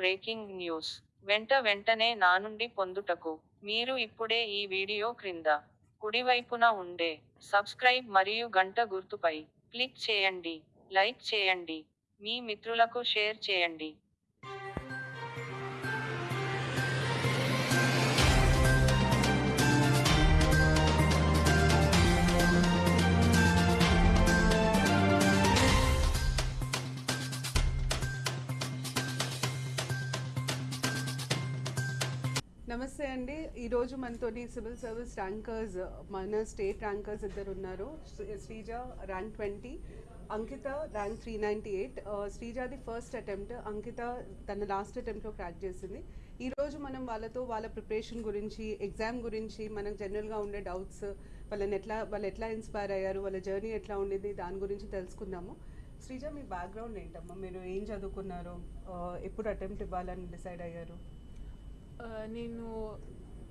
Breaking news. వెంట వెంటనే నా నుండి పొందుటకు. మీరు ఇప్పుడే ఈ వీడియో క్రింద కుడివైపున ఉండే సబ్స్క్రైబ్ మరియు గంట గుర్తుపై క్లిక్ చేయండి. లైక్ చేయండి. మీ మిత్రులకు షేర్ చేయండి. నమస్తే అండి. ఈరోజు మనతోని సివిల్ సర్వీస్ ర్యాంకర్స్ మన స్టేట్ ర్యాంకర్స్ ఇద్దరు ఉన్నారు. Sri- Sreeja rank twenty Ankita rank three ninety eight. శ్రీజాది first attempt Ankita తన లాస్ట్ అటెంప్ట్లో క్రాక్ చేసింది. ఈరోజు మనం వాళ్ళతో వాళ్ళ ప్రిపరేషన్ గురించి ఎగ్జామ్ గురించి మనకు జనరల్గా ఉండే డౌట్స్ వాళ్ళని ఎట్లా వాళ్ళు ఎట్లా ఇన్స్పైర్ అయ్యారు వాళ్ళ జర్నీ ఎట్లా ఉండేది దాని గురించి తెలుసుకుందాము. శ్రీజ మీ బ్యాక్గ్రౌండ్ ఏంటమ్మా? మీరు ఏం చదువుకున్నారు? ఎప్పుడు అటెంప్ట్ ఇవ్వాలని డిసైడ్ అయ్యారు? నేను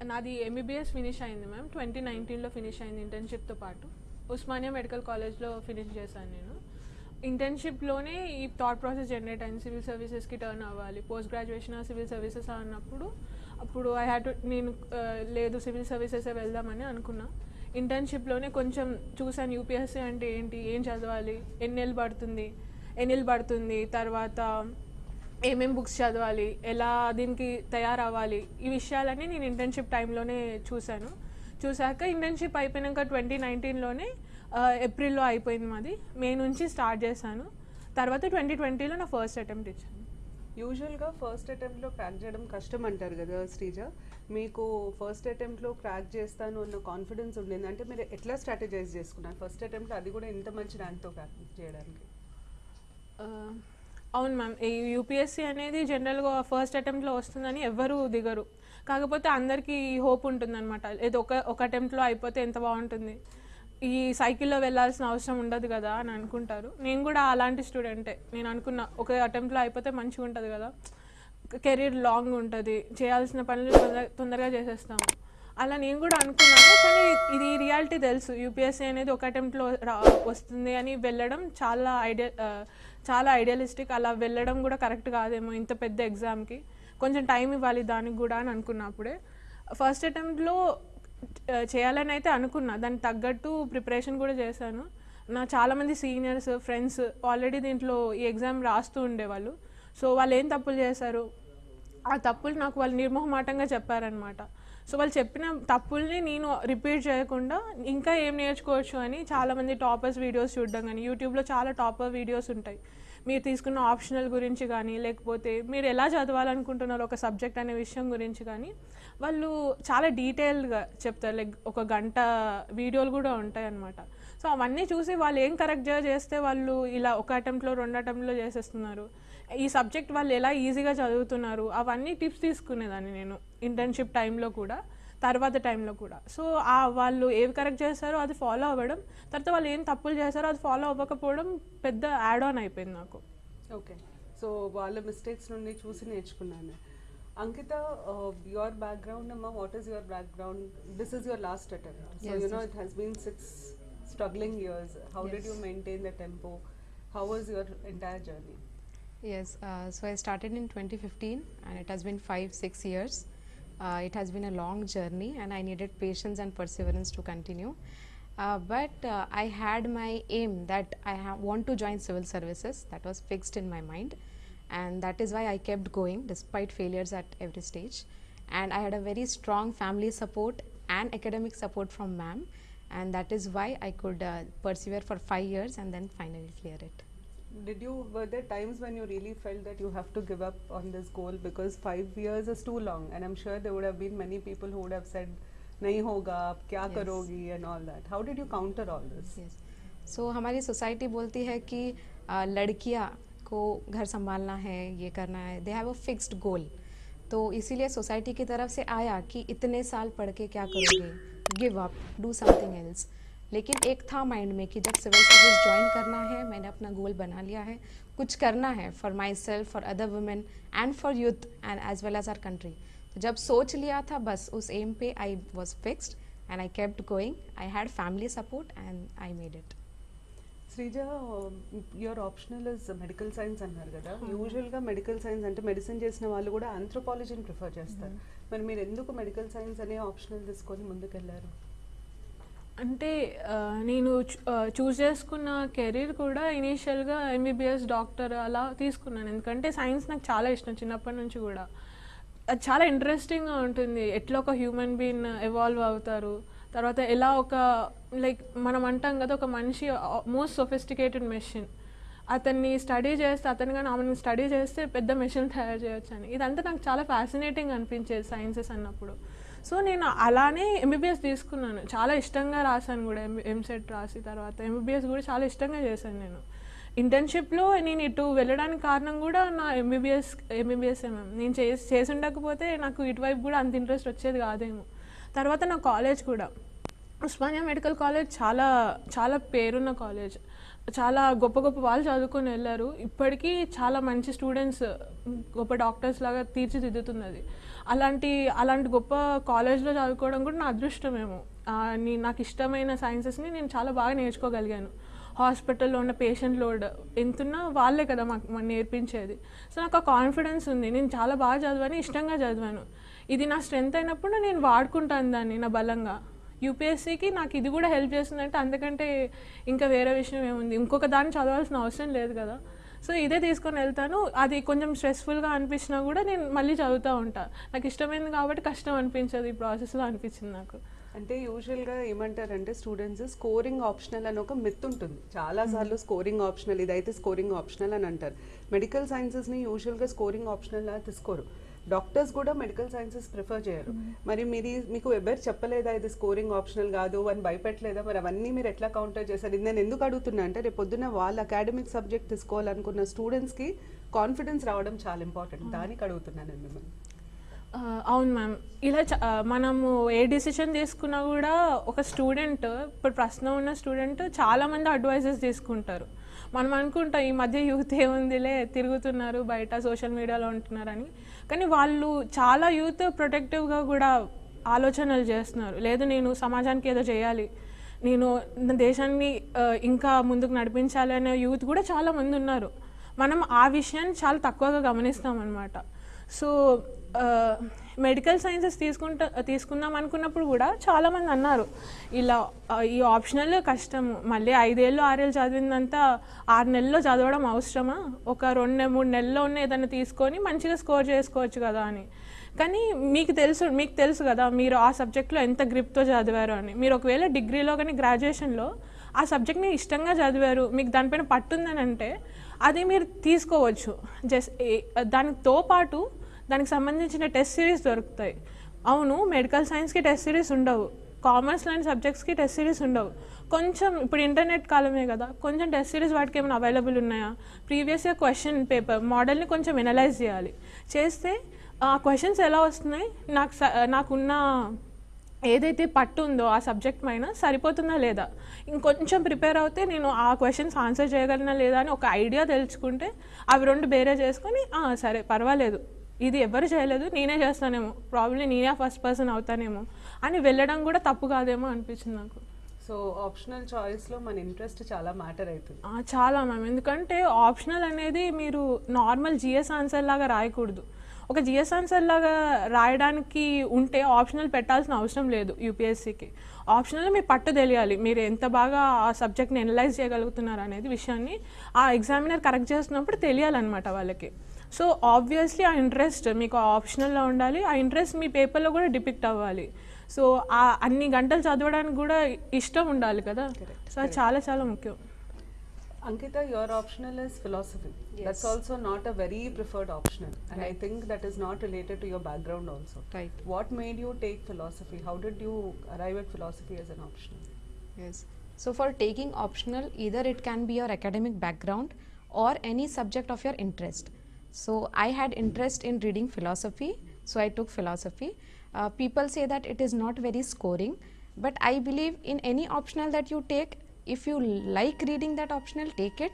నాది ఎంబీబీఎస్ ఫినిష్ అయింది మ్యామ్ ట్వంటీ నైన్టీన్లో ఫినిష్ అయింది ఇంటర్న్షిప్తో పాటు. ఉస్మానియా మెడికల్ కాలేజ్లో ఫినిష్ చేశాను నేను. ఇంటర్న్షిప్లోనే ఈ థాట్ ప్రాసెస్ జనరేట్ అయింది. సివిల్ సర్వీసెస్కి టర్న్ అవ్వాలి. పోస్ట్ గ్రాడ్యుయేషన్ సివిల్ సర్వీసెస్ అన్నప్పుడు అప్పుడు ఐ హ్యాడ్ టు నేను లేదు సివిల్ సర్వీసెసే వెళ్దామని అనుకున్నా. ఇంటర్న్షిప్లోనే కొంచెం చూశాను యూపీఎస్సీ అంటే ఏంటి ఏం చదవాలి ఎన్ని పడుతుంది ఎన్ని పడుతుంది తర్వాత ఏమేం బుక్స్ చదవాలి ఎలా దీనికి తయారవ్వాలి ఈ విషయాలన్నీ నేను ఇంటర్న్షిప్ టైంలోనే చూశాను. చూశాక ఇంటర్న్షిప్ అయిపోయినాక ట్వంటీ నైన్టీన్లోనే ఏప్రిల్లో అయిపోయింది మాది. మే నుంచి స్టార్ట్ చేశాను. తర్వాత ట్వంటీ ట్వంటీలో నా ఫస్ట్ అటెంప్ట్ ఇచ్చాను. యూజువల్గా ఫస్ట్ అటెంప్ట్లో క్రాక్ చేయడం కష్టం అంటారు కదా శ్రీజ? మీకు ఫస్ట్ అటెంప్ట్లో క్రాక్ చేస్తాను అన్న కాన్ఫిడెన్స్ ఉండింది. అంటే మీరు ఎట్లా స్ట్రాటజైజ్ చేసుకున్నారు? ఫస్ట్ అటెంప్ట్లో అది కూడా ఇంత మంచి ర్యాంక్తో క్రాక్ చేయడానికి. అవును మ్యామ్. ఈ యూపీఎస్సీ అనేది జనరల్గా ఫస్ట్ అటెంప్ట్లో వస్తుందని ఎవ్వరూ దిగరు. కాకపోతే అందరికీ హోప్ ఉంటుందన్నమాట. ఏదో ఒక ఒక అటెంప్ట్లో అయిపోతే ఎంత బాగుంటుంది. ఈ సైకిల్లో వెళ్ళాల్సిన అవసరం ఉండదు కదా అని అనుకుంటారు. నేను కూడా అలాంటి స్టూడెంటే నేను అనుకున్నా ఒక అటెంప్ట్లో అయిపోతే మంచిగా ఉంటుంది కదా. కెరీర్ లాంగ్ ఉంటుంది. చేయాల్సిన పనులు తొందర తొందరగా చేసేస్తాము. అలా నేను కూడా అనుకున్నాను కానీ ఇది రియాలిటీ తెలుసు. యూపీఎస్సీ అనేది ఒక అటెంప్ట్లో రా వస్తుంది అని వెళ్ళడం చాలా ఐడియా చాలా ఐడియలిస్టిక్. అలా వెళ్ళడం కూడా కరెక్ట్ కాదేమో ఇంత పెద్ద ఎగ్జామ్కి. కొంచెం టైం ఇవ్వాలి దానికి కూడా అని అనుకున్నా అప్పుడే. ఫస్ట్ అటెంప్ట్లో చేయాలని అయితే అనుకున్నా. దానికి తగ్గట్టు ప్రిపరేషన్ కూడా చేశాను. నా చాలామంది సీనియర్స్ ఫ్రెండ్స్ ఆల్రెడీ దీంట్లో ఈ ఎగ్జామ్ రాస్తూ ఉండేవాళ్ళు. సో వాళ్ళు ఏం తప్పులు చేశారు? ఆ తప్పులు నాకు వాళ్ళు నిర్మోహమాటంగా చెప్పారనమాట సో వాళ్ళు చెప్పిన తప్పుల్ని నేను రిపీట్ చేయకుండా ఇంకా ఏం నేర్చుకోవచ్చు అని చాలామంది టాపర్స్ వీడియోస్ చూడడం కానీ యూట్యూబ్లో చాలా టాపర్ వీడియోస్ ఉంటాయి. మీరు తీసుకున్న ఆప్షనల్ గురించి కానీ లేకపోతే మీరు ఎలా చదవాలనుకుంటున్నారు ఒక సబ్జెక్ట్ అనే విషయం గురించి కానీ వాళ్ళు చాలా డీటెయిల్డ్గా చెప్తారు. లైక్ ఒక గంట వీడియోలు కూడా ఉంటాయి అన్నమాట. సో అవన్నీ చూసి వాళ్ళు ఏం కరెక్ట్గా చేస్తే వాళ్ళు ఇలా ఒక అటెంప్ట్లో రెండు అటెంప్ట్లో చేసేస్తున్నారు. ఈ సబ్జెక్ట్ వాళ్ళు ఎలా ఈజీగా చదువుతున్నారు అవన్నీ టిప్స్ తీసుకునేదాన్ని నేను ఇంటర్న్షిప్ టైంలో కూడా తర్వాత టైంలో కూడా. సో ఆ వాళ్ళు ఏవి కరెక్ట్ చేస్తారో అది ఫాలో అవ్వడం తర్వాత వాళ్ళు ఏం తప్పులు చేస్తారో అది ఫాలో అవ్వకపోవడం పెద్ద యాడ్ ఆన్ అయిపోయింది నాకు. ఓకే సో వాళ్ళ మిస్టేక్స్ నుండి చూసి నేర్చుకున్నాను. అంకిత యువర్ బ్యాక్గ్రౌండ్ అమ్మా what is your background this is your last attempt so you know. It has been six struggling years how did you. Maintain the tempo how was your entire journey Yes, uh, so I started in 2015 and it has been five, six years. Uh, it has been a long journey and I needed patience and perseverance to continue. Uh, but uh, I had my aim that I want to join civil services. That was fixed in my mind. And that is why I kept going despite failures at every stage. And I had a very strong family support and academic support from ma'am. And that is why I could uh, persevere for five years and then finally clear it. Did you were there times when you really felt that you have to give up on this goal because five years is too long, and I'm sure there would have been many people who would have said, "नहीं होगा, आप क्या Yes. करोगी?" and all that. How did you counter all this? Yes so हमारी society बोलती है कि आ, लड़कियाँ को घर संभालना है ये करना है दे हैव अ फिक्स्ड गोल तो इसीलिए सोसाइटी की तरफ़ से आया कि इतने साल पढ़ के क्या करोगे give up do something else लेकिन एक था माइंड में कि जब सिविल सर्विस ज्वाइन करना है मैंने अपना गोल बना लिया है कुछ करना है for myself for other women and for youth and as well as our country तो जब सोच लिया था बस उस एम पे I was fixed and I kept going. I had family support and I made it. Sreeja your optional is medical science అన్నారు కదా యూజువల్గా మెడికల్ సైన్స్ అంటే మెడిసిన్ చేసిన వాళ్ళు కూడా ఆంథ్రోపాలజీని ప్రిఫర్ చేస్తారు మరి మీరు ఎందుకు మెడికల్ సైన్స్ అనే ఆప్షనల్ తీసుకొని ముందుకెళ్ళారు అంటే నేను చూస్ చేసుకున్న కెరీర్ కూడా ఇనీషియల్గా ఎంబీబీఎస్ డాక్టర్ అలా తీసుకున్నాను. ఎందుకంటే సైన్స్ నాకు చాలా ఇష్టం చిన్నప్పటి నుంచి కూడా. అది చాలా ఇంట్రెస్టింగ్గా ఉంటుంది. ఎట్లా ఒక హ్యూమన్ బీన్ ఎవాల్వ్ అవుతారు. తర్వాత ఎలా ఒక లైక్ మనం అంటాం కదా ఒక మనిషి మోస్ట్ సొఫిస్టికేటెడ్ మెషిన్. అతన్ని స్టడీ చేస్తే అతను కానీ ఆమెను స్టడీ చేస్తే పెద్ద మెషిన్ తయారు చేయొచ్చు అని ఇదంతా నాకు చాలా ఫ్యాసినేటింగ్ అనిపించేది సైన్సెస్ అన్నప్పుడు. సో నేను అలానే ఎంబీబీఎస్ తీసుకున్నాను. చాలా ఇష్టంగా రాశాను కూడా ఎంసెట్ రాసి తర్వాత ఎంబీబీఎస్ కూడా చాలా ఇష్టంగా చేశాను నేను. ఇంటర్న్షిప్లో నేను ఇటు వెళ్ళడానికి కారణం కూడా నా ఎంబీబీఎస్ ఎంబీబీఎస్ మ్యామ్ నేను చేసి చేసి ఉండకపోతే నాకు ఇటువైపు కూడా అంత ఇంట్రెస్ట్ వచ్చేది కాదేమో. తర్వాత నా కాలేజ్ కూడా. ఉస్మానియా మెడికల్ కాలేజ్ చాలా చాలా పేరున్న కాలేజ్. చాలా గొప్ప గొప్ప వాళ్ళు చదువుకొని వెళ్ళారు. ఇప్పటికీ చాలా మంచి స్టూడెంట్స్ గొప్ప డాక్టర్స్ లాగా తీర్చిదిద్దుతున్నది. అలాంటి అలాంటి గొప్ప కాలేజ్లో చదువుకోవడం కూడా నా అదృష్టమేమో. నాకు ఇష్టమైన సైన్సెస్ని నేను చాలా బాగా నేర్చుకోగలిగాను. హాస్పిటల్లో ఉన్న పేషెంట్ లోడ్ ఎంతున్నా వాళ్ళే కదా మాకు మాకు నేర్పించేది. సో నాకు ఆ కాన్ఫిడెన్స్ ఉంది. నేను చాలా బాగా చదివాను ఇష్టంగా చదివాను. ఇది నా స్ట్రెంత్ అయినప్పుడు నేను వాడుకుంటాను దాన్ని నా బలంగా. యూపీఎస్సీకి నాకు ఇది కూడా హెల్ప్ చేస్తుందంటే అందుకంటే ఇంకా వేరే విషయం ఏముంది? ఇంకొక దాన్ని చదవాల్సిన అవసరం లేదు కదా. సో ఇదే తీసుకొని వెళ్తాను. అది కొంచెం స్ట్రెస్ఫుల్గా అనిపించినా కూడా నేను మళ్ళీ చదువుతూ ఉంటా. నాకు ఇష్టమైంది కాబట్టి కష్టం అనిపించదు ఈ ప్రాసెస్లో అనిపించింది నాకు. అంటే యూజువల్గా ఏమంటారంటే స్టూడెంట్స్ స్కోరింగ్ ఆప్షనల్ అని ఒక మిత్ ఉంటుంది. చాలా సార్లు స్కోరింగ్ ఆప్షనల్ ఇదైతే స్కోరింగ్ ఆప్షనల్ అని అంటారు. మెడికల్ సైన్సెస్ని యూజువల్గా స్కోరింగ్ ఆప్షనల్ తీసుకోరు. డాక్టర్స్ కూడా మెడికల్ సైన్సెస్ ప్రిఫర్ చేయరు. మరి మీది మీకు ఎవరు చెప్పలేదా ఇది స్కోరింగ్ ఆప్షనల్ కాదు అని భయపెట్టలేదా? మరి అవన్నీ మీరు ఎట్లా కౌంటర్ చేశారు? ఇది నేను ఎందుకు అడుగుతున్నా అంటే రేపు పొద్దున్న వాళ్ళు అకాడమిక్ సబ్జెక్ట్ తీసుకోవాలనుకున్న స్టూడెంట్స్కి కాన్ఫిడెన్స్ రావడం చాలా ఇంపార్టెంట్ దానికి అడుగుతున్నాను నేను మిమ్మల్ని. అవును మ్యామ్ ఇలా మనము ఏ డిసిషన్ తీసుకున్నా కూడా ఒక స్టూడెంట్ ఇప్పుడు ప్రశ్న ఉన్న స్టూడెంట్ చాలామంది అడ్వైజెస్ తీసుకుంటారు. మనం అనుకుంటాం ఈ మధ్య యూత్ ఏముందిలే తిరుగుతున్నారు బయట సోషల్ మీడియాలో ఉంటున్నారని. కానీ వాళ్ళు చాలా యూత్ ప్రొటెక్టివ్గా కూడా ఆలోచనలు చేస్తున్నారు. లేదు నేను సమాజానికి ఏదో చేయాలి నేను దేశాన్ని ఇంకా ముందుకు నడిపించాలి అనే యూత్ కూడా చాలా మంది ఉన్నారు. మనం ఆ విషయాన్ని చాలా తక్కువగా గమనిస్తామన్నమాట. సో మెడికల్ సైన్సెస్ తీసుకుంటా తీసుకుందాం అనుకున్నప్పుడు కూడా చాలామంది అన్నారు ఇలా ఈ ఆప్షనల్ కష్టం మళ్ళీ ఐదేళ్ళు ఆరేళ్ళు చదివిందంతా ఆరు నెలల్లో చదవడం అవసరమా? ఒక రెండు మూడు నెలల్లో ఉన్న ఏదైనా తీసుకొని మంచిగా స్కోర్ చేసుకోవచ్చు కదా అని. కానీ మీకు తెలుసు మీకు తెలుసు కదా మీరు ఆ సబ్జెక్ట్లో ఎంత గ్రిప్తో చదివారు అని. మీరు ఒకవేళ డిగ్రీలో కానీ గ్రాడ్యుయేషన్లో ఆ సబ్జెక్ట్ని ఇష్టంగా చదివారు మీకు దానిపైన పట్టుందని అంటే అది మీరు తీసుకోవచ్చు. జస్ట్ దానితో పాటు దానికి సంబంధించిన టెస్ట్ సిరీస్ దొరుకుతాయి. అవును మెడికల్ సైన్స్కి టెస్ట్ సిరీస్ ఉండవు. కామర్స్ లాంటి సబ్జెక్ట్స్కి టెస్ట్ సిరీస్ ఉండవు. కొంచెం ఇప్పుడు ఇంటర్నెట్ కాలమే కదా. కొంచెం టెస్ట్ సిరీస్ వాటికి ఏమైనా అవైలబుల్ ఉన్నాయా? ప్రీవియస్ ఇయర్ క్వశ్చన్ పేపర్ మోడల్ని కొంచెం ఎనలైజ్ చేయాలి. చేస్తే ఆ క్వశ్చన్స్ ఎలా వస్తున్నాయి? నాకు స- నాకున్న ఏదైతే పట్టు ఉందో ఆ సబ్జెక్ట్ పైన సరిపోతుందా లేదా? ఇంకొంచెం ప్రిపేర్ అవుతే నేను ఆ క్వశ్చన్స్ ఆన్సర్ చేయగలనా లేదా అని ఒక ఐడియా తెలుసుకుంటే అవి రెండు బేరే చేసుకొని సరే పర్వాలేదు. ఇది ఎవరు చేయలేదు నేనే చేస్తానేమో. ప్రాబ్లీ నేనే ఫస్ట్ పర్సన్ అవుతానేమో. అని వెళ్ళడం కూడా తప్పు కాదేమో అనిపించింది నాకు. సో ఆప్షనల్ చాయిస్లో మన ఇంట్రెస్ట్ చాలా మ్యాటర్ అవుతుంది. చాలా మ్యామ్ ఎందుకంటే ఆప్షనల్ అనేది మీరు నార్మల్ జిఎస్ ఆన్సర్ లాగా రాయకూడదు. ఒక జిఎస్ ఆన్సర్ లాగా రాయడానికి ఉంటే ఆప్షనల్ పెట్టాల్సిన అవసరం లేదు యూపీఎస్సీకి ఆప్షనల్ మీ పట్టు తెలియాలి. మీరు ఎంత బాగా ఆ సబ్జెక్ట్ని ఎనలైజ్ చేయగలుగుతున్నారు అనేది విషయాన్ని ఆ ఎగ్జామినర్ కరెక్ట్ చేస్తున్నప్పుడు తెలియాలన్నమాట వాళ్ళకి. సో ఆబ్వియస్లీ ఆ ఇంట్రెస్ట్ మీకు ఆప్షనల్లో ఉండాలి ఆ ఇంట్రెస్ట్ మీ పేపర్లో కూడా డిపిక్ట్ అవ్వాలి సో ఆ అన్ని గంటలు చదవడానికి కూడా ఇష్టం ఉండాలి కదా సో అది చాలా చాలా ముఖ్యం Ankita, your optional is philosophy. That's also not a very preferred optional. And I think that is not related to your background also. Right. What made you take philosophy? How did you arrive at philosophy as an optional? Yes. So for taking optional, either it can be your academic background or any subject of your interest. So I had interest in reading philosophy, so I took philosophy. Uh, people say that it is not very scoring, but I believe in any optional that you take, if you like reading that optional, take it.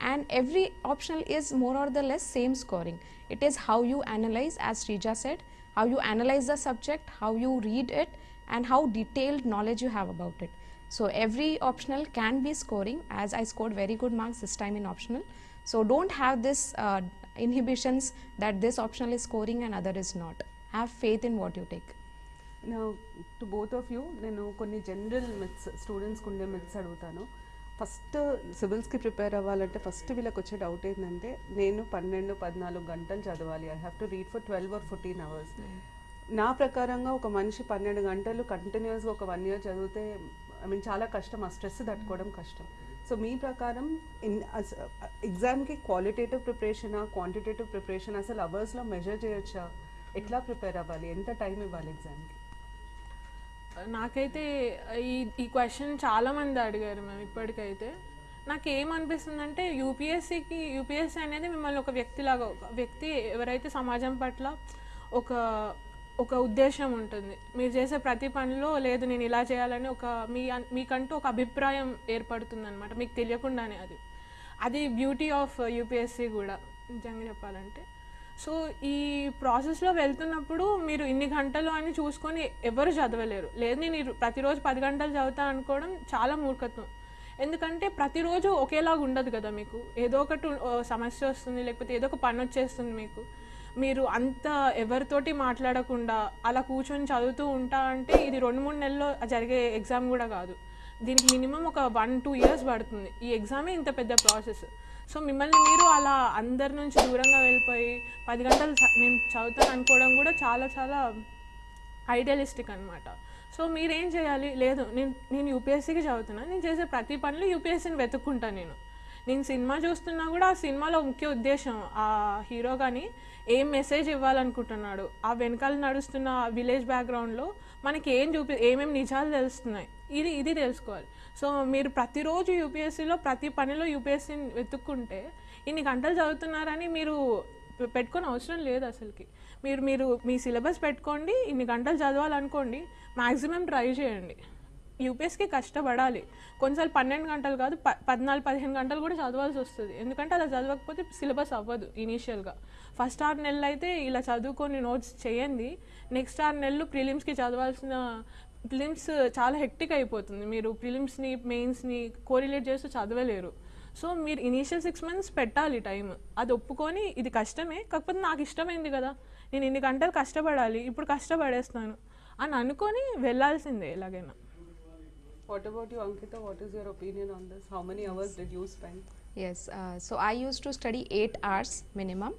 And every optional is more or the less same scoring. It is how you analyze, as Srija said, how you analyze the subject, how you read it, and how detailed knowledge you have about it. So every optional can be scoring as I scored very good marks this time in optional. So don't have this uh, inhibitions that this optional is scoring and other is not. Have faith in what you take. To both of you నేను కొన్ని general maths స్టూడెంట్స్కి ఉండే maths అడుగుతాను. First సివిల్స్కి prepare అవ్వాలంటే first వీళ్ళకి వచ్చే doubt ఏంటంటే నేను పన్నెండు పద్నాలుగు గంటలు చదవాలి. I have to read for twelve or fourteen hours నా ప్రకారంగా ఒక మనిషి పన్నెండు గంటలు కంటిన్యూస్గా ఒక వన్ ఇయర్ చదివితే ఐ మీన్ చాలా కష్టం. ఆ స్ట్రెస్ తట్టుకోవడం కష్టం. సో మీ ప్రకారం ఇన్ ఎగ్జామ్కి క్వాలిటేటివ్ ప్రిపరేషనా క్వాంటిటేటివ్ ప్రిపరేషన్ అసలు అవర్స్లో మెజర్ చేయొచ్చా ఎట్లా ప్రిపేర్ అవ్వాలి ఎంత టైం ఇవ్వాలి ఎగ్జామ్కి నాకైతే ఈ ఈ క్వశ్చన్ చాలా మంది అడిగారు మేము ఇప్పటికైతే. నాకు ఏమనిపిస్తుందంటే యూపీఎస్సికి యూపీఎస్సీ అనేది మిమ్మల్ని ఒక వ్యక్తిలాగా ఒక వ్యక్తి ఎవరైతే సమాజం పట్ల ఒక ఒక ఉద్దేశం ఉంటుంది. మీరు చేసే ప్రతి పనిలో లేదు నేను ఇలా చేయాలని ఒక మీ మీకంటూ ఒక అభిప్రాయం ఏర్పడుతుంది అనమాట మీకు తెలియకుండానే అది. అది బ్యూటీ ఆఫ్ యూపీఎస్సీ కూడా నిజంగా చెప్పాలంటే. సో ఈ ప్రాసెస్లో వెళ్తున్నప్పుడు మీరు ఇన్ని గంటలు అని చూసుకొని ఎవరు చదవలేరు. లేదు నేను ప్రతిరోజు పది గంటలు చదువుతా అనుకోవడం చాలా మూర్ఖత్వం. ఎందుకంటే ప్రతిరోజు ఒకేలాగా ఉండదు కదా మీకు. ఏదో ఒకటి సమస్య వస్తుంది లేకపోతే ఏదో ఒక పని వచ్చేస్తుంది మీకు. మీరు అంత ఎవరితోటి మాట్లాడకుండా అలా కూర్చొని చదువుతూ ఉంటా అంటే ఇది రెండు మూడు నెలల్లో జరిగే ఎగ్జామ్ కూడా కాదు. దీనికి మినిమం ఒక వన్ టూ ఇయర్స్ పడుతుంది. ఈ ఎగ్జామే ఇంత పెద్ద ప్రాసెస్. సో మిమ్మల్ని మీరు అలా అందరి నుంచి దూరంగా వెళ్ళిపోయి పది గంటలు నేను చదువుతాను అనుకోవడం కూడా చాలా చాలా ఐడియలిస్టిక్ అనమాట సో మీరేం చేయాలి? లేదు నేను నేను యూపీఎస్సీకి చదువుతున్నా. నేను చేసే ప్రతి పనిలో యూపీఎస్సీని వెతుక్కుంటాను నేను. నేను సినిమా చూస్తున్నా కూడా ఆ సినిమాలో ముఖ్య ఉద్దేశం ఆ హీరో కానీ ఏం మెసేజ్ ఇవ్వాలనుకుంటున్నాడు ఆ వెనకాల నడుస్తున్న విలేజ్ బ్యాక్గ్రౌండ్లో మనకి ఏం చూపి ఏమేమి నిజాలు తెలుస్తున్నాయి? ఇది ఇది తెలుసుకోవాలి. సో మీరు ప్రతిరోజు యూపీఎస్సీలో ప్రతి పనిలో యూపీఎస్సీని వెతుక్కుంటే ఇన్ని గంటలు చదువుతున్నారని మీరు పెట్టుకొని అవసరం లేదు అసలుకి. మీరు మీరు మీ సిలబస్ పెట్టుకోండి ఇన్ని గంటలు చదవాలనుకోండి మ్యాక్సిమం ట్రై చేయండి. యూపీఎస్కి కష్టపడాలి. కొన్నిసార్లు పన్నెండు గంటలు కాదు ప పద్నాలుగు పదిహేను గంటలు కూడా చదవాల్సి వస్తుంది. ఎందుకంటే అలా చదవకపోతే సిలబస్ అవ్వదు ఇనీషియల్గా ఫస్ట్ ఆరు నెలలు అయితే ఇలా చదువుకొని నోట్స్ చేయండి. నెక్స్ట్ ఆరు నెలలు ప్రిలిమ్స్కి చదవాల్సిన ప్రిలిమ్స్ చాలా హెక్టిక్ అయిపోతుంది. మీరు ప్రిలిమ్స్ని మెయిన్స్ని కోరిలేట్ చేస్తూ చదవలేరు. సో మీరు ఇనీషియల్ సిక్స్ మంత్స్ పెట్టాలి టైం అది ఒప్పుకొని ఇది కష్టమే కాకపోతే నాకు ఇష్టమైంది కదా. నేను ఇన్ని గంటలు కష్టపడాలి ఇప్పుడు కష్టపడేస్తాను అని అనుకొని వెళ్ళాల్సిందే ఎలాగైనా. What about you Ankita what is your opinion on this how many hours did you spend Yes, uh, so I used to study 8 hours minimum,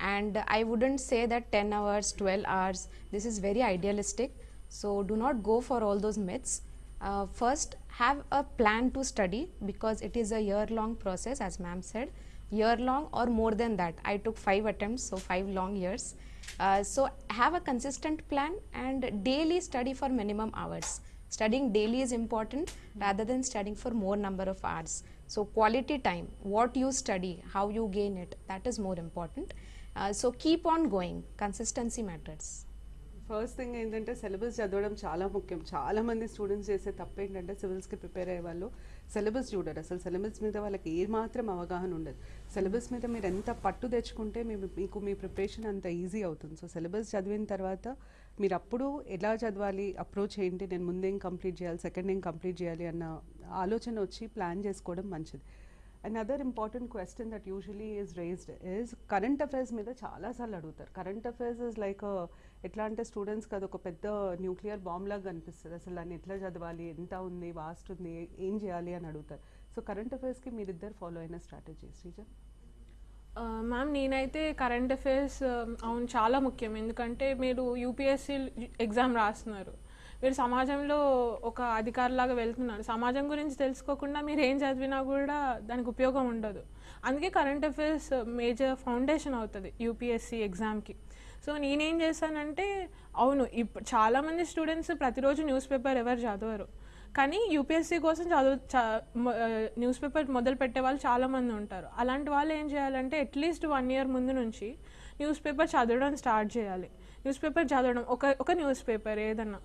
and I wouldn't say that 10 hours, 12 hours, this is very idealistic. So, do not go for all those myths. Uh, first, have a plan to study because it is a year long process, as ma'am said. Year long or more than that. I took 5 attempts, so 5 long years. Uh, so, have a consistent plan and daily study for minimum hours studying daily is important rather than studying for more number of hours so quality time what you study how you gain it that is more important uh, so keep on going. Consistency matters. First thing ఏంటంటే syllabus చదవడం చాలా ముఖ్యం. చాలా మంది students చేసే తప్పు ఏంటంటే సివిల్స్కి prepare అయ్యే వాళ్ళు సిలబస్ చూడరు. అసలు సిలబస్ మీద వాళ్ళకి ఏ మాత్రం అవగాహన ఉండదు. సిలబస్ మీద మీరు ఎంత పట్టు తెచ్చుకుంటే మీ మీకు మీ ప్రిపరేషన్ అంత ఈజీ అవుతుంది. సో సిలబస్ చదివిన తర్వాత మీరు అప్పుడు ఎలా చదవాలి అప్రోచ్ ఏంటి నేను ముందేం కంప్లీట్ చేయాలి సెకండ్ ఏం కంప్లీట్ చేయాలి అన్న ఆలోచన వచ్చి ప్లాన్ చేసుకోవడం మంచిది. Another important question that usually is raised is current affairs మీద చాలాసార్లు అడుగుతారు. కరెంట్ అఫైర్స్ ఇస్ లైక్ ఎట్లా అంటే స్టూడెంట్స్కి అది ఒక పెద్ద న్యూక్లియర్ బాంబ్ లాగా అనిపిస్తుంది అసలు దాన్ని ఎట్లా చదవాలి ఎంత ఉంది వాస్ట్ ఉంది ఏం చేయాలి అని అడుగుతారు. సో కరెంట్ అఫైర్స్కి మీరిద్దరు ఫాలో అయిన స్ట్రాటజీ శ్రీజ? Uh, మ్యామ్ నేనైతే కరెంట్ అఫైర్స్ um, అవును చాలా ముఖ్యం. ఎందుకంటే మీరు యూపీఎస్సీ ఎగ్జామ్ రాస్తున్నారు. మీరు సమాజంలో ఒక అధికారిలాగా వెళ్తున్నారు సమాజం గురించి తెలుసుకోకుండా మీరు ఏం చదివినా కూడా దానికి ఉపయోగం ఉండదు. అందుకే కరెంట్ అఫైర్స్ మేజర్ ఫౌండేషన్ అవుతుంది యూపీఎస్సీ ఎగ్జామ్కి సో నేనేం చేశానంటే అవును ఇప్పుడు చాలామంది స్టూడెంట్స్ ప్రతిరోజు న్యూస్ పేపర్ ఎవరు చదవరు. కానీ యూపీఎస్సీ కోసం చదువు న్యూస్ పేపర్ మొదలు పెట్టే వాళ్ళు చాలామంది ఉంటారు. అలాంటి వాళ్ళు ఏం చేయాలంటే అట్లీస్ట్ వన్ ఇయర్ ముందు నుంచి న్యూస్ పేపర్ చదవడం స్టార్ట్ చేయాలి. న్యూస్ పేపర్ చదవడం ఒక ఒక న్యూస్ పేపర్ ఏదన్నా.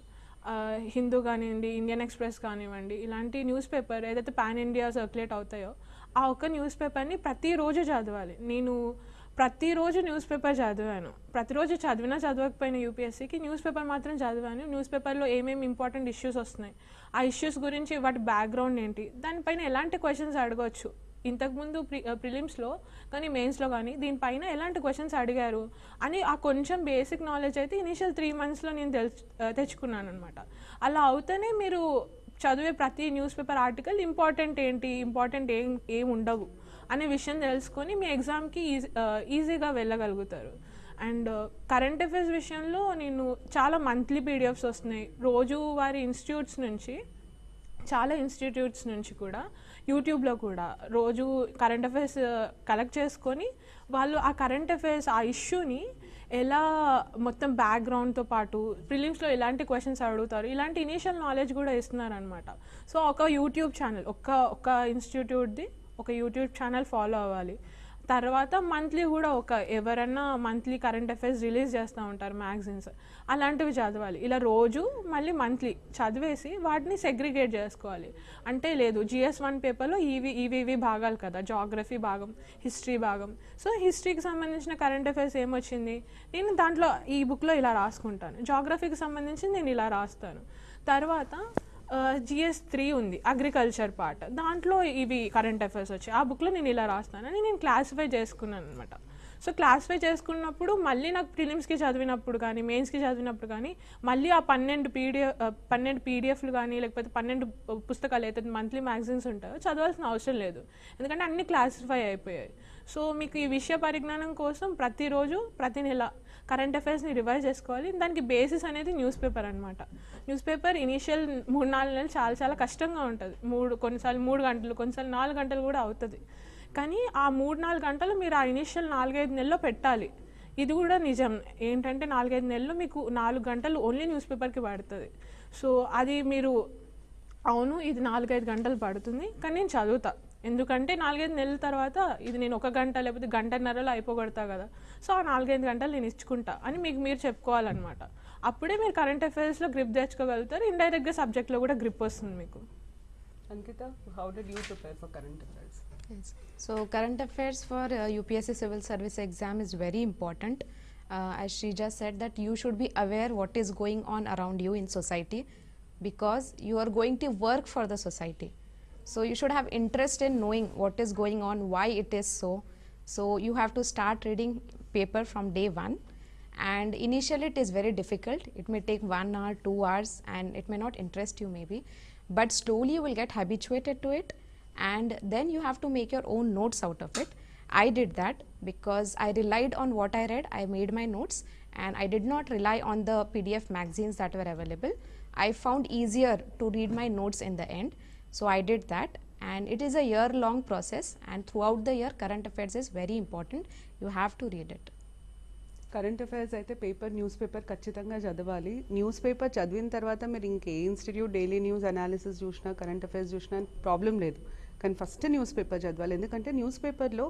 హిందూ కానివ్వండి ఇండియన్ ఎక్స్ప్రెస్ కానివ్వండి ఇలాంటి న్యూస్ పేపర్ ఏదైతే పాన్ ఇండియా సర్క్యులేట్ అవుతాయో ఆ ఒక్క న్యూస్ పేపర్ని ప్రతిరోజు చదవాలి. నేను ప్రతిరోజు న్యూస్ పేపర్ చదివాను. ప్రతిరోజు చదివినా చదవకపోయినా యూపీఎస్సీకి న్యూస్ పేపర్ మాత్రం చదివాను. న్యూస్ పేపర్లో ఏమేమి ఇంపార్టెంట్ ఇష్యూస్ వస్తున్నాయి ఆ ఇష్యూస్ గురించి వాటి బ్యాక్గ్రౌండ్ ఏంటి దానిపైన ఎలాంటి క్వశ్చన్స్ అడగవచ్చు ఇంతకుముందు ప్రి ప్రిలిమ్స్లో కానీ మెయిన్స్లో కానీ దీనిపైన ఎలాంటి క్వశ్చన్స్ అడిగారు అని ఆ కొంచెం బేసిక్ నాలెడ్జ్ అయితే ఇనీషియల్ త్రీ మంత్స్లో నేను తెలుసు తెచ్చుకున్నాను అనమాట అలా అవుతేనే మీరు చదివే ప్రతి న్యూస్ పేపర్ ఆర్టికల్ ఇంపార్టెంట్ ఏంటి ఇంపార్టెంట్ ఏం ఏం ఉండవు అనే విషయం తెలుసుకొని మీ ఎగ్జామ్కి ఈజీ ఈజీగా వెళ్ళగలుగుతారు. అండ్ కరెంట్ అఫైర్స్ విషయంలో నేను చాలా మంత్లీ పీడిఎఫ్స్ వస్తున్నాయి. రోజు వారి ఇన్స్టిట్యూట్స్ నుంచి చాలా ఇన్స్టిట్యూట్స్ నుంచి కూడా యూట్యూబ్లో కూడా. రోజు కరెంట్ అఫైర్స్ కలెక్ట్ చేసుకొని వాళ్ళు ఆ కరెంట్ అఫైర్స్ ఆ ఇష్యూని ఎలా మొత్తం బ్యాక్గ్రౌండ్తో పాటు ప్రిలిమ్స్లో ఎలాంటి క్వశ్చన్స్ అడుగుతారు ఇలాంటి ఇనీషియల్ నాలెడ్జ్ కూడా ఇస్తున్నారనమాట సో ఒక యూట్యూబ్ ఛానల్ ఒక్క ఒక్క ఇన్స్టిట్యూట్ది ఒక యూట్యూబ్ ఛానల్ ఫాలో అవ్వాలి. తర్వాత మంత్లీ కూడా ఒక ఎవరన్నా మంత్లీ కరెంట్ అఫైర్స్ రిలీజ్ చేస్తూ ఉంటారు మ్యాగజైన్స్. అలాంటివి చదవాలి. ఇలా రోజు మళ్ళీ మంత్లీ చదివేసి వాటిని సెగ్రిగేట్ చేసుకోవాలి. అంటే లేదు జిఎస్ వన్ పేపర్లో ఇవి ఇవి ఇవి భాగాలు కదా జాగ్రఫీ భాగం హిస్టరీ భాగం. సో హిస్టరీకి సంబంధించిన కరెంట్ అఫైర్స్ ఏమొచ్చింది? నేను దాంట్లో ఈ బుక్లో ఇలా రాసుకుంటాను. జాగ్రఫీకి సంబంధించి నేను ఇలా రాస్తాను. తర్వాత జిఎస్ త్రీ ఉంది అగ్రికల్చర్ పార్ట్. దాంట్లో ఇవి కరెంట్ అఫైర్స్ వచ్చాయి. ఆ బుక్లో నేను ఇలా రాస్తానని నేను క్లాసిఫై చేసుకున్నాను అనమాట సో క్లాసిఫై చేసుకున్నప్పుడు మళ్ళీ నాకు ప్రిలిమ్స్కి చదివినప్పుడు కానీ మెయిన్స్కి చదివినప్పుడు కానీ మళ్ళీ ఆ పన్నెండు పీడిఎఫ్ పన్నెండు పీడిఎఫ్లు కానీ లేకపోతే పన్నెండు పుస్తకాలు అయితే మంత్లీ మ్యాగజైన్స్ ఉంటాయో చదవాల్సిన అవసరం లేదు. ఎందుకంటే అన్ని క్లాసిఫై అయిపోయాయి. సో మీకు ఈ విషయ పరిజ్ఞానం కోసం ప్రతిరోజు ప్రతి నెల కరెంట్ అఫైర్స్ని రివైజ్ చేసుకోవాలి. దానికి బేసిస్ అనేది న్యూస్ పేపర్ అనమాట న్యూస్ పేపర్ ఇనీషియల్ మూడు నాలుగు నెలలు చాలా చాలా కష్టంగా ఉంటుంది. మూడు కొన్నిసార్లు మూడు గంటలు కొన్నిసార్లు నాలుగు గంటలు కూడా అవుతుంది. కానీ ఆ మూడు నాలుగు గంటలు మీరు ఆ ఇనీషియల్ నాలుగైదు నెలల్లో పెట్టాలి. ఇది కూడా నిజం. ఏంటంటే నాలుగైదు నెలలు మీకు నాలుగు గంటలు ఓన్లీ న్యూస్ పేపర్కి పడుతుంది. సో అది మీరు అవును ఇది నాలుగైదు గంటలు పడుతుంది. కానీ నేను చదువుతాను ఎందుకంటే నాలుగైదు నెలల తర్వాత ఇది నేను ఒక గంట లేకపోతే గంటన్నరలో అయిపోగొడతా కదా. సో ఆ నాలుగైదు గంటలు నేను ఇచ్చుకుంటా అని మీకు మీరు చెప్పుకోవాలన్నమాట. అప్పుడే మీరు కరెంట్ అఫైర్స్లో గ్రిప్ తెచ్చుకోగలుగుతారు ఇండైరెక్ట్గా సబ్జెక్ట్లో కూడా గ్రిప్ వస్తుంది మీకు. So current affairs for UPSC civil service exam is very important I Sreeja said that you should be aware what is going on around you in society because you are going to work for the society So you should have interest in knowing what is going on, why it is so. So you have to start reading paper from day one. And initially it is very difficult. It may take one hour, two hours, and it may not interest you maybe. But slowly you will get habituated to it and then you have to make your own notes out of it. I did that because I relied on what I read, I made my notes, and I did not rely on the PDF magazines that were available. I found easier to read my notes in the end, so I did that. And it is a year long process, and throughout the year, current affairs is very important. You have to read it. Current affairs అయితే paper newspaper ఖచ్చితంగా చదవాలి newspaper చదివిన తర్వాత మీరు ఇంకే institute daily news analysis చూసినా current affairs చూసినా problem లేదు కానీ ఫస్ట్ న్యూస్ పేపర్ చదవాలి ఎందుకంటే న్యూస్ పేపర్లో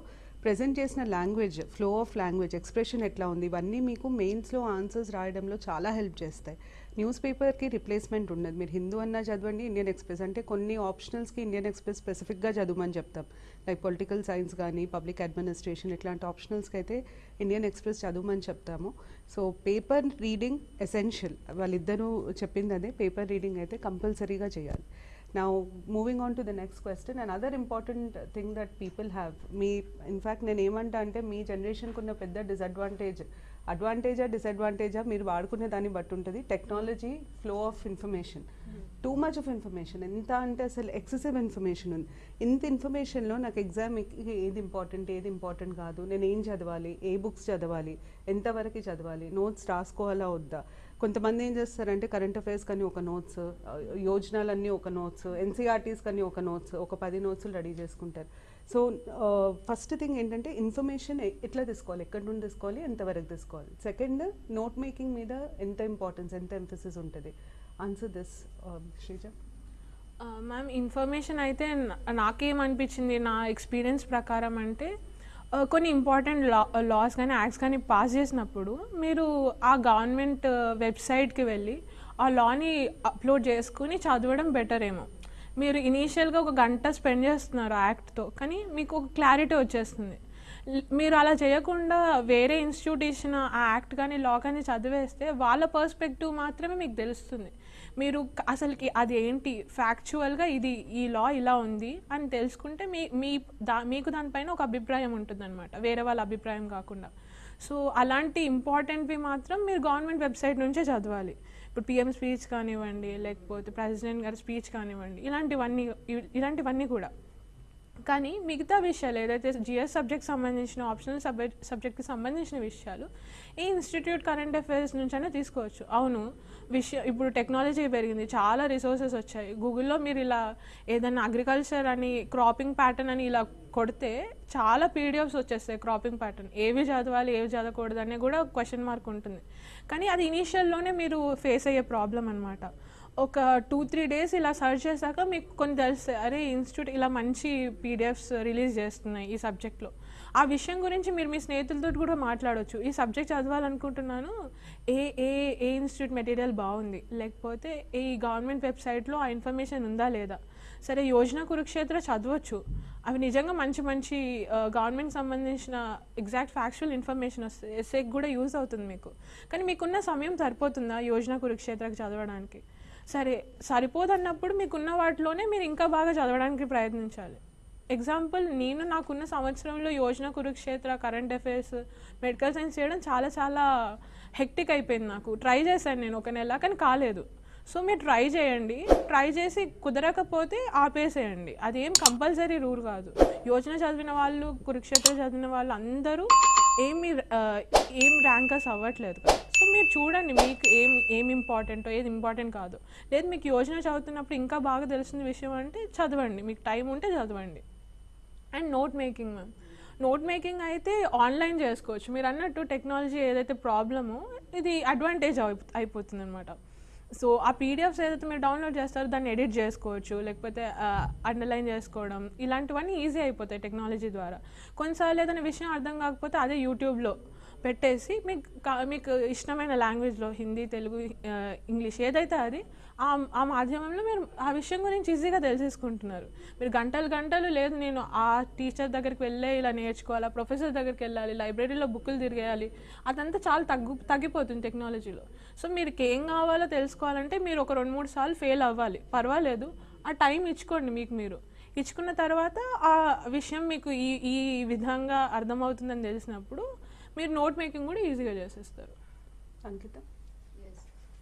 ప్రజెంట్ చేసిన language flow of language expression ఎట్లా ఉంది ఇవన్నీ మీకు మెయిన్స్లో ఆన్సర్స్ రాయడంలో చాలా హెల్ప్ చేస్తాయి న్యూస్ పేపర్కి రిప్లేస్మెంట్ ఉండదు. మీరు హిందూ అన్నా చదవండి ఇండియన్ ఎక్స్ప్రెస్ అంటే కొన్ని ఆప్షనల్స్కి ఇండియన్ ఎక్స్ప్రెస్ స్పెసిఫిక్గా చదవమని చెప్తాం. లైక్ పొలిటికల్ సైన్స్ కానీ పబ్లిక్ అడ్మినిస్ట్రేషన్ ఇట్లాంటి ఆప్షనల్స్కి అయితే ఇండియన్ ఎక్స్ప్రెస్ చదవమని చెప్తాము. So paper reading essential. వాళ్ళిద్దరూ చెప్పింది అదే పేపర్ రీడింగ్ అయితే కంపల్సరీగా చేయాలి. నా moving on to the next question and other important thing that people have me in fact నేను ఏమంటా అంటే మీ జనరేషన్కి ఉన్న పెద్ద డిసడ్వాంటేజ్ అడ్వాంటేజా డిసడ్వాంటేజా మీరు వాడుకునే దాన్ని బట్టి ఉంటుంది. Technology flow of information. Too much of information ఎంత అంటే అసలు ఎక్సెసివ్ ఇన్ఫర్మేషన్ ఉంది. ఇంత ఇన్ఫర్మేషన్లో నాకు ఎగ్జామ్ ఏది ఇంపార్టెంట్ ఏది ఇంపార్టెంట్ కాదు. నేను ఏం చదవాలి? ఏ బుక్స్ చదవాలి? ఎంతవరకు చదవాలి? నోట్స్ రాసుకోవాలా? వద్దా? కొంతమంది ఏం చేస్తారంటే కరెంట్ అఫైర్స్ కానీ ఒక నోట్స్ యోజనాలన్నీ ఒక నోట్స్ ఎన్సీఆర్టీస్ కానీ ఒక నోట్స్ ఒక పది నోట్స్లు రెడీ చేసుకుంటారు. సో ఫస్ట్ థింగ్ ఏంటంటే ఇన్ఫర్మేషన్ ఎట్లా తీసుకోవాలి? ఎక్కడి నుండి తీసుకోవాలి? ఎంతవరకు తీసుకోవాలి? సెకండ్ నోట్ మేకింగ్ మీద ఎంత ఇంపార్టెన్స్ ఎంత ఎంఫసిస్ ఉంటుంది? Answer this Sreeja ma'am information అయితే నాకేమనిపించింది నా ఎక్స్పీరియన్స్ ప్రకారం అంటే కొన్ని ఇంపార్టెంట్ లా లాస్ కానీ యాక్ట్స్ కానీ పాస్ చేసినప్పుడు మీరు ఆ గవర్నమెంట్ వెబ్సైట్కి uh, వెళ్ళి ఆ లాని అప్లోడ్ చేసుకుని చదవడం బెటర్ ఏమో. మీరు ఇనీషియల్గా ఒక గంట స్పెండ్ చేస్తున్నారు యాక్ట్తో కానీ మీకు ఒక క్లారిటీ వచ్చేస్తుంది. మీరు అలా చేయకుండా వేరే ఇన్స్టిట్యూట్ ఇచ్చిన ఆ యాక్ట్ కానీ లా కానీ చదివేస్తే వాళ్ళ పర్స్పెక్టివ్ మాత్రమే మీకు తెలుస్తుంది. మీరు అసలుకి అది ఏంటి ఫ్యాక్చువల్గా ఇది ఈ లా ఇలా ఉంది అని తెలుసుకుంటే మీ మీ దా మీకు దానిపైన ఒక అభిప్రాయం ఉంటుందన్నమాట. వేరే వాళ్ళ అభిప్రాయం కాకుండా. సో అలాంటి ఇంపార్టెంట్వి మాత్రం మీరు గవర్నమెంట్ వెబ్సైట్ నుంచే చదవాలి. ఇప్పుడు పిఎం స్పీచ్ కానివ్వండి లేకపోతే ప్రెసిడెంట్ గారి స్పీచ్ కానివ్వండి ఇలాంటివన్నీ ఇలాంటివన్నీ కూడా. కానీ మిగతా విషయాలు ఏదైతే జిఎస్ సబ్జెక్ట్ సంబంధించిన ఆప్షనల్ సబ్జెక్ట్ సబ్జెక్ట్కి సంబంధించిన విషయాలు ఈ ఇన్స్టిట్యూట్ కరెంట్ అఫైర్స్ నుంచైనా తీసుకోవచ్చు. అవును విషయం ఇప్పుడు టెక్నాలజీ పెరిగింది చాలా రిసోర్సెస్ వచ్చాయి. గూగుల్లో మీరు ఇలా ఏదైనా అగ్రికల్చర్ అని క్రాపింగ్ ప్యాటర్న్ అని ఇలా కొడితే చాలా పీడిఎఫ్స్ వచ్చేస్తాయి క్రాపింగ్ ప్యాటర్న్. ఏవి చదవాలి ఏవి చదవకూడదు అనే కూడా క్వశ్చన్ మార్క్ ఉంటుంది. కానీ అది ఇనీషియల్లోనే మీరు ఫేస్ అయ్యే ప్రాబ్లం అనమాట ఒక టూ త్రీ డేస్ ఇలా సర్చ్ చేశాక మీకు కొన్ని తెలుస్తాయి. అరే ఇన్స్టిట్యూట్ ఇలా మంచి పీడిఎఫ్స్ రిలీజ్ చేస్తున్నాయి ఈ సబ్జెక్ట్లో ఆ విషయం గురించి మీరు మీ స్నేహితులతో కూడా మాట్లాడవచ్చు ఈ సబ్జెక్ట్ చదవాలనుకుంటున్నాను. ఏ ఏ ఏ ఇన్స్టిట్యూట్ మెటీరియల్ బాగుంది? లేకపోతే ఈ గవర్నమెంట్ వెబ్సైట్లో ఆ ఇన్ఫర్మేషన్ ఉందా లేదా? సరే యోజన కురుక్షేత్ర చదవచ్చు. అవి నిజంగా మంచి మంచి గవర్నమెంట్ సంబంధించిన ఎగ్జాక్ట్ ఫ్యాక్చువల్ ఇన్ఫర్మేషన్ వస్తుంది ఎస్ఏకి కూడా యూజ్ అవుతుంది మీకు. కానీ మీకున్న సమయం సరిపోతుందా యోజన కురుక్షేత్రకి చదవడానికి? సరే సరిపోదన్నప్పుడు మీకున్న వాటిలోనే మీరు ఇంకా బాగా చదవడానికి ప్రయత్నించాలి. ఎగ్జాంపుల్ నేను నాకున్న సంవత్సరంలో Yojana Kurukshetra current affairs medical science చేయడం చాలా చాలా హెక్టిక్ అయిపోయింది నాకు. ట్రై చేశాను నేను ఒక నెల కానీ కాలేదు. సో మీరు ట్రై చేయండి. ట్రై చేసి కుదరకపోతే ఆపేసేయండి. అదేం కంపల్సరీ రూల్ కాదు. యోజన చదివిన వాళ్ళు కురుక్షేత్ర చదివిన వాళ్ళు అందరూ ఏమి ఏం ర్యాంకర్స్ అవ్వట్లేదు కదా. సో మీరు చూడండి మీకు ఏం ఏం ఇంపార్టెంటో ఏది ఇంపార్టెంట్ కాదు. లేదు మీకు యోజన చదువుతున్నప్పుడు ఇంకా బాగా తెలిసిన విషయం అంటే చదవండి. మీకు టైం ఉంటే చదవండి. And note making ma'am note making అయితే ఆన్లైన్ చేసుకోవచ్చు. మీరు అన్నట్టు టెక్నాలజీ ఏదైతే ప్రాబ్లమో ఇది అడ్వాంటేజ్ అయిపోతుంది అనమాట సో ఆ పీడిఎఫ్స్ ఏదైతే మీరు డౌన్లోడ్ చేస్తారో దాన్ని ఎడిట్ చేసుకోవచ్చు లేకపోతే అండర్లైన్ చేసుకోవడం ఇలాంటివన్నీ ఈజీ అయిపోతాయి టెక్నాలజీ ద్వారా. కొన్నిసార్లు ఏదైనా విషయం అర్థం కాకపోతే అదే యూట్యూబ్లో పెట్టేసి మీకు కా- మీకు ఇష్టమైన లాంగ్వేజ్లో హిందీ తెలుగు ఇంగ్లీష్ ఏదైతే అది ఆ మాధ్యమంలో మీరు ఆ విషయం గురించి ఈజీగా తెలిసేసుకుంటున్నారు. మీరు గంటలు గంటలు లేదు నేను ఆ టీచర్ దగ్గరికి వెళ్ళే ఇలా నేర్చుకోవాలి ప్రొఫెసర్ దగ్గరికి వెళ్ళాలి లైబ్రరీలో బుక్కులు తిరిగేయాలి అదంతా చాలా తగ్గు తగ్గిపోతుంది టెక్నాలజీలో. సో మీరు ఏం కావాలో తెలుసుకోవాలంటే మీరు ఒక రెండు మూడు సార్లు ఫెయిల్ అవ్వాలి. పర్వాలేదు. ఆ టైం ఇచ్చుకోండి మీకు మీరు. ఇచ్చుకున్న తర్వాత ఆ విషయం మీకు ఈ ఈ విధంగా అర్థమవుతుందని తెలిసినప్పుడు మీరు నోట్ మేకింగ్ కూడా ఈజీగా చేసేస్తారు. అంకితం.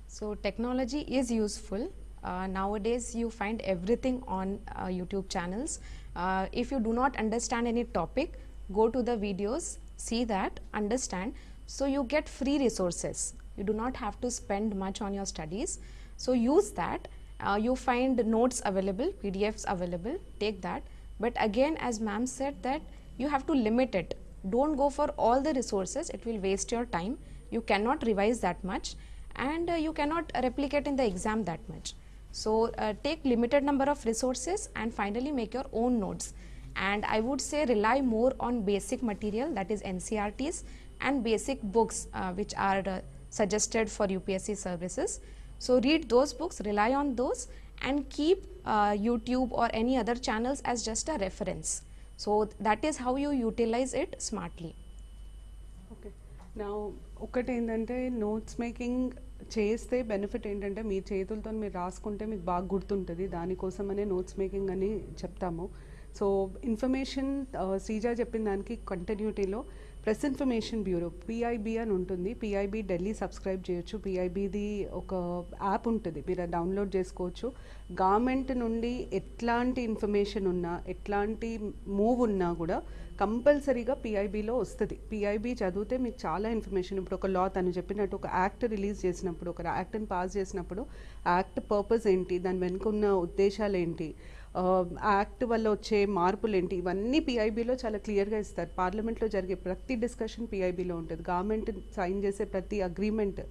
So technology is useful. Uh, nowadays, you find everything on uh, YouTube channels. Uh, if you do not understand any topic, go to the videos, see that, understand. So you get free resources. You do not have to spend much on your studies. So use that. Uh, you find notes available, PDFs available. Take that. But again, as ma'am said, that you have to limit it. Don't go for all the resources. It will waste your time. You cannot revise that much and uh, you cannot replicate in the exam that much. So uh, take limited number of resources and finally make your own notes. And I would say rely more on basic material that is NCRTs and basic books uh, which are uh, suggested for UPSC services. So read those books, rely on those and keep uh, YouTube or any other channels as just a reference. So that is how you utilize it smartly. Okay నా ఒకటి ఏంటంటే notes making చేస్తే benefit ఏంటంటే మీ చేతులతో మీరు రాసుకుంటే మీకు బాగా గుర్తుంటుంది. దానికోసమనే నోట్స్ మేకింగ్ అని చెప్తాము. సో ఇన్ఫర్మేషన్ uh, శ్రీజ చెప్పిన దానికి కంటిన్యూటీలో ప్రెస్ ఇన్ఫర్మేషన్ బ్యూరో పిఐబి అని ఉంటుంది. పిఐబి ఢిల్లీ సబ్స్క్రైబ్ చేయొచ్చు. పిఐబిది ఒక యాప్ ఉంటుంది. మీరు అది డౌన్లోడ్ చేసుకోవచ్చు. గవర్నమెంట్ నుండి ఎట్లాంటి ఇన్ఫర్మేషన్ ఉన్నా ఎట్లాంటి మూవ్ ఉన్నా కూడా కంపల్సరీగా పిఐబిలో వస్తుంది. పిఐబి చదివితే మీకు చాలా ఇన్ఫర్మేషన్. ఇప్పుడు ఒక లా తను చెప్పినట్టు ఒక యాక్ట్ రిలీజ్ చేసినప్పుడు ఒక యాక్ట్ని పాస్ చేసినప్పుడు యాక్ట్ పర్పస్ ఏంటి దాని వెనుక ఉన్న ఉద్దేశాలు ఏంటి యాక్ట్ వల్ల వచ్చే మార్పులు ఏంటి ఇవన్నీ పిఐబిలో చాలా క్లియర్గా ఇస్తారు. పార్లమెంట్లో జరిగే ప్రతి డిస్కషన్ పిఐబిలో ఉంటుంది. గవర్నమెంట్ సైన్ చేసే ప్రతి అగ్రిమెంట్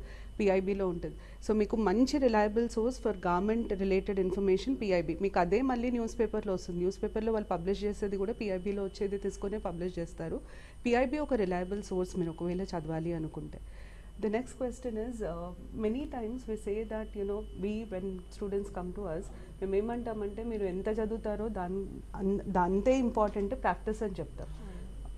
పిఐబిలో ఉంటుంది. సో మీకు మంచి reliable source for government related information PIB మీకు అదే మళ్ళీ న్యూస్ పేపర్లో వస్తుంది. న్యూస్ పేపర్లో వాళ్ళు పబ్లిష్ చేసేది కూడా పిఐబిలో వచ్చేది తీసుకొని పబ్లిష్ చేస్తారు. పిఐబి ఒక రిలయబుల్ సోర్స్ మీరు ఒకవేళ చదవాలి అనుకుంటే. The next question is uh, many times we say that you know we when students come to us మేము ఏమంటామంటే మీరు ఎంత చదువుతారో దాని అన్- అంతే ఇంపార్టెంట్ ప్రాక్టీస్ అని చెప్తాం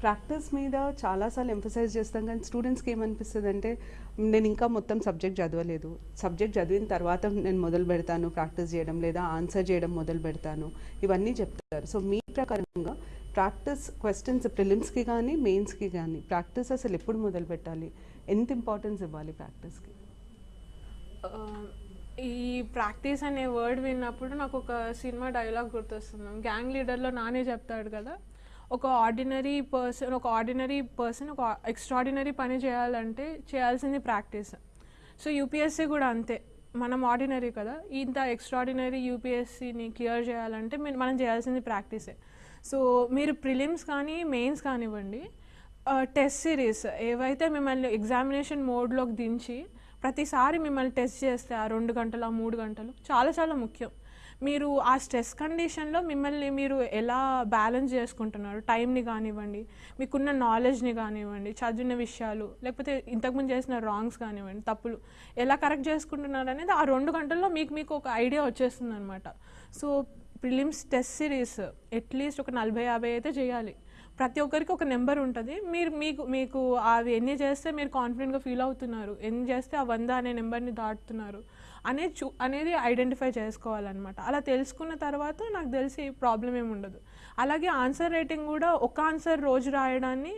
ప్రాక్టీస్ మీద చాలాసార్లు ఎంఫసైజ్ చేస్తాం కానీ స్టూడెంట్స్కి ఏమనిపిస్తుంది అంటే నేను ఇంకా మొత్తం సబ్జెక్ట్ చదవలేదు. సబ్జెక్ట్ చదివిన తర్వాత నేను మొదలు పెడతాను ప్రాక్టీస్ చేయడం లేదా ఆన్సర్ చేయడం మొదలు పెడతాను. ఇవన్నీ చెప్తారు. సో మీ ప్రకారంగా ప్రాక్టీస్ క్వశ్చన్స్ ప్రిలిమ్స్కి కానీ మెయిన్స్కి కానీ ప్రాక్టీస్ అసలు ఎప్పుడు మొదలు పెట్టాలి? ఎంత ఇంపార్టెన్స్ ఇవ్వాలి ప్రాక్టీస్కి ఈ ప్రాక్టీస్ అనే వర్డ్ విన్నప్పుడు నాకు ఒక సినిమా డైలాగ్ గుర్తొస్తుంది. గ్యాంగ్ లీడర్లో నానే చెప్తాడు కదా? ఒక ఆర్డినరీ పర్సన్ ఒక ఆర్డినరీ పర్సన్ ఒక ఎక్స్ట్రాడినరీ పని చేయాలంటే చేయాల్సింది ప్రాక్టీస్ సో యూపీఎస్సీ కూడా అంతే. మనం ఆర్డినరీ కదా. ఇంత ఎక్స్ట్రాడినరీ యూపీఎస్సీని క్లియర్ చేయాలంటే మీ- మనం చేయాల్సింది ప్రాక్టీసే సో మీరు ప్రిలిమ్స్ కానీ మెయిన్స్ కానివ్వండి టెస్ట్ సిరీస్ ఏవైతే మిమ్మల్ని ఎగ్జామినేషన్ మోడ్లోకి దించి ప్రతిసారి మిమ్మల్ని టెస్ట్ చేస్తే ఆ రెండు గంటలు ఆ మూడు గంటలు చాలా చాలా ముఖ్యం. మీరు ఆ స్ట్రెస్ కండిషన్లో మిమ్మల్ని మీరు ఎలా బ్యాలెన్స్ చేసుకుంటున్నారు? టైంని కానివ్వండి మీకున్న నాలెడ్జ్ని కానివ్వండి చదివిన విషయాలు లేకపోతే ఇంతకుముందు చేసిన రాంగ్స్ కానివ్వండి తప్పులు ఎలా కరెక్ట్ చేసుకుంటున్నారు అనేది ఆ రెండు గంటల్లో మీకు మీకు ఒక ఐడియా వచ్చేస్తుంది అనమాట so prelims test series at least ఒక నలభై యాభై అయితే చేయాలి. ప్రతి ఒక్కరికి ఒక నెంబర్ ఉంటుంది. మీరు మీకు మీకు అవి ఎన్ని చేస్తే మీరు కాన్ఫిడెంట్గా ఫీల్ అవుతున్నారు? ఎన్ని చేస్తే ఆ వంద అనే నెంబర్ని దాటుతున్నారు? అనేది చూ అనేది ఐడెంటిఫై చేసుకోవాలన్నమాట. అలా తెలుసుకున్న తర్వాత నాకు తెలిసి ప్రాబ్లం ఏమి ఉండదు. అలాగే ఆన్సర్ రేటింగ్ కూడా ఒక ఆన్సర్ రోజు రాయడాన్ని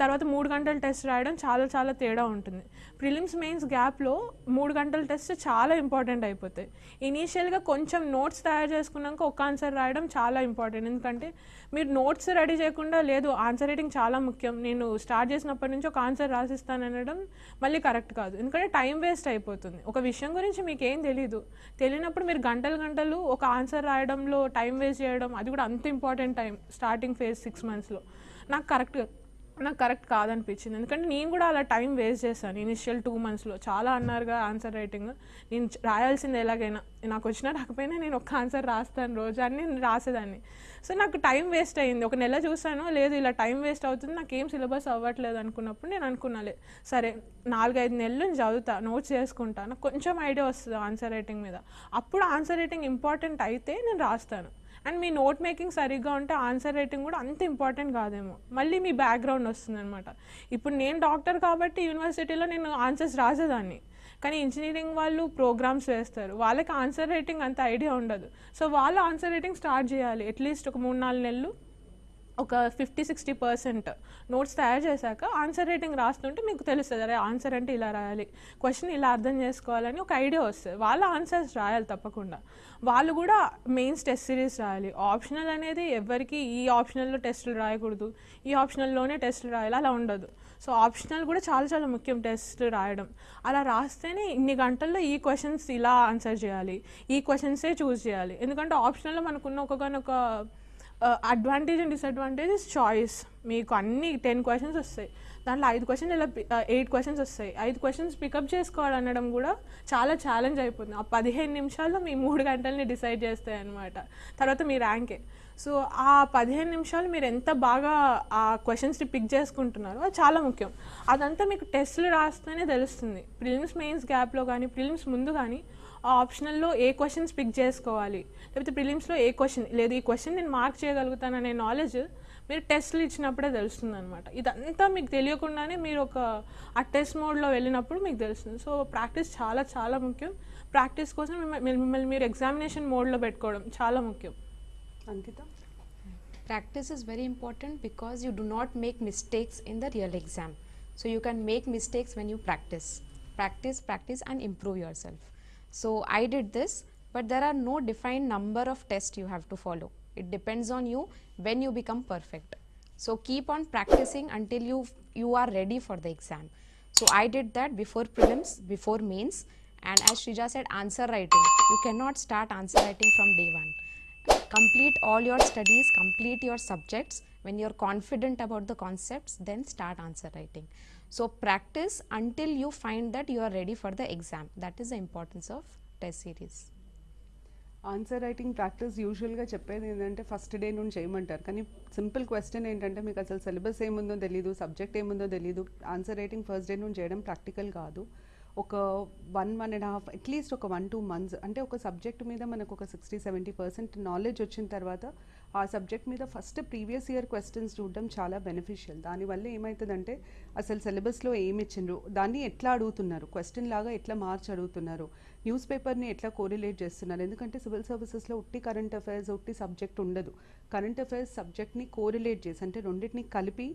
తర్వాత మూడు గంటల టెస్ట్ రాయడం చాలా చాలా తేడా ఉంటుంది. ప్రిలిమ్స్ మెయిన్స్ గ్యాప్లో మూడు గంటల టెస్ట్ చాలా ఇంపార్టెంట్ అయిపోతాయి. ఇనీషియల్గా కొంచెం నోట్స్ తయారు చేసుకున్నాక ఒక ఆన్సర్ రాయడం చాలా ఇంపార్టెంట్ ఎందుకంటే మీరు నోట్స్ రెడీ చేయకుండా లేదు ఆన్సర్ రైటింగ్ చాలా ముఖ్యం. నేను స్టార్ట్ చేసినప్పటి నుంచి ఒక ఆన్సర్ రాసిస్తాను అనడం మళ్ళీ కరెక్ట్ కాదు. ఎందుకంటే టైం వేస్ట్ అయిపోతుంది. ఒక విషయం గురించి మీకు ఏం తెలీదు. తెలియనప్పుడు మీరు గంటలు గంటలు ఒక ఆన్సర్ రాయడంలో టైం వేస్ట్ చేయడం అది కూడా అంత important time starting phase six మంత్స్లో నాకు కరెక్ట్ నాకు కరెక్ట్ కాదనిపించింది. ఎందుకంటే నేను కూడా అలా టైం వేస్ట్ చేశాను ఇనిషియల్ టూ మంత్స్లో. చాలా అన్నారుగా ఆన్సర్ రైటింగ్. నేను రాయాల్సింది ఎలాగైనా నాకు వచ్చినా రాకపోయినా నేను ఒక ఆన్సర్ రాస్తాను రోజు అని నేను రాసేదాన్ని. సో నాకు టైం వేస్ట్ అయింది. ఒక నెల చూసాను లేదు ఇలా టైం వేస్ట్ అవుతుంది. నాకు ఏం సిలబస్ అవ్వట్లేదు అనుకున్నప్పుడు నేను అనుకున్నాలే. సరే నాలుగైదు నెలలు నేను చదువుతా నోట్స్ చేసుకుంటా నాకు కొంచెం ఐడియా వస్తుంది ఆన్సర్ రైటింగ్ మీద. అప్పుడు ఆన్సర్ రైటింగ్ ఇంపార్టెంట్ అయితే నేను రాస్తాను. అండ్ మీ నోట్ మేకింగ్ సరిగ్గా ఉంటే ఆన్సర్ రైటింగ్ కూడా అంత ఇంపార్టెంట్ కాదేమో. మళ్ళీ మీ బ్యాక్గ్రౌండ్ వస్తుంది అనమాట ఇప్పుడు నేను డాక్టర్ కాబట్టి యూనివర్సిటీలో నేను ఆన్సర్స్ రాసేదాన్ని. కానీ ఇంజనీరింగ్ వాళ్ళు ప్రోగ్రామ్స్ వేస్తారు. వాళ్ళకి ఆన్సర్ రైటింగ్ అంత ఐడియా ఉండదు. సో వాళ్ళు ఆన్సర్ రైటింగ్ స్టార్ట్ చేయాలి. అట్లీస్ట్ ఒక మూడు నాలుగు నెలలు ఒక ఫిఫ్టీ సిక్స్టీ పర్సెంట్ నోట్స్ తయారు చేశాక ఆన్సర్ రేటింగ్ రాస్తుంటే మీకు తెలుస్తుంది అరే ఆన్సర్ అంటే ఇలా రాయాలి క్వశ్చన్ ఇలా అర్థం చేసుకోవాలని ఒక ఐడియా వస్తుంది. వాళ్ళ ఆన్సర్స్ రాయాలి తప్పకుండా. వాళ్ళు కూడా మెయిన్స్ టెస్ట్ సిరీస్ రాయాలి. ఆప్షనల్ అనేది ఎవరికి ఈ ఆప్షనల్లో టెస్టులు రాయకూడదు ఈ ఆప్షనల్లోనే టెస్టులు రాయాలి అలా ఉండదు. సో ఆప్షనల్ కూడా చాలా చాలా ముఖ్యం టెస్ట్ రాయడం. అలా రాస్తేనే ఇన్ని గంటల్లో ఈ క్వశ్చన్స్ ఇలా ఆన్సర్ చేయాలి ఈ క్వశ్చన్సే చూస్ చేయాలి. ఎందుకంటే ఆప్షనల్లో మనకున్న ఒకగానొక అడ్వాంటేజ్ అండ్ డిసడ్వాంటేజెస్ చాయిస్ మీకు అన్ని టెన్ క్వశ్చన్స్ వస్తాయి. దాంట్లో ఐదు క్వశ్చన్ ఇలా ఎయిట్ క్వశ్చన్స్ వస్తాయి. ఐదు క్వశ్చన్స్ పికప్ చేసుకోవాలనడం కూడా చాలా ఛాలెంజ్ అయిపోతుంది. ఆ పదిహేను నిమిషాల్లో మీ మూడు గంటల్ని డిసైడ్ చేస్తాయి అనమాట తర్వాత మీ ర్యాంకే సో ఆ పదిహేను నిమిషాలు మీరు ఎంత బాగా ఆ క్వశ్చన్స్ని పిక్ చేసుకుంటున్నారో అది చాలా ముఖ్యం. అదంతా మీకు టెస్ట్లు రాస్తేనే తెలుస్తుంది. ప్రిలిమ్స్ మెయిన్స్ గ్యాప్లో కానీ ప్రిలిమ్స్ ముందు కానీ ఆ ఆప్షనల్లో ఏ క్వశ్చన్స్ పిక్ చేసుకోవాలి? లేకపోతే ప్రిలిమ్స్లో ఏ క్వశ్చన్ లేదు ఈ క్వశ్చన్ నేను మార్క్ చేయగలుగుతాననే నాలెడ్జ్ మీరు టెస్ట్లు ఇచ్చినప్పుడే తెలుస్తుంది అనమాట ఇదంతా మీకు తెలియకుండానే మీరు ఒక ఆ టెస్ట్ మోడ్లో వెళ్ళినప్పుడు మీకు తెలుస్తుంది సో ప్రాక్టీస్ చాలా చాలా ముఖ్యం ప్రాక్టీస్ కోసం మిమ్మల్ని మీరు ఎగ్జామినేషన్ మోడ్లో పెట్టుకోవడం చాలా ముఖ్యం Ankita Practice is very important because you do not make mistakes in the real exam. So you can make mistakes when you practice. Practice, practice, and improve yourself. So I did this, but there are no defined number of tests you have to follow. It depends on you when you become perfect. So keep on practicing until you you are ready for the exam. So I did that before prelims, before mains, and as Shrija said, answer writing. You cannot start answer writing from day one complete all your studies complete your subjects when you're confident about the concepts then start answer writing so practice until you find that you are ready for the exam that is the importance of test series answer writing practice యూజువల్గా చెప్పేది ఏంటంటే first day నుండి చేయమంటారు. కానీ simple question ఏంటంటే మీకు అసలు syllabus ఏముందో తెలియదు సబ్జెక్ట్ ఏముందో తెలియదు ఆన్సర్ రైటింగ్ ఫస్ట్ డే నుండి చేయడం ప్రాక్టికల్ కాదు. ఒక one one and half at least ఒక వన్ టూ మంత్స్ అంటే ఒక సబ్జెక్ట్ మీద మనకు ఒక సిక్స్టీ సెవెంటీ పర్సెంట్ నాలెడ్జ్ వచ్చిన తర్వాత ఆ సబ్జెక్ట్ మీద ఫస్ట్ ప్రీవియస్ ఇయర్ క్వశ్చన్స్ చూడడం చాలా బెనిఫిషియల్. దానివల్ల ఏమవుతుందంటే అసలు సిలబస్లో ఏమి ఇచ్చిండ్రు దాన్ని ఎట్లా అడుగుతున్నారు క్వశ్చన్ లాగా ఎట్లా మార్చి అడుగుతున్నారు న్యూస్ పేపర్ని ఎట్లా కోరిలేట్ చేస్తున్నారు? ఎందుకంటే సివిల్ సర్వీసెస్లో ఉట్టి కరెంట్ అఫైర్స్ ఉట్టి సబ్జెక్ట్ ఉండదు. కరెంట్ అఫైర్స్ సబ్జెక్ట్ని కోరిలేట్ చేసి అంటే రెండింటిని కలిపి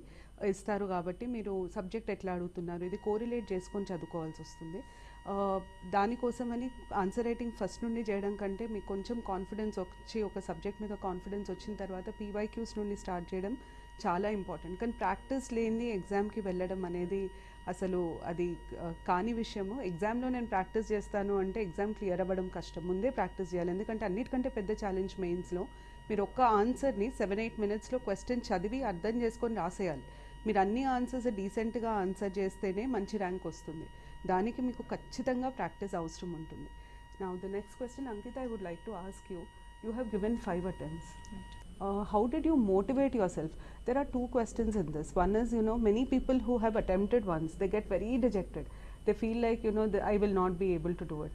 ఇస్తారు కాబట్టి మీరు సబ్జెక్ట్ ఎట్లా అడుగుతున్నారు? ఇది కోరిలేట్ చేసుకొని చదువుకోవాల్సి వస్తుంది. దానికోసమని ఆన్సర్ రైటింగ్ ఫస్ట్ నుండి చేయడం కంటే మీకు కొంచెం కాన్ఫిడెన్స్ వచ్చి ఒక సబ్జెక్ట్ మీద కాన్ఫిడెన్స్ వచ్చిన తర్వాత పీవైక్యూస్ నుండి స్టార్ట్ చేయడం చాలా ఇంపార్టెంట్ కానీ ప్రాక్టీస్ లేని ఎగ్జామ్కి వెళ్ళడం అనేది అసలు అది కాని విషయము. ఎగ్జామ్లో నేను ప్రాక్టీస్ చేస్తాను అంటే ఎగ్జామ్ క్లియర్ అవ్వడం కష్టం. ముందే ప్రాక్టీస్ చేయాలి. ఎందుకంటే అన్నిటికంటే పెద్ద ఛాలెంజ్ మెయిన్స్లో మీరు ఒక్క ఆన్సర్ని సెవెన్ ఎయిట్ మినిట్స్లో క్వశ్చన్ చదివి అర్థం చేసుకొని రాసేయాలి. మీరు అన్ని ఆన్సర్స్ డీసెంట్గా ఆన్సర్ చేస్తేనే మంచి ర్యాంక్ వస్తుంది. దానికి మీకు ఖచ్చితంగా ప్రాక్టీస్ అవసరం ఉంటుంది. నా the next question Ankita I would like to ask you you have given five attempts uh, how did you motivate yourself there are two questions in this one is you know many people who have attempted once they get very dejected they feel like you know the, i will not be able to do it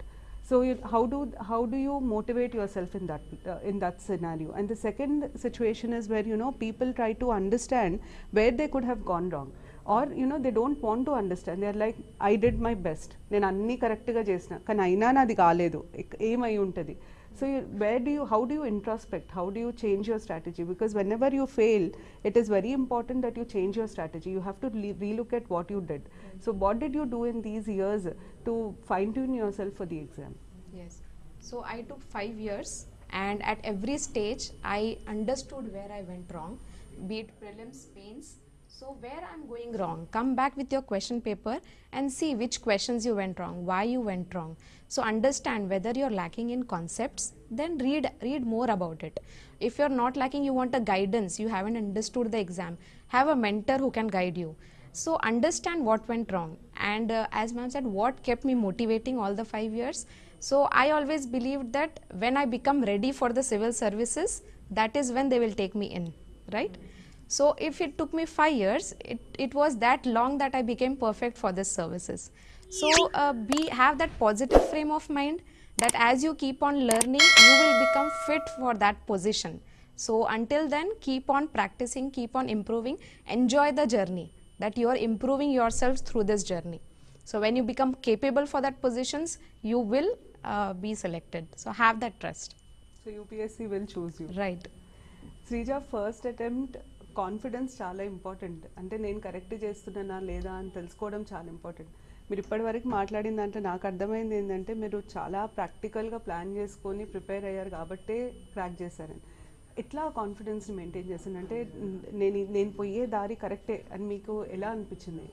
so you, how do how do you motivate yourself in that uh, in that scenario and the second situation is where you know people try to understand where they could have gone wrong or you know they don't want to understand they are like i did my best నేను అన్నీ కరెక్ట్గా చేసిన కానీ అయినా నాది కాలేదు ఇక్- ఏమై ఉంటుంది so you, where do you how do you introspect how do you change your strategy because whenever you fail it is very important that you change your strategy you have to relook at what you did so what did you do in these years to fine tune yourself for the exam Yes. So I took five years, and at every stage, I understood where I went wrong, be it prelims, pains. So where I'm going wrong, come back with your question paper and see which questions you went wrong, why you went wrong. So understand whether you're lacking in concepts, then read read more about it. If you're not lacking, you want a guidance, you haven't understood the exam, have a mentor who can guide you. So understand what went wrong. And uh, as ma'am said, what kept me motivating all the five years. So I always believed that when I become ready for the civil services, that is when they will take me in, right? So if it took me five years, it, it was that long that I became perfect for this services. So uh, be have that positive frame of mind that as you keep on learning, you will become fit for that position. So until then, keep on practicing, keep on improving, enjoy the journey that you are improving yourselves through this journey. So when you become capable for that positions, you will uh, be selected. So have that trust. so upsc will choose you Right. Sreeja first attempt confidence చాలా important అంటే నేను correct చేస్తున్నానా లేదా అని తెలుసుకోవడం చాలా important మీరు ఇప్పటివరకు మాట్లాడిన దాంట్లో నాకు అర్థమైంది ఏంటంటే మీరు చాలా ప్రాక్టికల్గా ప్లాన్ చేసుకొని ప్రిపేర్ అయ్యారు కాబట్టే క్రాక్ చేశారని ఎట్లా కాన్ఫిడెన్స్ని మెయింటైన్ చేశాను అంటే నేను నేను పోయే దారి కరెక్టే అని మీకు ఎలా అనిపించింది?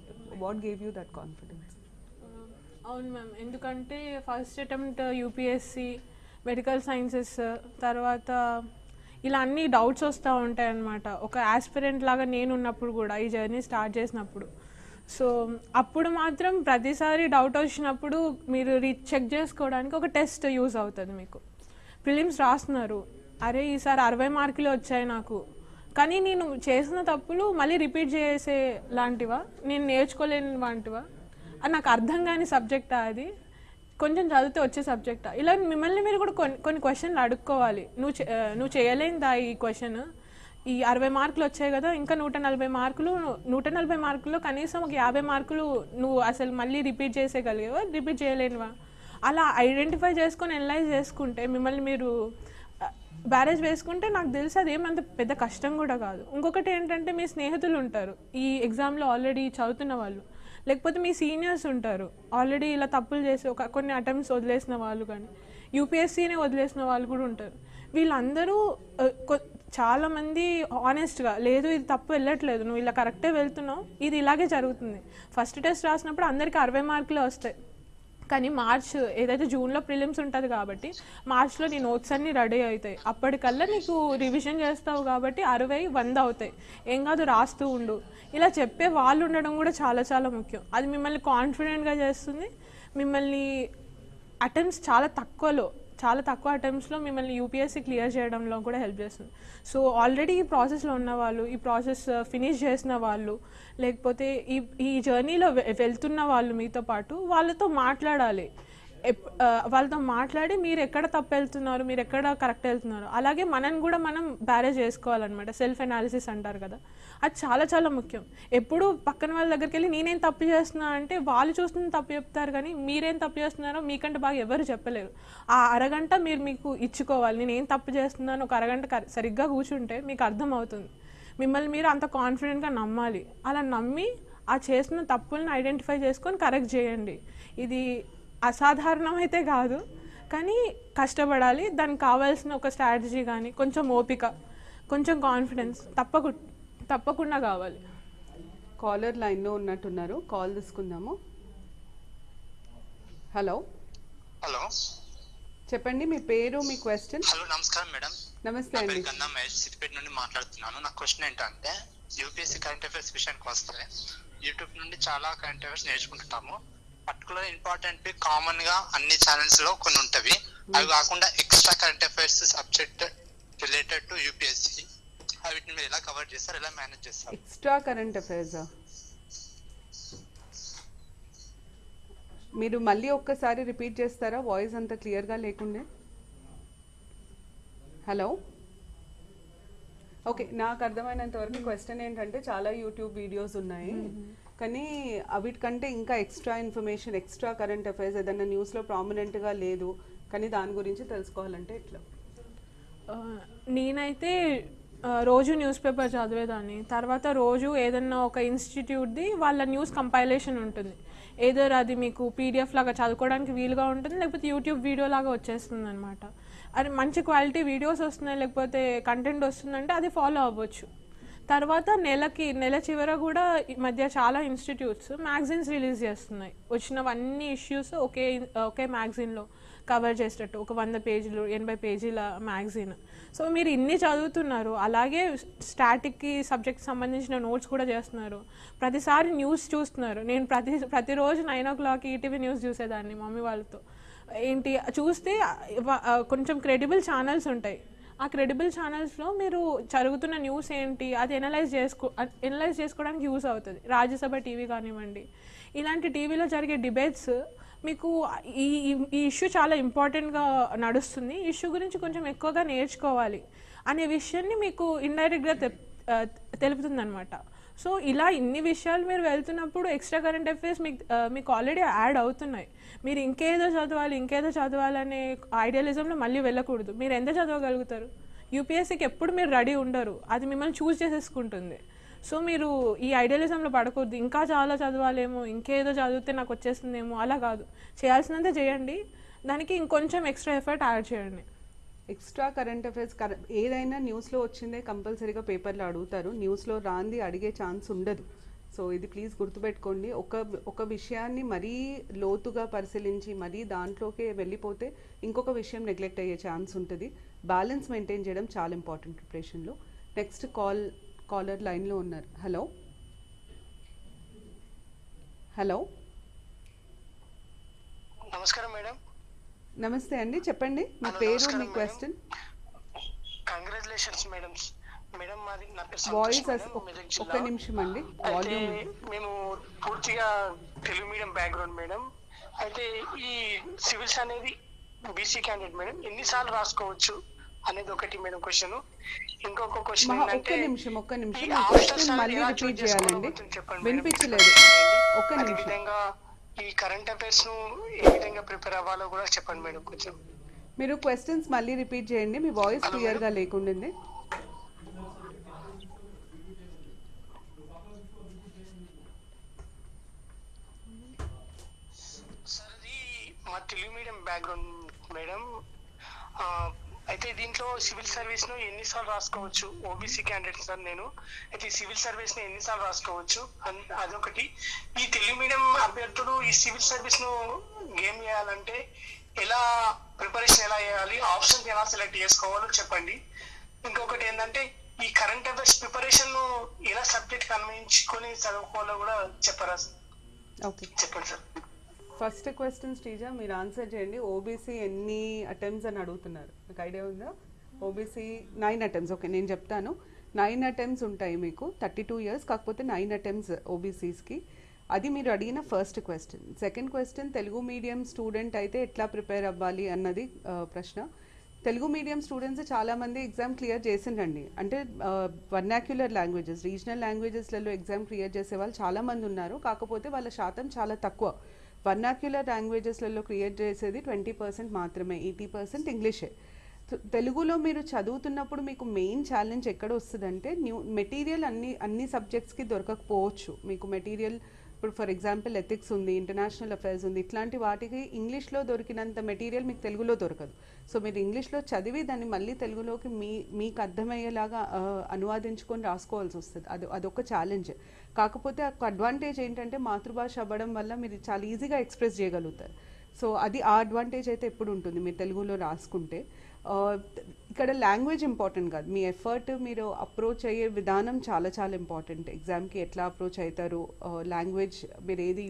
What gave you that confidence? అవును మ్యామ్. ఎందుకంటే first attempt UPSC medical sciences తర్వాత ఇలా అన్ని డౌట్స్ వస్తూ ఉంటాయి అన్నమాట ఒక యాస్పిరెంట్ లాగా నేను ఉన్నప్పుడు కూడా ఈ జర్నీ స్టార్ట్ చేసినప్పుడు. సో అప్పుడు మాత్రం ప్రతిసారి డౌట్ వచ్చినప్పుడు మీరు రీచ్ చెక్ చేసుకోవడానికి ఒక టెస్ట్ యూజ్ అవుతుంది మీకు. ప్రిలిమ్స్ రాస్తున్నారు. అరే ఈసారి అరవై మార్కులు వచ్చాయి నాకు. కానీ నేను చేసిన తప్పులు మళ్ళీ రిపీట్ చేసే లాంటివా? నేను నేర్చుకోలేని వాంటివా? అది నాకు అర్థం కాని సబ్జెక్టా అది? కొంచెం చదివితే వచ్చే సబ్జెక్టా? ఇలా మిమ్మల్ని మీరు కూడా కొన్ని కొన్ని క్వశ్చన్లు అడుక్కోవాలి. నువ్వు నువ్వు చేయలేనిదా ఈ క్వశ్చన్? ఈ అరవై మార్కులు వచ్చాయి కదా ఇంకా నూట నలభై మార్కులు నూట నలభై మార్కుల్లో కనీసం ఒక యాభై మార్కులు నువ్వు అసలు మళ్ళీ రిపీట్ చేసేయగలిగేవా? రిపీట్ చేయలేనివా? అలా ఐడెంటిఫై చేసుకొని అనలైజ్ చేసుకుంటే మిమ్మల్ని మీరు బ్యారేజ్ వేసుకుంటే నాకు తెలిసి అది ఏమంత పెద్ద కష్టం కూడా కాదు. ఇంకొకటి ఏంటంటే మీ స్నేహితులు ఉంటారు ఈ ఎగ్జామ్లో ఆల్రెడీ చదువుతున్న వాళ్ళు. లేకపోతే మీ సీనియర్స్ ఉంటారు ఆల్రెడీ ఇలా తప్పులు చేసి ఒక కొన్ని అటెంప్ట్స్ వదిలేసిన వాళ్ళు కానీ యూపీఎస్సీనే వదిలేసిన వాళ్ళు కూడా ఉంటారు. వీళ్ళందరూ చాలామంది ఆనెస్ట్గా లేదు ఇది తప్పు వెళ్ళట్లేదు నువ్వు ఇలా కరెక్టే వెళ్తున్నావు ఇది ఇలాగే జరుగుతుంది. ఫస్ట్ టెస్ట్ రాసినప్పుడు అందరికీ అరవై మార్కులే వస్తాయి. కానీ మార్చ్ ఏదైతే జూన్లో ప్రిలిమ్స్ ఉంటుంది కాబట్టి మార్చ్లో నీ నోట్స్ అన్నీ రెడీ అవుతాయి. అప్పటికల్లా నీకు రివిజన్ చేస్తావు కాబట్టి అరవై వంద అవుతాయి. ఏం కాదు రాస్తూ ఉండు. ఇలా చెప్పే వాళ్ళు ఉండడం కూడా చాలా చాలా ముఖ్యం. అది మిమ్మల్ని కాన్ఫిడెంట్గా చేస్తుంది. మిమ్మల్ని అటెంప్ట్స్ చాలా తక్కువలో చాలా తక్కువ అటెంప్ట్స్లో మిమ్మల్ని యూపీఎస్సీ క్లియర్ చేయడంలో కూడా హెల్ప్ చేస్తుంది. సో ఆల్రెడీ ఈ ప్రాసెస్లో ఉన్న వాళ్ళు ఈ ప్రాసెస్ ఫినిష్ uh, చేసిన వాళ్ళు లేకపోతే ఈ ఈ జర్నీలో వెళ్తున్న వాళ్ళు మీతో పాటు వాళ్ళతో మాట్లాడాలి. ఎప్- uh, వాళ్ళతో మాట్లాడి మీరు ఎక్కడ తప్పు వెళ్తున్నారు మీరు ఎక్కడ కరెక్ట్ వెళ్తున్నారు అలాగే మనం కూడా మనం బ్యారేజ్ చేసుకోవాలన్నమాట. సెల్ఫ్ అనాలిసిస్ అంటారు కదా. అది చాలా చాలా ముఖ్యం. ఎప్పుడు పక్కన వాళ్ళ దగ్గరికి వెళ్ళి నేనేం తప్పు చేస్తున్నా? అంటే వాళ్ళు చూస్తున్న తప్పు చెప్తారు కానీ మీరేం తప్పు చేస్తున్నారో మీకంటే బాగా ఎవరు చెప్పలేరు. ఆ అరగంట మీరు మీకు ఇచ్చుకోవాలి. నేను ఏం తప్పు చేస్తున్నాను? ఒక అరగంట సరిగ్గా కూర్చుంటే మీకు అర్థమవుతుంది. మిమ్మల్ని మీరు అంత కాన్ఫిడెంట్గా నమ్మాలి. అలా నమ్మి ఆ చేసిన తప్పులను ఐడెంటిఫై చేసుకొని కరెక్ట్ చేయండి. ఇది అసాధారణం అయితే కాదు కానీ కష్టపడాలి. దానికి కావాల్సిన ఒక స్ట్రాటజీ కానీ కొంచెం ఓపిక కొంచెం కాన్ఫిడెన్స్ తప్పకుండా తప్పకుండా కావాలి. కాలర్ లైన్లో ఉన్నట్టున్నారు. కాల్ తీసుకుందాము. హలో హలో చెప్పండి మీ పేరు మీ క్వశ్చన్ హలో నమస్కారం మేడం. నమస్తే నా అండి. పేరు కన్నా మహేష్ సిద్దిపేట నుండి మాట్లాడుతున్నాను. నా క్వశ్చన్ ఏంటంటే యూపీఎస్సీ కరెంట్ అఫైర్స్ విషయానికి వస్తే యూట్యూబ్ నుండి చాలా కరెంట్ అఫైర్స్ నేర్చుకుంటాము పర్టికులర్ ఇంపార్టెంట్ కామన్గా అన్ని ఛానల్స్లో కొన్ని ఉంటవి. అవి కాకుండా extra current affairs subject related to UPSC వీటిని మీరు ఎలా కవర్ చేస్తారు ఎలా మేనేజ్ చేస్తారు? ఎక్స్ట్రా కరెంట్ అఫైర్సా మీరు మళ్ళీ ఒక్కసారి రిపీట్ చేస్తారా? వాయిస్ అంత క్లియర్గా లేకుండే? హలో ఓకే నాకు అర్థమైనంత వరకు క్వశ్చన్ ఏంటంటే చాలా యూట్యూబ్ వీడియోస్ ఉన్నాయి. కానీ అవిటికంటే ఇంకా extra information extra current affairs ఏదైనా న్యూస్లో ప్రామినెంట్గా లేదు. కానీ దాని గురించి తెలుసుకోవాలంటే ఎట్లా? నేనైతే రోజు న్యూస్ పేపర్ చదివేదాన్ని తర్వాత రోజు ఏదన్నా ఒక ఇన్స్టిట్యూట్ది వాళ్ళ న్యూస్ కంపైలేషన్ ఉంటుంది. ఏదర్ అది మీకు పీడిఎఫ్ లాగా చదువుకోవడానికి వీలుగా ఉంటుంది లేకపోతే యూట్యూబ్ వీడియో లాగా వచ్చేస్తుంది అనమాట అది మంచి క్వాలిటీ వీడియోస్ వస్తున్నాయి లేకపోతే కంటెంట్ వస్తుందంటే అది ఫాలో అవ్వచ్చు. తర్వాత నెలకి నెల చివర కూడా ఈ మధ్య చాలా ఇన్స్టిట్యూట్స్ మ్యాగజైన్స్ రిలీజ్ చేస్తున్నాయి. వచ్చినవన్నీ ఇష్యూస్ ఒకే ఒకే మ్యాగజైన్లో కవర్ చేసేటట్టు. ఒక వంద పేజీలు ఎనభై పేజీల మ్యాగజైన్. సో మీరు ఇన్ని చదువుతున్నారు అలాగే స్టాటిక్కి సబ్జెక్ట్ సంబంధించిన నోట్స్ కూడా చేస్తున్నారు. ప్రతిసారి న్యూస్ చూస్తున్నారు. నేను ప్రతి ప్రతిరోజు nine o'clock ETV news చూసేదాన్ని మమ్మీ వాళ్ళతో. ఏంటి చూస్తే కొంచెం క్రెడిబుల్ ఛానల్స్ ఉంటాయి. ఆ క్రెడిబుల్ ఛానల్స్లో మీరు జరుగుతున్న న్యూస్ ఏంటి అది ఎనలైజ్ చేసుకో ఎనలైజ్ చేసుకోవడానికి యూస్ అవుతుంది. రాజ్యసభ టీవీ కానివ్వండి. ఇలాంటి టీవీలో జరిగే డిబేట్స్ మీకు ఈ ఈ- ఇష్యూ చాలా ఇంపార్టెంట్గా నడుస్తుంది. ఈ ఇష్యూ గురించి కొంచెం ఎక్కువగా నేర్చుకోవాలి అనే విషయాన్ని మీకు ఇండైరెక్ట్గా తెలుపుతుంది అనమాట సో ఇలా ఇన్ని విషయాలు మీరు వెళ్తున్నప్పుడు ఎక్స్ట్రా కరెంట్ అఫైర్స్ మీకు మీకు ఆల్రెడీ యాడ్ అవుతున్నాయి. మీరు ఇంకేదో చదవాలి ఇంకేదో చదవాలనే ఐడియలిజంలో మళ్ళీ వెళ్ళకూడదు. మీరు ఎంత చదవగలుగుతారు? యూపీఎస్సీకి ఎప్పుడు మీరు రెడీ ఉండరు. అది మిమ్మల్ని చూస్ చేసేసుకుంటుంది. సో మీరు ఈ ఐడియలిజంలో పడకూడదు. ఇంకా చాలా చదవాలేమో ఇంకేదో చదివితే నాకు వచ్చేస్తుందేమో అలా కాదు. చేయాల్సినంత చేయండి. దానికి ఇంకొంచెం ఎక్స్ట్రా ఎఫర్ట్ యాడ్ చేయండి. ఎక్స్ట్రా కరెంట్ అఫైర్స్ కర- ఏదైనా న్యూస్లో వచ్చిందే కంపల్సరీగా పేపర్లో అడుగుతారు. న్యూస్లో రాంది అడిగే ఛాన్స్ ఉండదు. సో ఇది ప్లీజ్ గుర్తుపెట్టుకోండి. ఒక ఒక విషయాన్ని మరీ లోతుగా పరిశీలించి మరీ దాంట్లోకి వెళ్ళిపోతే ఇంకొక విషయం నెగ్లెక్ట్ అయ్యే ఛాన్స్ ఉంటుంది. బ్యాలెన్స్ మెయింటైన్ చేయడం చాలా ఇంపార్టెంట్ ప్రిపరేషన్లో. నెక్స్ట్ కాల్ కాలర్ లైన్లో ఉన్నారు. హలో? హలో? నమస్కారం మేడం. నమస్తే అండి చెప్పండి. మీ పేరు మీ. క్వశ్చన్. Congratulations madam. మేడం మాది నా పేరు వాయిస్ ఒక్క జిల్లా. నిమిషం అండి వాల్యూమ్. మేము పూర్తిగా తెలుగు మీడియం బ్యాక్గ్రౌండ్ మేడం. అయితే ఈ సివిల్స్ అనేది బీసీ క్యాండిడేట్ మేడం. ఎన్నిసార్లు రాసుకోవచ్చు? అనేది ఒకటి మేడం క్వశ్చన్. ఇంకొక క్వశ్చన్ ఒక్క నిమిషం ఒక్క నిమిషం. క్వశ్చన్ మళ్ళీ రిపీట్ చేయాలండి. వినిపించలేదు. ఒక్క నిమిషం. విధంగా ఈ కరెంట్ అఫైర్స్ను ఏ విధంగా ప్రిపేర్ అవ్వాలో కూడా చెప్పండి మేడం కొంచెం. మీరు క్వశ్చన్స్ మళ్ళీ రిపీట్ చేయండి. మీ వాయిస్ క్లియర్గా లేకుండింది. మా తెలుగు మీడియం బ్యాక్గ్రౌండ్ మేడం. అయితే దీంట్లో సివిల్ సర్వీస్ను ఎన్నిసార్లు రాసుకోవచ్చు? ఓబీసీ క్యాండిడేట్ సార్ నేను. అయితే ఈ సివిల్ సర్వీస్ను ఎన్నిసార్లు రాసుకోవచ్చు? అదొకటి. ఈ తెలుగు మీడియం అభ్యర్థులు ఈ సివిల్ సర్వీస్ను గేమ్ చేయాలంటే ఎలా ప్రిపరేషన్ ఎలా చేయాలి? ఆప్షన్స్ ఎలా సెలెక్ట్ చేసుకోవాలో చెప్పండి. ఇంకొకటి ఏంటంటే ఈ కరెంట్ అఫైర్స్ ప్రిపరేషన్ను ఎలా సబ్జెక్ట్ అన్వయించుకొని చదువుకోవాలో కూడా చెప్పరా? చెప్పండి సార్. ఫస్ట్ క్వశ్చన్ శ్రీజ మీరు ఆన్సర్ చేయండి. ఓబీసీ ఎన్ని అటెంప్ట్స్ అని అడుగుతున్నారు? మీకు ఐడియా ఉందా? ఓబీసీ నైన్ అటెంప్ట్స్ ఓకే నేను చెప్తాను. నైన్ అటెంప్ట్స్ ఉంటాయి మీకు. థర్టీ టూ ఇయర్స్ కాకపోతే నైన్ అటెంప్ట్స్ ఓబీసీస్కి అది మీరు అడిగిన first question second question Telugu medium student అయితే ఎట్లా ప్రిపేర్ అవ్వాలి అన్నది ప్రశ్న. తెలుగు మీడియం స్టూడెంట్స్ చాలామంది ఎగ్జామ్ క్లియర్ చేసిండ్రండి. అంటే వర్నాక్యులర్ లాంగ్వేజెస్ రీజనల్ లాంగ్వేజెస్లలో ఎగ్జామ్ క్లియర్ చేసే వాళ్ళు చాలామంది ఉన్నారు. కాకపోతే వాళ్ళ శాతం చాలా తక్కువ. వర్నాక్యులర్ లాంగ్వేజెస్లలో క్రియేట్ చేసేది ట్వంటీ పర్సెంట్ మాత్రమే ఎయిటీ పర్సెంట్ ఇంగ్లీషే తెలుగులో మీరు చదువుతున్నప్పుడు మీకు మెయిన్ ఛాలెంజ్ ఎక్కడ వస్తుందంటే న్యూ మెటీరియల్ అన్ని అన్ని సబ్జెక్ట్స్కి దొరకకపోవచ్చు. మీకు మెటీరియల్ ఇప్పుడు ఫర్ ఎగ్జాంపుల్ ఎథిక్స్ ఉంది ఇంటర్నేషనల్ అఫైర్స్ ఉంది ఇట్లాంటి వాటికి ఇంగ్లీష్లో దొరికినంత మెటీరియల్ మీకు తెలుగులో దొరకదు. సో మీరు ఇంగ్లీష్లో చదివి దాన్ని మళ్ళీ తెలుగులోకి మీ మీకు అర్థమయ్యేలాగా అనువాదించుకొని రాసుకోవాల్సి వస్తుంది. అది అదొక ఛాలెంజ్ కాకపోతే ఒక అడ్వాంటేజ్ ఏంటంటే మాతృభాష అవ్వడం వల్ల మీరు చాలా ఈజీగా ఎక్స్ప్రెస్ చేయగలుగుతారు. సో అది ఆ అడ్వాంటేజ్ అయితే ఎప్పుడు ఉంటుంది? మీరు తెలుగులో రాసుకుంటే. ఇక్కడ లాంగ్వేజ్ ఇంపార్టెంట్ కాదు. మీ ఎఫర్ట్ మీరు అప్రోచ్ అయ్యే విధానం చాలా చాలా ఇంపార్టెంట్ ఎగ్జామ్కి ఎట్లా అప్రోచ్ అవుతారు లాంగ్వేజ్ మీరు ఏది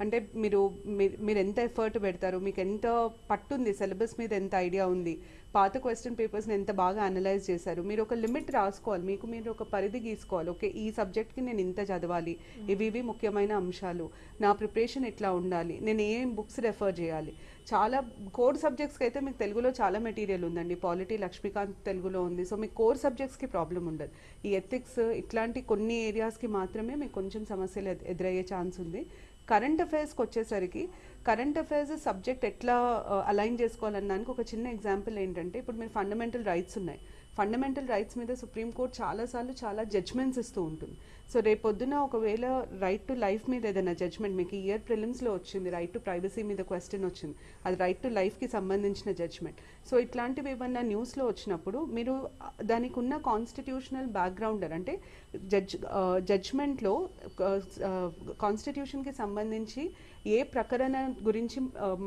అంటే మీరు మీరు మీరు ఎంత ఎఫర్ట్ పెడతారు? మీకు ఎంత పట్టుంది సిలబస్ మీద ఎంత ఐడియా ఉంది? పాత క్వశ్చన్ పేపర్స్ని ఎంత బాగా అనలైజ్ చేశారు? మీరు ఒక లిమిట్ రాసుకోవాలి. మీకు మీరు ఒక పరిధి గీసుకోవాలి. ఓకే ఈ సబ్జెక్ట్కి నేను ఇంత చదవాలి. ఇవి ఇవి ముఖ్యమైన అంశాలు. నా ప్రిపరేషన్ ఎట్లా ఉండాలి? నేను ఏం బుక్స్ రెఫర్ చేయాలి? చాలా కోర్ సబ్జెక్ట్స్కి అయితే మీకు తెలుగులో చాలా మెటీరియల్ ఉందండి. పాలిటీ లక్ష్మీకాంత్ తెలుగులో ఉంది. సో మీకు కోర్ సబ్జెక్ట్స్కి ప్రాబ్లం ఉండదు. ఈ ఎథిక్స్ ఇట్లాంటి కొన్ని ఏరియాస్కి మాత్రమే మీకు కొంచెం సమస్యలు ఎదురయ్యే ఛాన్స్ ఉంది. కరెంట్ అఫైర్స్కి వచ్చేసరికి కరెంట్ అఫైర్స్ సబ్జెక్ట్ ఎట్లా uh, అలైన్ చేసుకోవాలన్నానికి ఒక చిన్న ఎగ్జాంపుల్ ఏంటంటే ఇప్పుడు మీరు ఫండమెంటల్ రైట్స్ ఉన్నాయి. ఫండమెంటల్ రైట్స్ మీద సుప్రీంకోర్టు చాలాసార్లు చాలా జడ్జ్మెంట్స్ ఇస్తూ ఉంటుంది. సో రేపొద్దున ఒకవేళ రైట్ టు లైఫ్ మీద ఏదైనా జడ్జ్మెంట్ మీకు ఇయర్ ప్రిలిమ్స్లో వచ్చింది రైట్ టు ప్రైవసీ మీద క్వశ్చన్ వచ్చింది అది రైట్ టు లైఫ్కి సంబంధించిన జడ్జ్మెంట్ సో ఇట్లాంటివి ఏమన్నా న్యూస్లో వచ్చినప్పుడు మీరు దానికి ఉన్న కాన్స్టిట్యూషనల్ బ్యాక్గ్రౌండర్ అంటే జడ్జ్ జడ్జ్మెంట్లో కాన్స్టిట్యూషన్కి సంబంధించి ఏ ప్రకరణ గురించి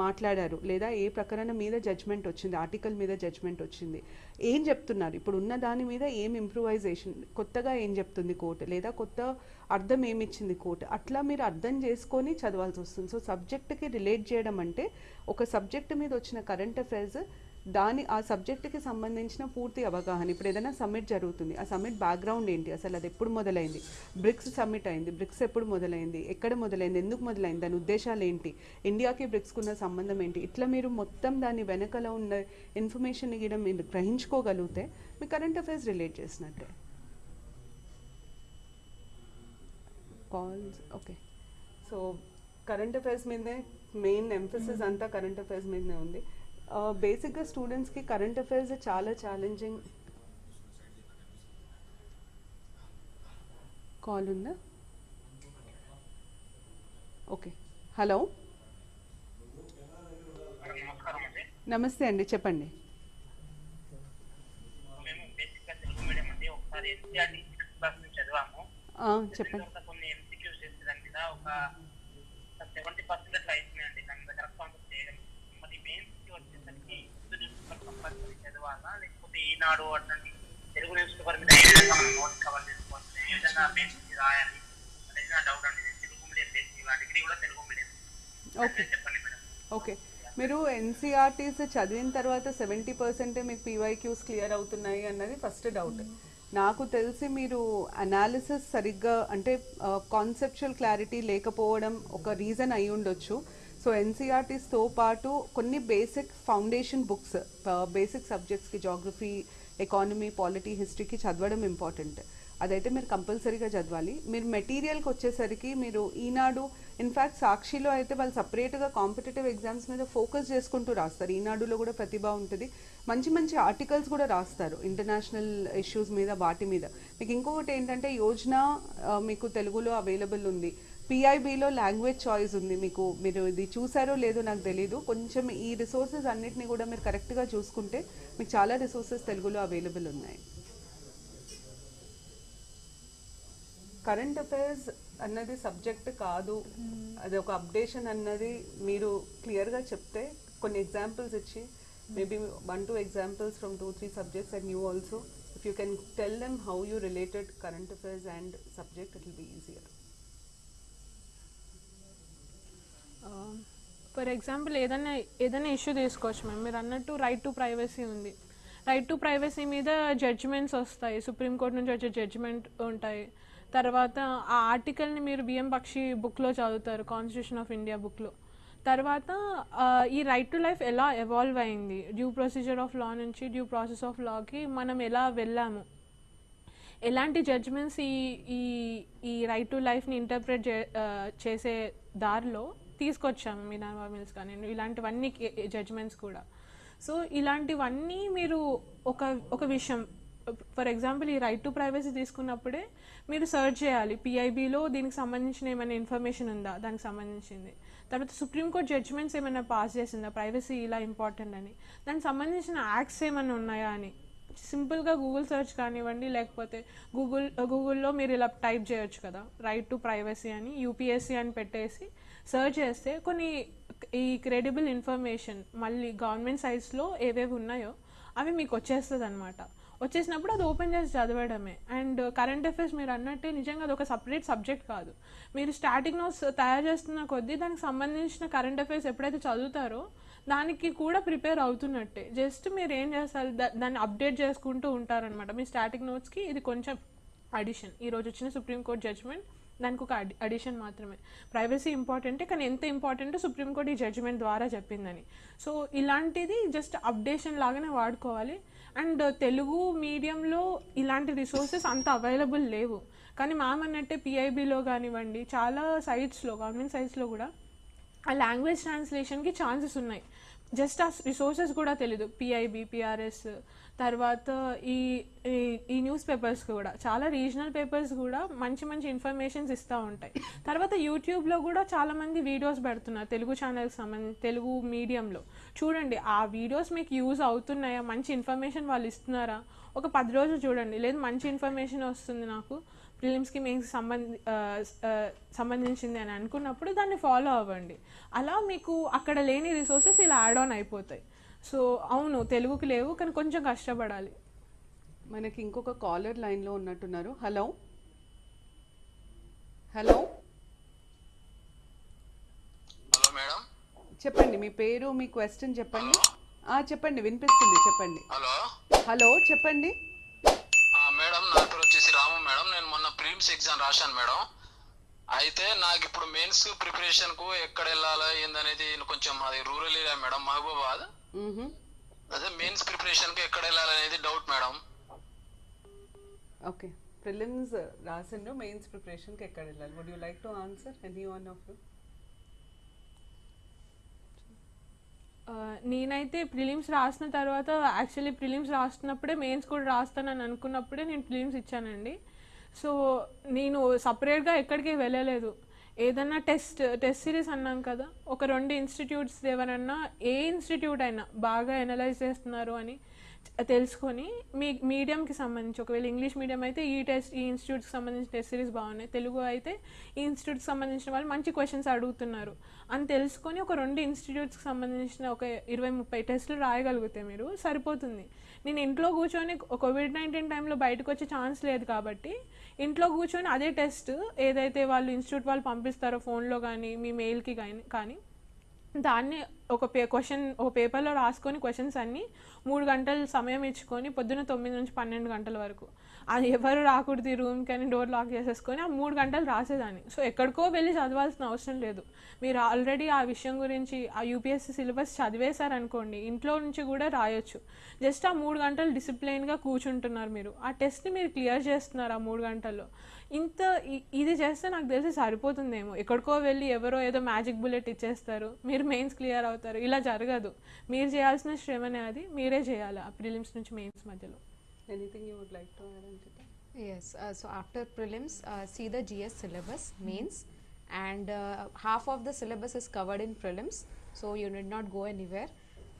మాట్లాడారు? లేదా ఏ ప్రకరణ మీద జడ్జ్మెంట్ వచ్చింది? ఆర్టికల్ మీద జడ్జ్మెంట్ వచ్చింది? ఏం చెప్తున్నారు? ఇప్పుడు ఉన్న దాని మీద ఏం ఇంప్రూవైజేషన్ కొత్తగా ఏం చెప్తుంది కోర్టు లేదా కొత్త అర్థం ఏమిచ్చింది కోర్టు అట్లా మీరు అర్థం చేసుకొని చదవాల్సి వస్తుంది. సో సబ్జెక్ట్కి రిలేట్ చేయడం అంటే ఒక సబ్జెక్ట్ మీద వచ్చిన కరెంట్ అఫైర్స్ దాని ఆ సబ్జెక్టుకి సంబంధించిన పూర్తి అవగాహన. ఇప్పుడు ఏదైనా సమ్మిట్ జరుగుతుంది. ఆ సమ్మిట్ బ్యాక్గ్రౌండ్ ఏంటి? అసలు అది ఎప్పుడు మొదలైంది? బ్రిక్స్ సమ్మిట్ అయింది. బ్రిక్స్ ఎప్పుడు మొదలైంది? ఎక్కడ మొదలైంది? ఎందుకు మొదలైంది? దాని ఉద్దేశాలు ఏంటి? ఇండియాకి బ్రిక్స్కు ఉన్న సంబంధం ఏంటి? ఇట్లా మీరు మొత్తం దాని వెనకలో ఉన్న ఇన్ఫర్మేషన్ గీయడం మీరు గ్రహించుకోగలిగితే మీ కరెంట్ అఫైర్స్ రిలేట్ చేసినట్టే. Calls okay. So current affairs మీదే మెయిన్ ఎంఫసిస్ అంతా కరెంట్ అఫైర్స్ మీదనే ఉంది. బేసిక్గా స్టూడెంట్స్కి కరెంట్ అఫైర్స్ చాలా ఛాలెంజింగ్ కాల్ ఉందా? ఓకే హలో నమస్తే అండి చెప్పండి. మేము బేసిక్గా తెలుగు మీడియం అండి ఒకసారి ఎన్సీఆర్టీ సిక్స్త్ క్లాస్ నుంచి చదివాము ఆ, చెప్పండి తర్వాత కొన్ని ఎంసీక్యూస్ చేసి దాని మీద ఒక సెవెంటీ పర్సెంట్ అట్లా అయిపోయినాయండి దాని మీద కరెక్ట్ ఆన్సర్ చేయడం మరి మెయిన్స్కి వచ్చేసరికి హిందూ న్యూస్ పేపర్ కంపల్సరీ చదవాలా ఈనాడు అట్లాంటి తెలుగు న్యూస్ పేపర్ మీద ఏ విధంగా మనం నోట్స్ కవర్ చేసుకోవచ్చు ఏ విధంగా బేసిక్ రాయాలి అనేది నా డౌట్ అండి. తెలుగు మీడియం బేసిక్ డిగ్రీ కూడా తెలుగు మీడియం ఓకే. చెప్పండి మేడం. ఓకే. మీరు ఎన్సీఆర్టీస్ చదివిన తర్వాత సెవెంటీ పర్సెంటే మీకు పీవైక్యూస్ క్లియర్ అవుతున్నాయి అన్నది ఫస్ట్ డౌట్ నాకు తెలిసి మీరు అనాలిసిస్ సరిగ్గా అంటే కాన్సెప్చువల్ క్లారిటీ లేకపోవడం ఒక రీజన్ అయి ఉండొచ్చు. సో ఎన్సీఆర్టీస్తో పాటు కొన్ని బేసిక్ ఫౌండేషన్ బుక్స్ బేసిక్ సబ్జెక్ట్స్కి జాగ్రఫీ ఎకానమీ పాలిటీ హిస్టరీకి చదవడం ఇంపార్టెంట్ అదైతే మీరు కంపల్సరీగా చదవాలి. మీరు మెటీరియల్కి వచ్చేసరికి మీరు ఈనాడు ఇన్ఫ్యాక్ట్ సాక్షిలో అయితే వాళ్ళు సపరేట్గా కాంపిటేటివ్ ఎగ్జామ్స్ మీద ఫోకస్ చేసుకుంటూ రాస్తారు. ఈనాడులో కూడా ప్రతిభ ఉంటుంది. మంచి మంచి ఆర్టికల్స్ కూడా రాస్తారు ఇంటర్నేషనల్ ఇష్యూస్ మీద వాటి మీద. మీకు ఇంకొకటి ఏంటంటే యోజన మీకు తెలుగులో అవైలబుల్ ఉంది. పిఐబిలో లాంగ్వేజ్ చాయిస్ ఉంది మీకు. మీరు ఇది చూసారో లేదో నాకు తెలీదు. కొంచెం ఈ రిసోర్సెస్ అన్నిటిని కూడా మీరు కరెక్ట్గా చూసుకుంటే మీకు చాలా రిసోర్సెస్ తెలుగులో అవైలబుల్ ఉన్నాయి. కరెంట్ అఫైర్స్ అన్నది సబ్జెక్ట్ కాదు. అది ఒక అప్డేషన్ అన్నది మీరు క్లియర్గా చెప్తే కొన్ని ఎగ్జాంపుల్స్ ఇచ్చి maybe one two examples from two three subjects and you also if you can tell them how you related current affairs and subject it will be easier for example ఏదైనా ఏదైనా issue తీసుకోవచ్చు ma'am. మీరు అన్నట్టు right to privacy ఉంది. Right to privacy మీద judgments వస్తాయి. Supreme court నుంచి వచ్చే జడ్జిమెంట్ ఉంటాయి. తర్వాత ఆ ఆర్టికల్ని మీరు బిఎం పక్షి బుక్లో చదువుతారు కాన్స్టిట్యూషన్ ఆఫ్ ఇండియా బుక్లో తర్వాత ఈ రైట్ టు లైఫ్ ఎలా ఎవాల్వ్ అయింది? డ్యూ ప్రొసీజర్ ఆఫ్ లా నుంచి డ్యూ ప్రాసెస్ ఆఫ్ లాకి మనం ఎలా వెళ్ళాము? ఎలాంటి జడ్జ్మెంట్స్ ఈ ఈ ఈ రైట్ టు లైఫ్ని ఇంటర్ప్రెట్ చే చేసే దారిలో తీసుకొచ్చాము మినర్వా మిల్స్ కానీ ఇలాంటివన్నీ జడ్జ్మెంట్స్ కూడా. సో ఇలాంటివన్నీ మీరు ఒక ఒక విషయం ఫర్ ఎగ్జాంపుల్ ఈ రైట్ టు ప్రైవసీ తీసుకున్నప్పుడే మీరు సర్చ్ చేయాలి. పిఐబిలో దీనికి సంబంధించిన ఏమైనా ఇన్ఫర్మేషన్ ఉందా? దానికి సంబంధించింది. తర్వాత సుప్రీంకోర్టు జడ్జ్మెంట్స్ ఏమైనా పాస్ చేసిందా? ప్రైవసీ ఇలా ఇంపార్టెంట్ అని. దానికి సంబంధించిన యాక్ట్స్ ఏమైనా ఉన్నాయా అని. సింపుల్గా గూగుల్ సెర్చ్ కానివ్వండి లేకపోతే గూగుల్ గూగుల్లో మీరు ఇలా టైప్ చేయొచ్చు కదా. రైట్ టు ప్రైవసీ అని యూపీఎస్సీ అని పెట్టేసి సర్చ్ చేస్తే కొన్ని ఈ క్రెడిబుల్ ఇన్ఫర్మేషన్ మళ్ళీ గవర్నమెంట్ సైట్స్లో ఏవేవి ఉన్నాయో అవి మీకు వచ్చేస్తుంది అనమాట వచ్చేసినప్పుడు అది ఓపెన్ చేసి చదవడమే. అండ్ కరెంట్ అఫైర్స్ మీరు అన్నట్టే నిజంగా అది ఒక సపరేట్ సబ్జెక్ట్ కాదు. మీరు స్టాటిక్ నోట్స్ తయారు చేస్తున్న కొద్దీ దానికి సంబంధించిన కరెంట్ అఫైర్స్ ఎప్పుడైతే చదువుతారో దానికి కూడా ప్రిపేర్ అవుతున్నట్టే. జస్ట్ మీరు ఏం చేస్తారు? దా- దాన్ని అప్డేట్ చేసుకుంటూ ఉంటారనమాట మీ స్టాటిక్ నోట్స్కి ఇది కొంచెం అడిషన్. ఈరోజు వచ్చిన సుప్రీంకోర్టు జడ్జ్మెంట్ దానికి ఒక అడి అడిషన్ మాత్రమే. ప్రైవసీ ఇంపార్టెంటే కానీ ఎంత ఇంపార్టెంటో సుప్రీంకోర్టు ఈ జడ్జ్మెంట్ ద్వారా చెప్పిందని. సో ఇలాంటిది జస్ట్ అప్డేషన్ లాగానే వాడుకోవాలి. అండ్ తెలుగు మీడియంలో ఇలాంటి రిసోర్సెస్ అంత అవైలబుల్ లేవు. కానీ మ్యామ్ అన్నట్టే పిఐబిలో కానివ్వండి చాలా సైట్స్లో గవర్నమెంట్ సైట్స్లో కూడా ఆ లాంగ్వేజ్ ట్రాన్స్లేషన్కి ఛాన్సెస్ ఉన్నాయి. జస్ట్ ఆ రిసోర్సెస్ కూడా తెలీదు. పిఐబి పిఆర్ఎస్ తర్వాత ఈ ఈ- ఈ న్యూస్ పేపర్స్ కూడా చాలా రీజనల్ పేపర్స్ కూడా మంచి మంచి ఇన్ఫర్మేషన్స్ ఇస్తూ ఉంటాయి. తర్వాత యూట్యూబ్లో కూడా చాలామంది వీడియోస్ పెడుతున్నారు తెలుగు ఛానల్కి సంబంధించి తెలుగు మీడియంలో చూడండి ఆ వీడియోస్ మీకు యూజ్ అవుతున్నాయా? మంచి ఇన్ఫర్మేషన్ వాళ్ళు ఇస్తున్నారా? ఒక పది రోజులు చూడండి. లేదు మంచి ఇన్ఫర్మేషన్ వస్తుంది నాకు. ప్రిలిమ్స్కి మీకు సంబంధి సంబంధించింది అని అనుకున్నప్పుడు దాన్ని ఫాలో అవ్వండి. అలా మీకు అక్కడ లేని రిసోర్సెస్ ఇలా యాడ్ ఆన్ అయిపోతాయి. సో అవును తెలుగుకి లేవు కానీ కొంచెం కష్టపడాలి. మనకి ఇంకొక కాలర్ లైన్లో ఉన్నట్టున్నారు. హలో? హలో? Hello madam. చెప్పండి మీ పేరు మీ క్వశ్చన్ చెప్పండి. ఆ, చెప్పండి వినిపిస్తుంది చెప్పండి. హలో? హలో చెప్పండి. మేడం నా పేరు వచ్చేసి రాము మేడం. నేను మొన్న ప్రిలిమ్స్ ఎగ్జామ్ రాశాను మేడం. అయితే నాకు ఇప్పుడు మెయిన్స్ ప్రిపరేషన్కు ఎక్కడ వెళ్ళాలా ఏందనేది కొంచెం అది రూరల్ ఏరియా మేడం మహబూబాద్ మ్మ్హ. అదే మెయిన్స్ ప్రిపరేషన్కు ఎక్కడ వెళ్ళాలనేది డౌట్ మేడం ఓకే. ప్రిలిమ్స్ రాసిండ్రు మెయిన్స్ ప్రిపరేషన్కి ఎక్కడ వెళ్ళాలి? Would you like to answer any one of you నేనైతే ప్రిలిమ్స్ రాసిన తర్వాత యాక్చువల్లీ ప్రిలిమ్స్ రాస్తున్నప్పుడే మెయిన్స్ కూడా రాస్తానని అనుకున్నప్పుడే నేను ప్రిలిమ్స్ ఇచ్చానండి. సో నేను సపరేట్గా ఎక్కడికి వెళ్ళలేదు. ఏదన్నా టెస్ట్ టెస్ట్ సిరీస్ అన్నాం కదా ఒక రెండు ఇన్స్టిట్యూట్స్ ఎవరన్నా ఏ ఇన్స్టిట్యూట్ అయినా బాగా ఎనలైజ్ చేస్తున్నారు అని తెలుసుకొని మీ మీడియంకి సంబంధించి ఒకవేళ ఇంగ్లీష్ మీడియం అయితే ఈ టెస్ట్ ఈ ఇన్స్టిట్యూట్కి సంబంధించిన టెస్ట్ సిరీస్ బాగున్నాయి. తెలుగు అయితే ఈ ఇన్స్టిట్యూట్కి సంబంధించిన వాళ్ళు మంచి క్వశ్చన్స్ అడుగుతున్నారు అని తెలుసుకొని ఒక రెండు ఇన్స్టిట్యూట్స్కి సంబంధించిన ఒక ఇరవై ముప్పై టెస్టులు రాయగలిగితే మీరు సరిపోతుంది. నేను ఇంట్లో కూర్చొని కోవిడ్ నైన్టీన్ టైంలో బయటకు వచ్చే ఛాన్స్ లేదు కాబట్టి ఇంట్లో కూర్చొని అదే టెస్ట్ ఏదైతే వాళ్ళు ఇన్స్టిట్యూట్ వాళ్ళు పంపిస్తారో ఫోన్లో కానీ మీ మెయిల్కి కానీ కానీ దాన్ని ఒక పే క్వశ్చన్ ఒక పేపర్లో రాసుకొని క్వశ్చన్స్ అన్నీ మూడు గంటలు సమయం ఇచ్చుకొని పొద్దున్న తొమ్మిది నుంచి పన్నెండు గంటల వరకు. అది ఎవరు రాకూడదు ఈ రూమ్కి అని డోర్ లాక్ చేసేసుకొని ఆ మూడు గంటలు రాసేదాన్ని. సో ఎక్కడికో వెళ్ళి చదవాల్సిన అవసరం లేదు. మీరు ఆల్రెడీ ఆ విషయం గురించి ఆ యూపీఎస్సీ సిలబస్ చదివేశారనుకోండి ఇంట్లో నుంచి కూడా రాయొచ్చు. జస్ట్ ఆ మూడు గంటలు డిసిప్లైన్గా కూర్చుంటున్నారు మీరు. ఆ టెస్ట్ని మీరు క్లియర్ చేస్తున్నారు ఆ మూడు గంటల్లో. ఇంత ఇది చేస్తే నాకు తెలిసి సరిపోతుందేమో. ఎక్కడికో వెళ్ళి ఎవరో ఏదో మ్యాజిక్ బుల్లెట్ ఇచ్చేస్తారు. మీరు మెయిన్స్ క్లియర్ అవుతారు. ఇలా జరగదు. మీరు చేయాల్సిన శ్రమనే అది. మీరే చేయాలి. ఆ ప్రిలిమ్స్ నుంచి మెయిన్స్ మధ్యలో. Anything you would like to add, Anjita? Yes, uh, so after prelims, uh, see the GS syllabus, means, and uh, half of the syllabus is covered in prelims, so you need not go anywhere.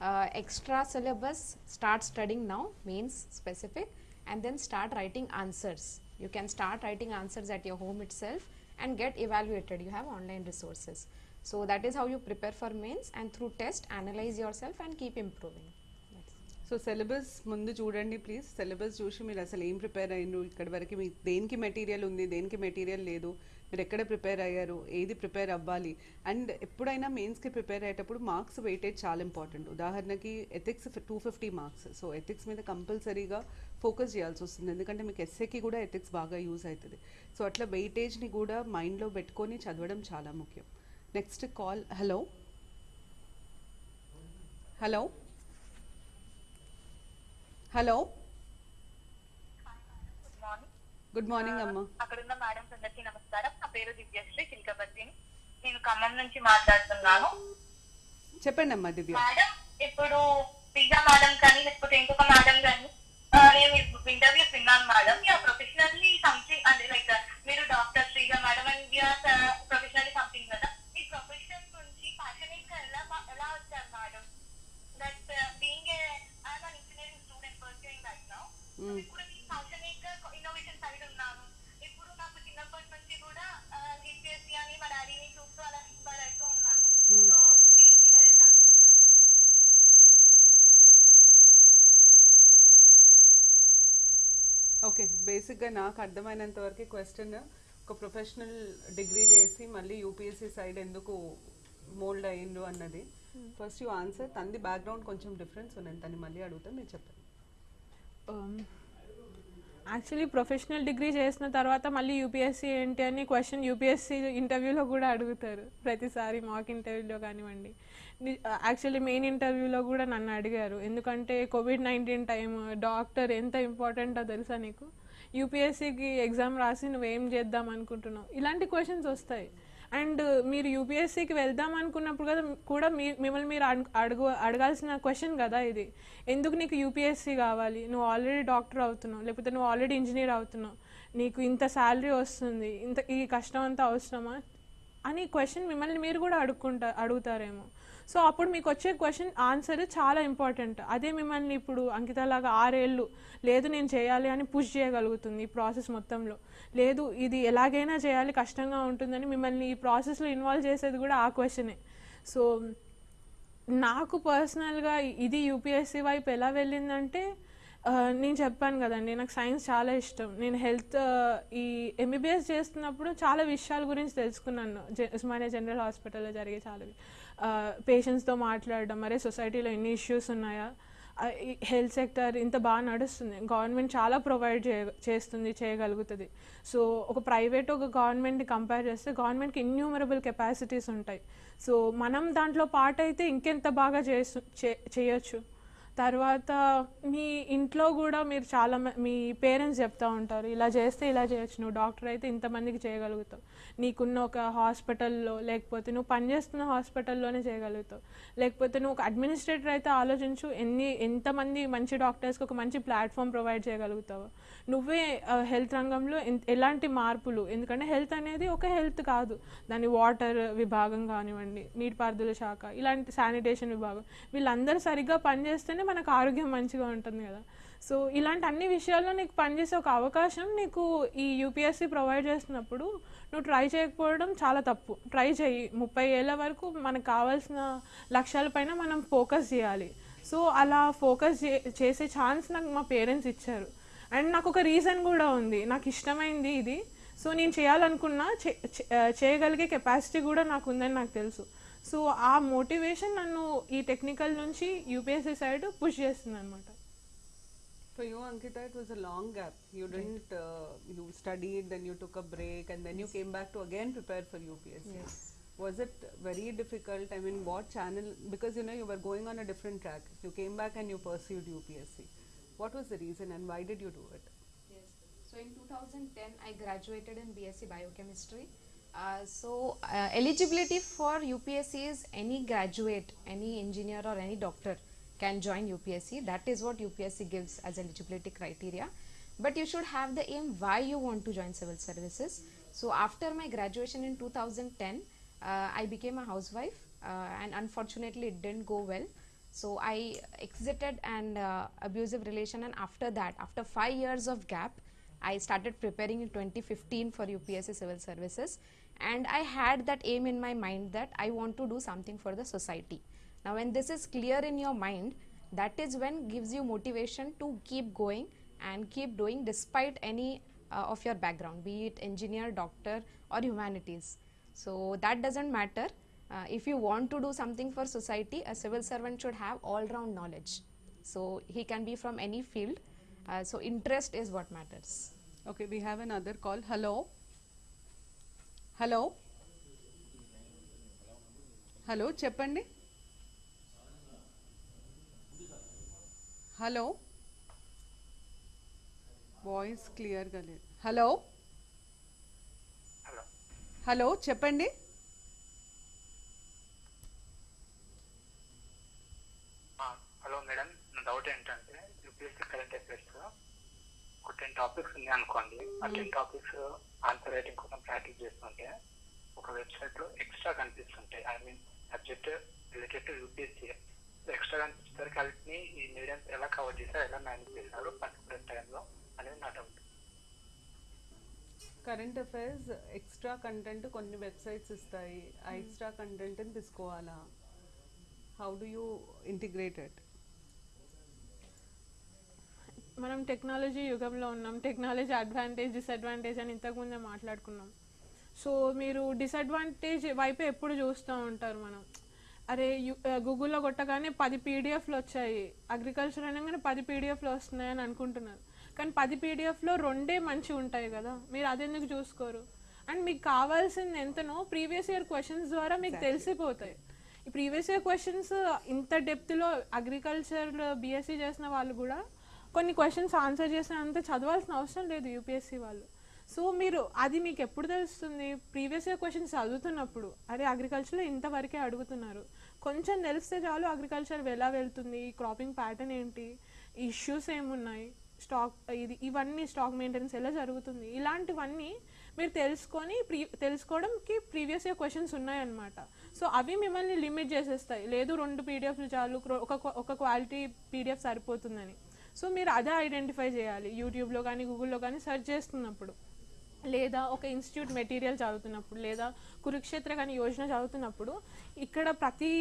Uh, extra syllabus, start studying now, means specific, and then start writing answers. You can start writing answers at your home itself and get evaluated. You have online resources. So, that is how you prepare for mains and through test analyze yourself and keep improving. So syllabus ముందు చూడండి please syllabus చూసి మీరు అసలు ఏం prepare అయ్యారు ఇక్కడి వరకు మీ దేనికి మెటీరియల్ ఉంది? దేనికి మెటీరియల్ లేదు? మీరు ఎక్కడ ప్రిపేర్ అయ్యారు? ఏది ప్రిపేర్ అవ్వాలి? అండ్ ఎప్పుడైనా మెయిన్స్కి ప్రిపేర్ అయ్యేటప్పుడు మార్క్స్ వెయిటేజ్ చాలా ఇంపార్టెంట్ ఉదాహరణకి ethics two fifty marks so ethics మీద కంపల్సరీగా ఫోకస్ చేయాల్సి వస్తుంది. ఎందుకంటే మీకు ఎస్ఏకి కూడా ఎథిక్స్ బాగా యూజ్ అవుతుంది సో అట్లా వెయిటేజ్ని కూడా మైండ్లో పెట్టుకొని చదవడం చాలా ముఖ్యం. Next call hello hello hello. Good morning good morning అమ్మా. అక్కడ ఉన్న మేడం అందరికీ నమస్కారం. నా పేరు దివ్యశ్రీ చిల్కబర్తిని నేను ఖమ్మం నుంచి మాట్లాడుతున్నాను. చెప్పండి అమ్మా దివ్య. మేడం ఇప్పుడు పిజ్జా మేడం కానీ లేకపోతే ఇంకొక మేడం కానీ నేను ఇంటర్వ్యూస్ విన్నాను మేడం యా ప్రొఫెషనల్లీ సంథింగ్ అంటే లైక్ మీరు doctor Sreeja madam and professionally something కదా ఈ ప్రొఫెషన్ నుంచి ప్యాషనేట్గా ఎలా ఎలా వచ్చారు madam that being I'm an engineering student pursuing right now Mm. ఇప్పుడు నేను ప్యాషనేట్గా ఇన్నోవేషన్ సైడ్ ఉన్నాను ఇప్పుడు నాకు చిన్నప్పటి నుంచి కూడా యూపీఎస్సీ అని మా డాడీని చూస్తూ అలా ఇన్స్పైర్ అవుతూ ఉన్నాను Mm. సో బీయింగ్ ఓకే బేసిక్గా నాకు అర్థమైనంత వరకు క్వశ్చన్. ఒక ప్రొఫెషనల్ డిగ్రీ చేసి మళ్ళీ యూపీఎస్సీ సైడ్ ఎందుకు మోల్డ్ అయ్యిండు అన్నది. ఫస్ట్ యూ ఆన్సర్ తనది బ్యాక్గ్రౌండ్ కొంచెం డిఫరెన్స్ ఉన్నది తను మళ్ళీ అడుగుతా మీరు చెప్పండి. యాక్చువల్లీ ప్రొఫెషనల్ డిగ్రీ చేసిన తర్వాత మళ్ళీ యూపీఎస్సీ ఏంటి అని క్వశ్చన్ యూపీఎస్సీ ఇంటర్వ్యూలో కూడా అడుగుతారు. ప్రతిసారి మాక్ ఇంటర్వ్యూలో కానివ్వండి. యాక్చువల్లీ మెయిన్ ఇంటర్వ్యూలో కూడా నన్ను అడిగారు. ఎందుకంటే కోవిడ్ నైన్టీన్ టైం డాక్టర్ ఎంత ఇంపార్టెంటో తెలుసా నీకు? యూపీఎస్సీకి ఎగ్జామ్ రాసి నువ్వేం చేద్దాం అనుకుంటున్నావు? ఇలాంటి క్వశ్చన్స్ వస్తాయి. అండ్ మీరు యూపీఎస్సీకి వెళ్దాం అనుకున్నప్పుడు కదా కూడా మీ మిమ్మల్ని మీరు అడుగు అడుగు అడగాల్సిన క్వశ్చన్ కదా ఇది. ఎందుకు నీకు యూపీఎస్సీ కావాలి? నువ్వు ఆల్రెడీ డాక్టర్ అవుతున్నావు లేకపోతే నువ్వు ఆల్రెడీ ఇంజనీర్ అవుతున్నావు. నీకు ఇంత శాలరీ వస్తుంది ఇంత ఈ కష్టం అంతా అవసరమా? అని క్వశ్చన్ మిమ్మల్ని మీరు కూడా అడుక్కుంటా అడుగుతారేమో. సో అప్పుడు మీకు వచ్చే క్వశ్చన్ ఆన్సర్ చాలా ఇంపార్టెంట్. అదే మిమ్మల్ని ఇప్పుడు అంకితలాగా ఆరేళ్ళు లేదు నేను చేయాలి అని పుష్ చేయగలుగుతుంది ఈ ప్రాసెస్ మొత్తంలో. లేదు ఇది ఎలాగైనా చేయాలి కష్టంగా ఉంటుందని మిమ్మల్ని ఈ ప్రాసెస్లో ఇన్వాల్వ్ చేసేది కూడా ఆ క్వశ్చనే. సో నాకు పర్సనల్గా ఇది యూపీఎస్సీ వైపు ఎలా వెళ్ళిందంటే నేను చెప్పాను కదండి నాకు సైన్స్ చాలా ఇష్టం. నేను హెల్త్ ఈ ఎంబీబీఎస్ చేస్తున్నప్పుడు చాలా విషయాల గురించి తెలుసుకున్నాను. జ ఉస్మానియా జనరల్ హాస్పిటల్లో జరిగే చాలా పేషెంట్స్తో మాట్లాడడం అరే సొసైటీలో ఎన్ని ఇష్యూస్ ఉన్నాయా? హెల్త్ సెక్టర్ ఇంత బాగా నడుస్తుంది. గవర్నమెంట్ చాలా ప్రొవైడ్ చే చేస్తుంది చేయగలుగుతుంది. సో ఒక ప్రైవేట్ ఒక గవర్నమెంట్ని కంపేర్ చేస్తే గవర్నమెంట్కి ఇన్యూమరబుల్ కెపాసిటీస్ ఉంటాయి. సో మనం దాంట్లో పార్ట్ అయితే ఇంకెంత బాగా చేసు చేయొచ్చు. తర్వాత మీ ఇంట్లో కూడా మీరు చాలా మ- మీ పేరెంట్స్ చెప్తా ఉంటారు ఇలా చేస్తే ఇలా చేయొచ్చు నువ్వు డాక్టర్ అయితే ఇంతమందికి చేయగలుగుతావు. నీకున్న ఒక హాస్పిటల్లో లేకపోతే నువ్వు పనిచేస్తున్న హాస్పిటల్లోనే చేయగలుగుతావు. లేకపోతే నువ్వు ఒక అడ్మినిస్ట్రేటర్ అయితే ఆలోచించు ఎన్ని ఎంతమంది మంచి డాక్టర్స్కి ఒక మంచి ప్లాట్ఫామ్ ప్రొవైడ్ చేయగలుగుతావు. నువ్వే హెల్త్ రంగంలో ఎలాంటి మార్పులు? ఎందుకంటే హెల్త్ అనేది ఒక హెల్త్ కాదు. దాని వాటర్ విభాగం కానివ్వండి నీటిపారుదల శాఖ ఇలాంటి శానిటేషన్ విభాగం. వీళ్ళందరూ సరిగ్గా పనిచేస్తేనే మనకు ఆరోగ్యం మంచిగా ఉంటుంది కదా. సో ఇలాంటి అన్ని విషయాల్లో నీకు పనిచేసే ఒక అవకాశం నీకు ఈ యూపీఎస్సీ ప్రొవైడ్ చేస్తున్నప్పుడు నువ్వు ట్రై చేయకపోవడం చాలా తప్పు. ట్రై చేయి ముప్పై ఏళ్ళ వరకు మనకు కావాల్సిన లక్ష్యాలపైన మనం ఫోకస్ చేయాలి. సో అలా ఫోకస్ చే చేసే ఛాన్స్ నాకు మా పేరెంట్స్ ఇచ్చారు. అండ్ నాకు ఒక రీజన్ కూడా ఉంది. నాకు ఇష్టమైంది ఇది. సో నేను చేయాలనుకున్నా చేయగలిగే కెపాసిటీ కూడా నాకు ఉందని నాకు తెలుసు. సో ఆ మోటివేషన్ నన్ను ఈ టెక్నికల్ నుంచి యూపీఎస్సీ సైడ్ పుష్ చేస్తుంది అనమాట For you, Ankita, it was a long gap. You didn't, uh, you studied, then you took a break, and then you came back to again prepare for UPSC. Yes. Was it very difficult? I mean, what channel? Because you know, you were going on a different track. You came back and you pursued UPSC. What was the reason and why did you do it? Yes. So in 2010, I graduated in BSc Biochemistry. Uh, so uh, eligibility for UPSC is any graduate, any engineer or any doctor can join UPSC. That is what UPSC gives as eligibility criteria. But you should have the aim why you want to join civil services. So after my graduation in 2010, uh, I became a housewife uh, and unfortunately it didn't go well. So I exited an uh, abusive relation, and after that, after five years of gap, I started preparing in 2015 for UPSC Civil Services, and I had that aim in my mind that I want to do something for the society. Now, when this is clear in your mind, that is when gives you motivation to keep going and keep doing despite any uh, of your background be it engineer doctor or humanities so that doesn't matter uh, if you want to do something for society a civil servant should have all round knowledge so he can be from any field uh, so interest is what matters okay we have an other call hello hello hello చెప్పండి hello? Voice క్లియర్గా లేదు. Hello? Hello. Hello చెప్పండి. Hello madam నా doubt ఏంటంటే UPSC current affairs ఒక ten topics ఉన్నాయి అనుకోండి. ఆ టెన్ టాపిక్స్ ఆన్సర్ రైటింగ్ కోసం ప్రాక్టీస్ చేస్తుంటే ఒక వెబ్సైట్లో ఎక్స్ట్రా కనిపిస్తుంటాయి. I mean subject related to UPSC. Extra వాటిని ఈ మీడియం ఎలా కవర్ చేశారు ఎలా మేనేజ్ చేశారు పర్టికులర్ టైంలో అనేది నా doubt current affairs extra content కొన్ని వెబ్సైట్స్ ఇస్తాయి. ఆ ఎక్స్ట్రా కంటెంట్ని తీసుకోవాలా? హౌ డు యూ ఇంటిగ్రేటెడ్ మనం టెక్నాలజీ యుగంలో ఉన్నాం. టెక్నాలజీ అడ్వాంటేజ్ డిసడ్వాంటేజ్ అని ఇంతకుముందే మాట్లాడుకున్నాం. సో మీరు డిసడ్వాంటేజ్ వైపు ఎప్పుడు చూస్తూ ఉంటారు మనం? అరే గూగుల్లో కొట్టగానే పది పీడిఎఫ్లు వచ్చాయి. అగ్రికల్చర్ అనగానే పది పీడిఎఫ్లు వస్తున్నాయని అనుకుంటున్నారు. కానీ పది పీడిఎఫ్లో రెండే మంచి ఉంటాయి కదా. మీరు అదెందుకు చూసుకోరు? అండ్ మీకు కావాల్సింది ఎంతనో ప్రీవియస్ ఇయర్ క్వశ్చన్స్ ద్వారా మీకు తెలిసిపోతాయి. ఈ ప్రీవియస్ ఇయర్ క్వశ్చన్స్ ఇంత డెప్త్లో అగ్రికల్చర్ బీఎస్సీ చేసిన వాళ్ళు కూడా కొన్ని క్వశ్చన్స్ ఆన్సర్ చేసినంత చదవాల్సిన అవసరం లేదు యూపీఎస్సీ వాళ్ళు. సో మీరు అది మీకు ఎప్పుడు తెలుస్తుంది? ప్రీవియస్ ఇయర్ క్వశ్చన్స్ చదువుతున్నప్పుడు. అరే అగ్రికల్చర్లో ఇంతవరకే అడుగుతున్నారు. కొంచెం తెలిస్తే చాలు అగ్రికల్చర్ ఎలా వెళ్తుంది క్రాపింగ్ ప్యాటర్న్ ఏంటి ఇష్యూస్ ఏమున్నాయి స్టాక్ ఇది ఇవన్నీ స్టాక్ మెయింటెనెన్స్ ఎలా జరుగుతుంది ఇలాంటివన్నీ మీరు తెలుసుకొని ప్రీ తెలుసుకోవడంకి ప్రీవియస్ ఇయర్ క్వశ్చన్స్ ఉన్నాయన్నమాట. సో అవి మిమ్మల్ని లిమిట్ చేసేస్తాయి. లేదు రెండు పీడిఎఫ్లు చాలు ఒక ఒక క్వాలిటీ పీడిఎఫ్ సరిపోతుందని. సో మీరు అదే ఐడెంటిఫై చేయాలి. యూట్యూబ్లో కానీ గూగుల్లో కానీ సెర్చ్ చేస్తున్నప్పుడు. లేదా ఒక ఇన్స్టిట్యూట్ మెటీరియల్ చదువుతున్నప్పుడు లేదా కురుక్షేత్ర కానీ యోజన చదువుతున్నప్పుడు ఇక్కడ ప్రతి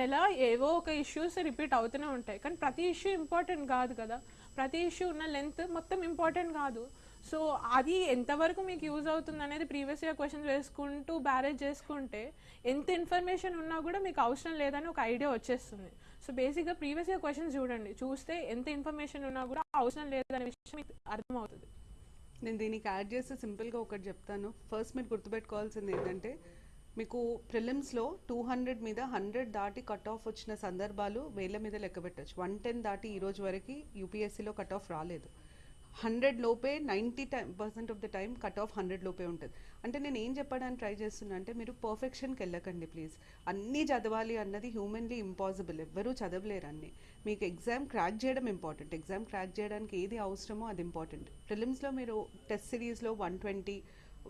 నెల ఏవో ఒక ఇష్యూస్ రిపీట్ అవుతూనే ఉంటాయి. కానీ ప్రతి ఇష్యూ ఇంపార్టెంట్ కాదు కదా. ప్రతి ఇష్యూ ఉన్న లెంత్ మొత్తం ఇంపార్టెంట్ కాదు. సో అది ఎంతవరకు మీకు యూజ్ అవుతుంది అనేది ప్రీవియస్ ఇయర్ క్వశ్చన్స్ వేసుకుంటూ బ్యారేజ్ చేసుకుంటే ఎంత ఇన్ఫర్మేషన్ ఉన్నా కూడా మీకు అవసరం లేదని ఒక ఐడియా వచ్చేస్తుంది. సో బేసిక్గా ప్రీవియస్ ఇయర్ క్వశ్చన్స్ చూడండి. చూస్తే ఎంత ఇన్ఫర్మేషన్ ఉన్నా కూడా అవసరం లేదనే విషయం మీకు అర్థమవుతుంది. నేను దీనికి యాడ్ చేస్తే సింపుల్గా ఒకటి చెప్తాను. ఫస్ట్ మీరు గుర్తుపెట్టుకోవాల్సింది ఏంటంటే మీకు ప్రిలిమ్స్లో టూ హండ్రెడ్ మీద హండ్రెడ్ దాటి కట్ ఆఫ్ వచ్చిన సందర్భాలు వేల మీద లెక్క పెట్టచ్చు. వన్ టెన్ దాటి ఈ రోజు వరకు యూపీఎస్సీలో కట్ ఆఫ్ రాలేదు. హండ్రెడ్ లోపే ninety time percent of the time cut off hundred లోపే ఉంటుంది. అంటే నేను ఏం చెప్పడానికి ట్రై చేస్తున్నా అంటే మీరు పర్ఫెక్షన్కి వెళ్ళకండి ప్లీజ్. అన్నీ చదవాలి అన్నది హ్యూమన్లీ ఇంపాసిబుల్. ఎవ్వరూ చదవలేరు అన్నీ. మీకు ఎగ్జామ్ క్రాక్ చేయడం ఇంపార్టెంట్. ఎగ్జామ్ క్రాక్ చేయడానికి ఏది అవసరమో అది ఇంపార్టెంట్. ప్రిలిమ్స్లో మీరు టెస్ట్ సిరీస్లో వన్ ట్వంటీ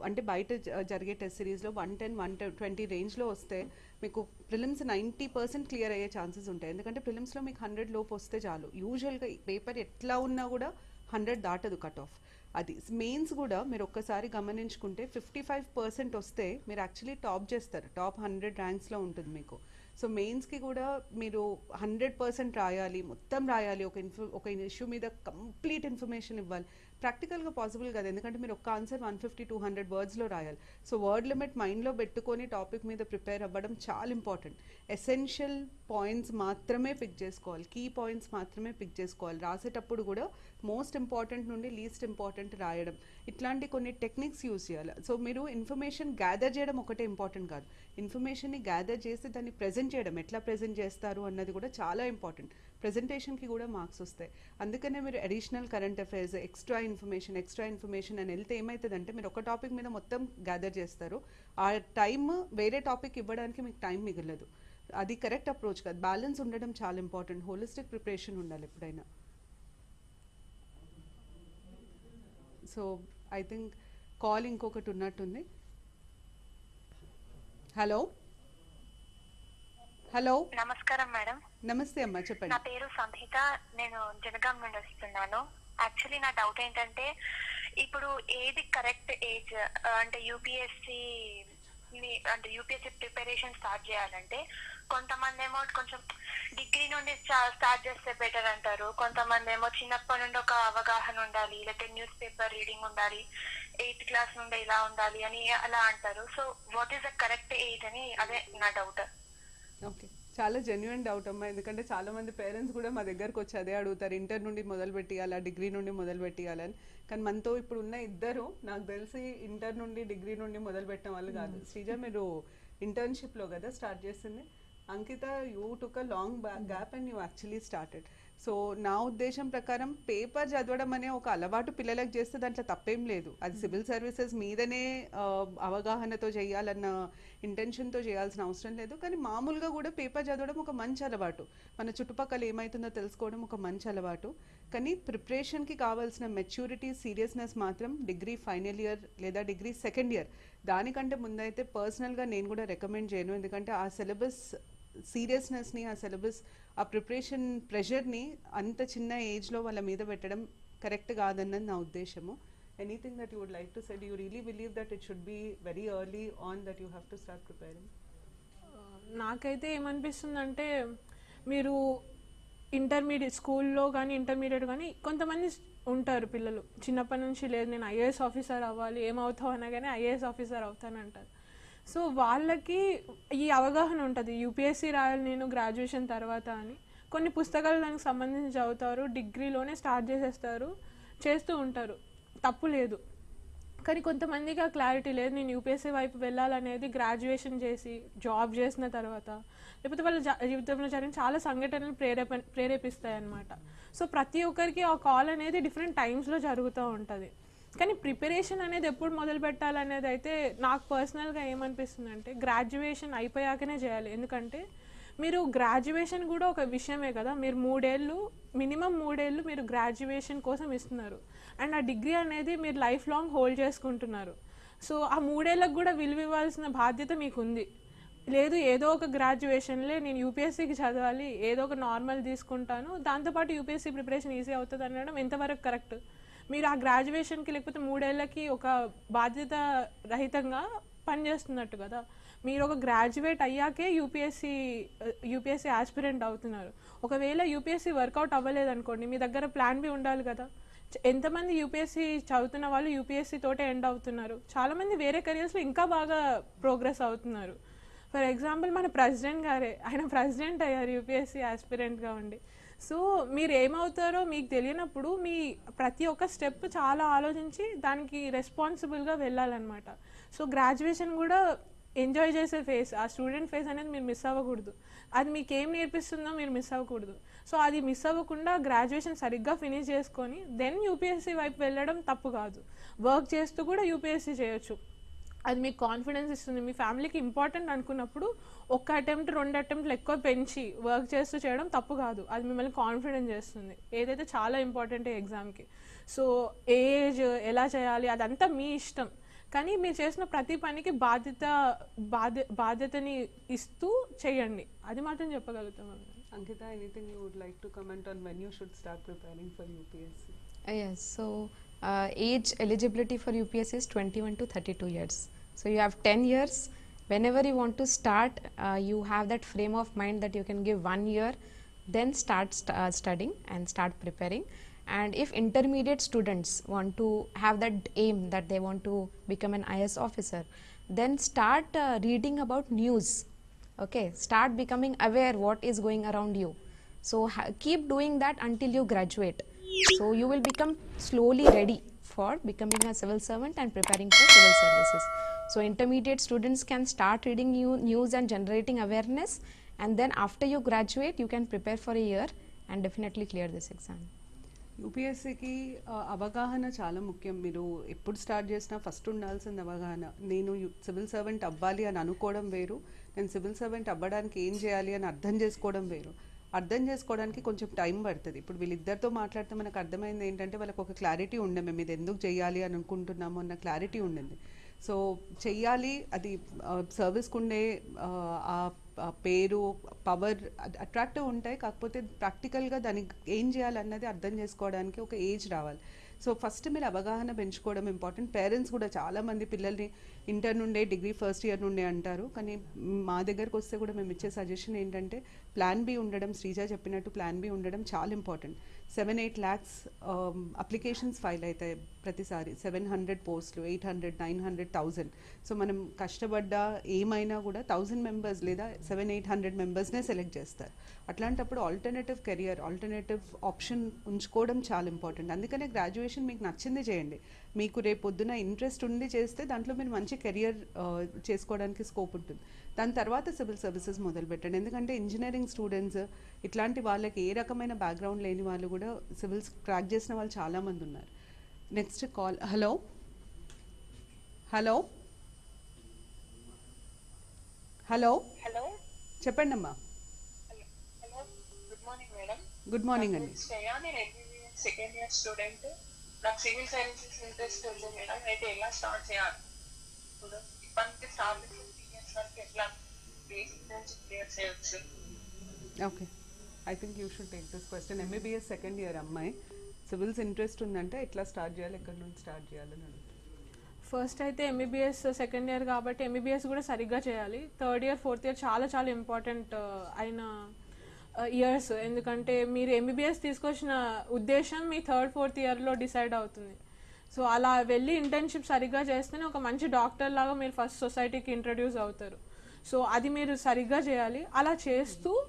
అంటే బయట జరిగే టెస్ట్ సిరీస్లో వన్ టెన్ వన్ ట్వంటీ రేంజ్లో వస్తే మీకు ప్రిలిమ్స్ నైంటీ పర్సెంట్ క్లియర్ అయ్యే ఛాన్సెస్ ఉంటాయి. ఎందుకంటే ప్రిలిమ్స్లో మీకు హండ్రెడ్ లోపు వస్తే చాలు. యూజువల్గా పేపర్ ఎట్లా ఉన్నా కూడా హండ్రెడ్ దాటదు కట్ ఆఫ్. అది మెయిన్స్ కూడా మీరు ఒక్కసారి గమనించుకుంటే ఫిఫ్టీ ఫైవ్ పర్సెంట్ వస్తే మీరు యాక్చువల్లీ టాప్ చేస్తారు. టాప్ హండ్రెడ్ ర్యాంక్స్లో ఉంటుంది మీకు. సో మెయిన్స్కి కూడా మీరు హండ్రెడ్ పర్సెంట్ రాయాలి మొత్తం రాయాలి. ఒక ఇన్ఫో ఒక ఇష్యూ మీద కంప్లీట్ ఇన్ఫర్మేషన్ ఇవ్వాలి. ప్రాక్టికల్గా పాసిబుల్ కాదు. ఎందుకంటే మీరు ఒక్క answer one fifty two hundred వర్డ్స్లో రాయాలి. సో వర్డ్ లిమిట్ మైండ్లో పెట్టుకొని టాపిక్ మీద ప్రిపేర్ అవ్వడం చాలా ఇంపార్టెంట్ ఎసెన్షియల్ పాయింట్స్ మాత్రమే పిక్ చేసుకోవాలి. కీ పాయింట్స్ మాత్రమే పిక్ చేసుకోవాలి. రాసేటప్పుడు కూడా మోస్ట్ ఇంపార్టెంట్ నుండి లీస్ట్ ఇంపార్టెంట్ రాయడం. ఇట్లాంటి కొన్ని టెక్నిక్స్ యూస్ చేయాలి. సో మీరు ఇన్ఫర్మేషన్ గ్యాదర్ చేయడం ఒకటే ఇంపార్టెంట్ కాదు. ఇన్ఫర్మేషన్ని గ్యాదర్ చేసి దాన్ని ప్రజెంట్ చేయడం. ఎట్లా ప్రజెంట్ చేస్తారు అన్నది కూడా చాలా ఇంపార్టెంట్ ప్రజెంటేషన్కి కూడా మార్క్స్ వస్తాయి. అందుకనే మీరు additional current affairs extra information extra information అని వెళ్తే ఏమవుతుందంటే మీరు ఒక టాపిక్ మీద మొత్తం గ్యాదర్ చేస్తారు. ఆ టైం వేరే టాపిక్ ఇవ్వడానికి మీకు టైం మిగలదు. అది కరెక్ట్ అప్రోచ్ కాదు. బ్యాలెన్స్ ఉండడం చాలా ఇంపార్టెంట్ హోలిస్టిక్ ప్రిపరేషన్ ఉండాలి ఎప్పుడైనా. సో ఐ థింక్ కాల్ ఇంకొకటి ఉన్నట్టుంది. Hello hello. నమస్కారం మేడం. నమస్తే అమ్మా నా చెప్పండి పేరు సంహిత. నేను జనగాం నుండి వస్తున్నాను. యాక్చువల్లీ నా డౌట్ ఏంటంటే ఇప్పుడు ఏది కరెక్ట్ ఏజ్ అంటే యూపీఎస్సి అంటే యూపీఎస్సి ప్రిపరేషన్ స్టార్ట్ చేయాలంటే కొంతమంది ఏమో కొంచెం డిగ్రీ నుండి స్టార్ట్ చేస్తే బెటర్ అంటారు. కొంతమంది ఏమో చిన్నప్పటి నుండి ఒక అవగాహన ఉండాలి లేకపోతే న్యూస్ పేపర్ రీడింగ్ ఉండాలి ఎయిత్ క్లాస్ నుండి ఇలా ఉండాలి అని అలా అంటారు. So what is the correct age అని అదే నా డౌట్ ఓకే చాలా జెన్యున్ డౌట్ అమ్మా. ఎందుకంటే చాలా మంది పేరెంట్స్ కూడా మా దగ్గరకు వచ్చి అదే అడుగుతారు. ఇంటర్ నుండి మొదలు పెట్టియాలా? డిగ్రీ నుండి మొదలు పెట్టియాలని కానీ మనతో ఇప్పుడు ఉన్న ఇద్దరు నాకు తెలిసి ఇంటర్ నుండి డిగ్రీ నుండి మొదలు పెట్టిన వాళ్ళు కాదు. శ్రీజ మీరు ఇంటర్న్షిప్లో కదా స్టార్ట్ చేసింది? Ankita you took a long gap and you actually started so నా ఉద్దేశం ప్రకారం పేపర్ చదవడం అనే ఒక అలవాటు పిల్లలకు చేస్తే దాంట్లో తప్పేం లేదు. అది సివిల్ సర్వీసెస్ మీదనే అవగాహనతో చేయాలన్న ఇంటెన్షన్తో చేయాల్సిన అవసరం లేదు. కానీ మామూలుగా కూడా పేపర్ చదవడం ఒక మంచి అలవాటు. మన చుట్టుపక్కల ఏమవుతుందో తెలుసుకోవడం ఒక మంచి అలవాటు. కానీ ప్రిపరేషన్కి కావాల్సిన మెచ్యూరిటీ సీరియస్నెస్ మాత్రం డిగ్రీ ఫైనల్ ఇయర్ లేదా డిగ్రీ సెకండ్ ఇయర్. దానికంటే ముందైతే పర్సనల్గా నేను కూడా రికమెండ్ చేయను. ఎందుకంటే ఆ సిలబస్ సీరియస్నెస్ని ఆ సిలబస్ ఆ ప్రిపరేషన్ ప్రెషర్ని అంత చిన్న ఏజ్లో వాళ్ళ మీద పెట్టడం కరెక్ట్ కాదన్నది నా ఉద్దేశము. Anything that you would like to said you really believe that it should be very early on that you have to start preparing నాకైతే ఏమనిపిస్తుందంటే మీరు ఇంటర్మీడియట్ స్కూల్లో కానీ ఇంటర్మీడియట్ కానీ కొంతమంది ఉంటారు పిల్లలు. చిన్నప్పటి నుంచి లేదు నేను ఐఏఎస్ ఆఫీసర్ అవ్వాలి ఏమవుతావు అనగానే ఐఏఎస్ ఆఫీసర్ అవుతానంటారు. సో వాళ్ళకి ఈ అవగాహన ఉంటుంది. యూపీఎస్సీ రాయాలి నేను గ్రాడ్యుయేషన్ తర్వాత అని. కొన్ని పుస్తకాలు దానికి సంబంధించి చదువుతారు. డిగ్రీలోనే స్టార్ట్ చేసేస్తారు. చేస్తూ ఉంటారు. తప్పు లేదు. కానీ కొంతమందికి ఆ క్లారిటీ లేదు. నేను యూపీఎస్సీ వైపు వెళ్ళాలనేది గ్రాడ్యుయేషన్ చేసి జాబ్ చేసిన తర్వాత. లేకపోతే వాళ్ళ జా- జీవితంలో జరిగిన చాలా సంఘటనలు ప్రేరేప ప్రేరేపిస్తాయి అన్నమాట సో ప్రతి ఒక్కరికి ఆ కాల్ అనేది డిఫరెంట్ టైమ్స్లో జరుగుతూ ఉంటుంది. కానీ ప్రిపరేషన్ అనేది ఎప్పుడు మొదలు పెట్టాలనేది అయితే నాకు పర్సనల్గా ఏమనిపిస్తుంది అంటే గ్రాడ్యుయేషన్ అయిపోయాకనే చేయాలి. ఎందుకంటే మీరు గ్రాడ్యుయేషన్ కూడా ఒక విషయమే కదా. మీరు మూడేళ్ళు మినిమం మూడేళ్ళు మీరు గ్రాడ్యుయేషన్ కోసం ఇస్తున్నారు. అండ్ ఆ డిగ్రీ అనేది మీరు లైఫ్ లాంగ్ హోల్డ్ చేసుకుంటున్నారు. సో ఆ మూడేళ్ళకు కూడా విలువ ఇవ్వాల్సిన బాధ్యత మీకు ఉంది లేదు ఏదో ఒక గ్రాడ్యుయేషన్లే నేను యూపీఎస్సీకి చదవాలి ఏదో ఒక నార్మల్ తీసుకుంటాను దాంతోపాటు యూపీఎస్సీ ప్రిపరేషన్ ఈజీ అవుతుంది అనడం ఎంతవరకు కరెక్ట్? మీరు ఆ గ్రాడ్యుయేషన్కి లేకపోతే మూడేళ్ళకి ఒక బాధ్యత రహితంగా పనిచేస్తున్నట్టు కదా. మీరు ఒక గ్రాడ్యుయేట్ అయ్యాకే యూపీఎస్సీ యూపీఎస్సీ ఆస్పిరెంట్ అవుతున్నారు. ఒకవేళ యూపీఎస్సీ వర్కౌట్ అవ్వలేదు అనుకోండి మీ దగ్గర ప్లాన్ బి ఉండాలి కదా. ఎంతమంది యూపీఎస్సీ చదువుతున్న వాళ్ళు యూపీఎస్సీ తోటే ఎండ్ అవుతున్నారు? చాలామంది వేరే కెరియర్స్లో ఇంకా బాగా ప్రోగ్రెస్ అవుతున్నారు. ఫర్ ఎగ్జాంపుల్ మన ప్రెసిడెంట్ గారే. ఆయన ప్రెసిడెంట్ అయ్యారు యూపీఎస్సీ ఆస్పిరెంట్గా ఉండి. సో మీరు ఏమవుతారో మీకు తెలియనప్పుడు మీ ప్రతి ఒక్క స్టెప్ చాలా ఆలోచించి దానికి రెస్పాన్సిబుల్గా వెళ్ళాలన్నమాట. సో గ్రాడ్యుయేషన్ కూడా ఎంజాయ్ చేసే ఫేస్ ఆ స్టూడెంట్ ఫేస్ అనేది మీరు మిస్ అవ్వకూడదు. అది మీకు ఏం నేర్పిస్తుందో మీరు మిస్ అవ్వకూడదు. సో అది మిస్ అవ్వకుండా గ్రాడ్యుయేషన్ సరిగ్గా ఫినిష్ చేసుకొని దెన్ యూపీఎస్సీ వైపు వెళ్ళడం తప్పు కాదు. వర్క్ చేస్తూ కూడా యూపీఎస్సీ చేయొచ్చు. అది మీకు కాన్ఫిడెన్స్ ఇస్తుంది. మీ ఫ్యామిలీకి ఇంపార్టెంట్ అనుకున్నప్పుడు ఒక్క అటెంప్ట్ రెండు అటెంప్ట్లు ఎక్కువ పెంచి వర్క్ చేస్తూ చేయడం తప్పు కాదు. అది మిమ్మల్ని కాన్ఫిడెంట్ చేస్తుంది. ఏదైతే చాలా ఇంపార్టెంట్ ఎగ్జామ్కి సో ఏజ్ ఎలా చేయాలి అదంతా మీ ఇష్టం. కానీ మీరు చేసిన ప్రతి పనికి బాధ్యత బాధ్య బాధ్యతని ఇస్తూ చేయండి. అది మాత్రం చెప్పగలుగుతాం Ankita anything you would like to comment on when you should start preparing for UPSC yes, so uh, age eligibility for UPS is 21 to 32 years. So you have 10 years. Whenever you want to start, uh, you have that frame of mind that you can give one year, then start st- uh, studying and start preparing. And if intermediate students want to have that aim that they want to become an IS officer, then start uh, reading about news. Okay, start becoming aware what is going around you. So keep doing that until you graduate. So you will become slowly ready for becoming a civil servant and preparing for civil services. So intermediate students can start reading new news and generating awareness and then after you graduate you can prepare for a year and definitely clear this exam. యూపీఎస్సీకి అవగాహన చాలా ముఖ్యం మీరు ఎప్పుడు start చేసినా first ఉండాల్సింది అవగాహన నేను సివిల్ సర్వెంట్ అవ్వాలి అని అనుకోవడం వేరు నేను సివిల్ సర్వెంట్ అవ్వడానికి ఏం చేయాలి అని అర్థం చేసుకోవడం వేరు అర్థం చేసుకోవడానికి కొంచెం టైం పడుతుంది. ఇప్పుడు వీళ్ళిద్దరితో మాట్లాడితే మనకు అర్థమైంది ఏంటంటే వాళ్ళకి ఒక క్లారిటీ ఉండే మేము ఇది ఎందుకు చేయాలి అని అనుకుంటున్నాము అన్న క్లారిటీ ఉండింది. సో చెయ్యాలి అది సర్వీస్కి ఉండే ఆ, పేరు పవర్ అట్రాక్టివ్ ఉంటాయి. కాకపోతే ప్రాక్టికల్గా దానికి ఏం చేయాలన్నది అర్థం చేసుకోవడానికి ఒక ఏజ్ రావాలి. సో ఫస్ట్ మీరు అవగాహన పెంచుకోవడం ఇంపార్టెంట్ పేరెంట్స్ కూడా చాలామంది పిల్లల్ని ఇంటర్ నుండే డిగ్రీ ఫస్ట్ ఇయర్ నుండే అంటారు. కానీ మా దగ్గరకు వస్తే కూడా మేము ఇచ్చే సజెషన్ ఏంటంటే ప్లాన్ బి ఉండడం శ్రీజ చెప్పినట్టు ప్లాన్ బి ఉండడం చాలా important seven eight lakhs applications file అవుతాయి ప్రతిసారి. సెవెన్ హండ్రెడ్ పోస్టులు eight hundred nine hundred thousand so మనం కష్టపడ్డా ఏమైనా కూడా థౌజండ్ మెంబర్స్ లేదా సెవెన్ ఎయిట్ హండ్రెడ్ మెంబర్స్నే సెలెక్ట్ చేస్తారు. అట్లాంటప్పుడు ఆల్టర్నేటివ్ కెరియర్ ఆల్టర్నేటివ్ ఆప్షన్ ఉంచుకోవడం చాలా ఇంపార్టెంట్ అందుకనే గ్రాడ్యుయేషన్ మీకు నచ్చింది చేయండి. మీకు రేపు పొద్దున ఇంట్రెస్ట్ ఉండి చేస్తే దాంట్లో మీరు మంచి కెరియర్ uh, చేసుకోవడానికి స్కోప్ ఉంటుంది. దాని తర్వాత సివిల్ సర్వీసెస్ మొదలు పెట్టండి ఎందుకంటే ఇంజనీరింగ్ స్టూడెంట్స్ ఇట్లాంటి వాళ్ళకి ఏ రకమైన బ్యాక్గ్రౌండ్ లేని వాళ్ళు కూడా సివిల్స్ క్రాక్ చేసిన వాళ్ళు చాలామంది ఉన్నారు. Next call hello hello hello hello చెప్పండి అమ్మా hello good morning madam good morning అండి సెకండ్ ఇయర్ స్టూడెంట్ నాకు సివిల్ సర్వీసెస్ ఇంట్రెస్ట్ ఉంది మేడం అయితే ఎలా స్టార్ట్ చేయాలి? ఇప్పుడు ఇప్పటి నుంచి start okay I think you should take this question MBBS second year అమ్మాయి. సివిల్స్ ఇంట్రెస్ట్ ఉందంటే ఎట్లా స్టార్ట్ చేయాలి? ఎక్కడి నుంచి స్టార్ట్ చేయాలని అడుగుతుంది. ఫస్ట్ అయితే ఎంబీబీఎస్ సెకండ్ ఇయర్ కాబట్టి ఎంబీబీఎస్ కూడా సరిగ్గా చేయాలి. థర్డ్ ఇయర్ ఫోర్త్ ఇయర్ చాలా చాలా ఇంపార్టెంట్ uh, అయిన uh, ఇయర్స్ ఎందుకంటే మీరు ఎంబీబీఎస్ తీసుకొచ్చిన ఉద్దేశం మీ థర్డ్ ఫోర్త్ ఇయర్లో డిసైడ్ అవుతుంది. సో అలా వెళ్ళి ఇంటర్న్షిప్ సరిగ్గా చేస్తేనే ఒక మంచి డాక్టర్ లాగా మీరు ఫస్ట్ సొసైటీకి ఇంట్రడ్యూస్ అవుతారు. సో అది మీరు సరిగ్గా చేయాలి. అలా చేస్తూ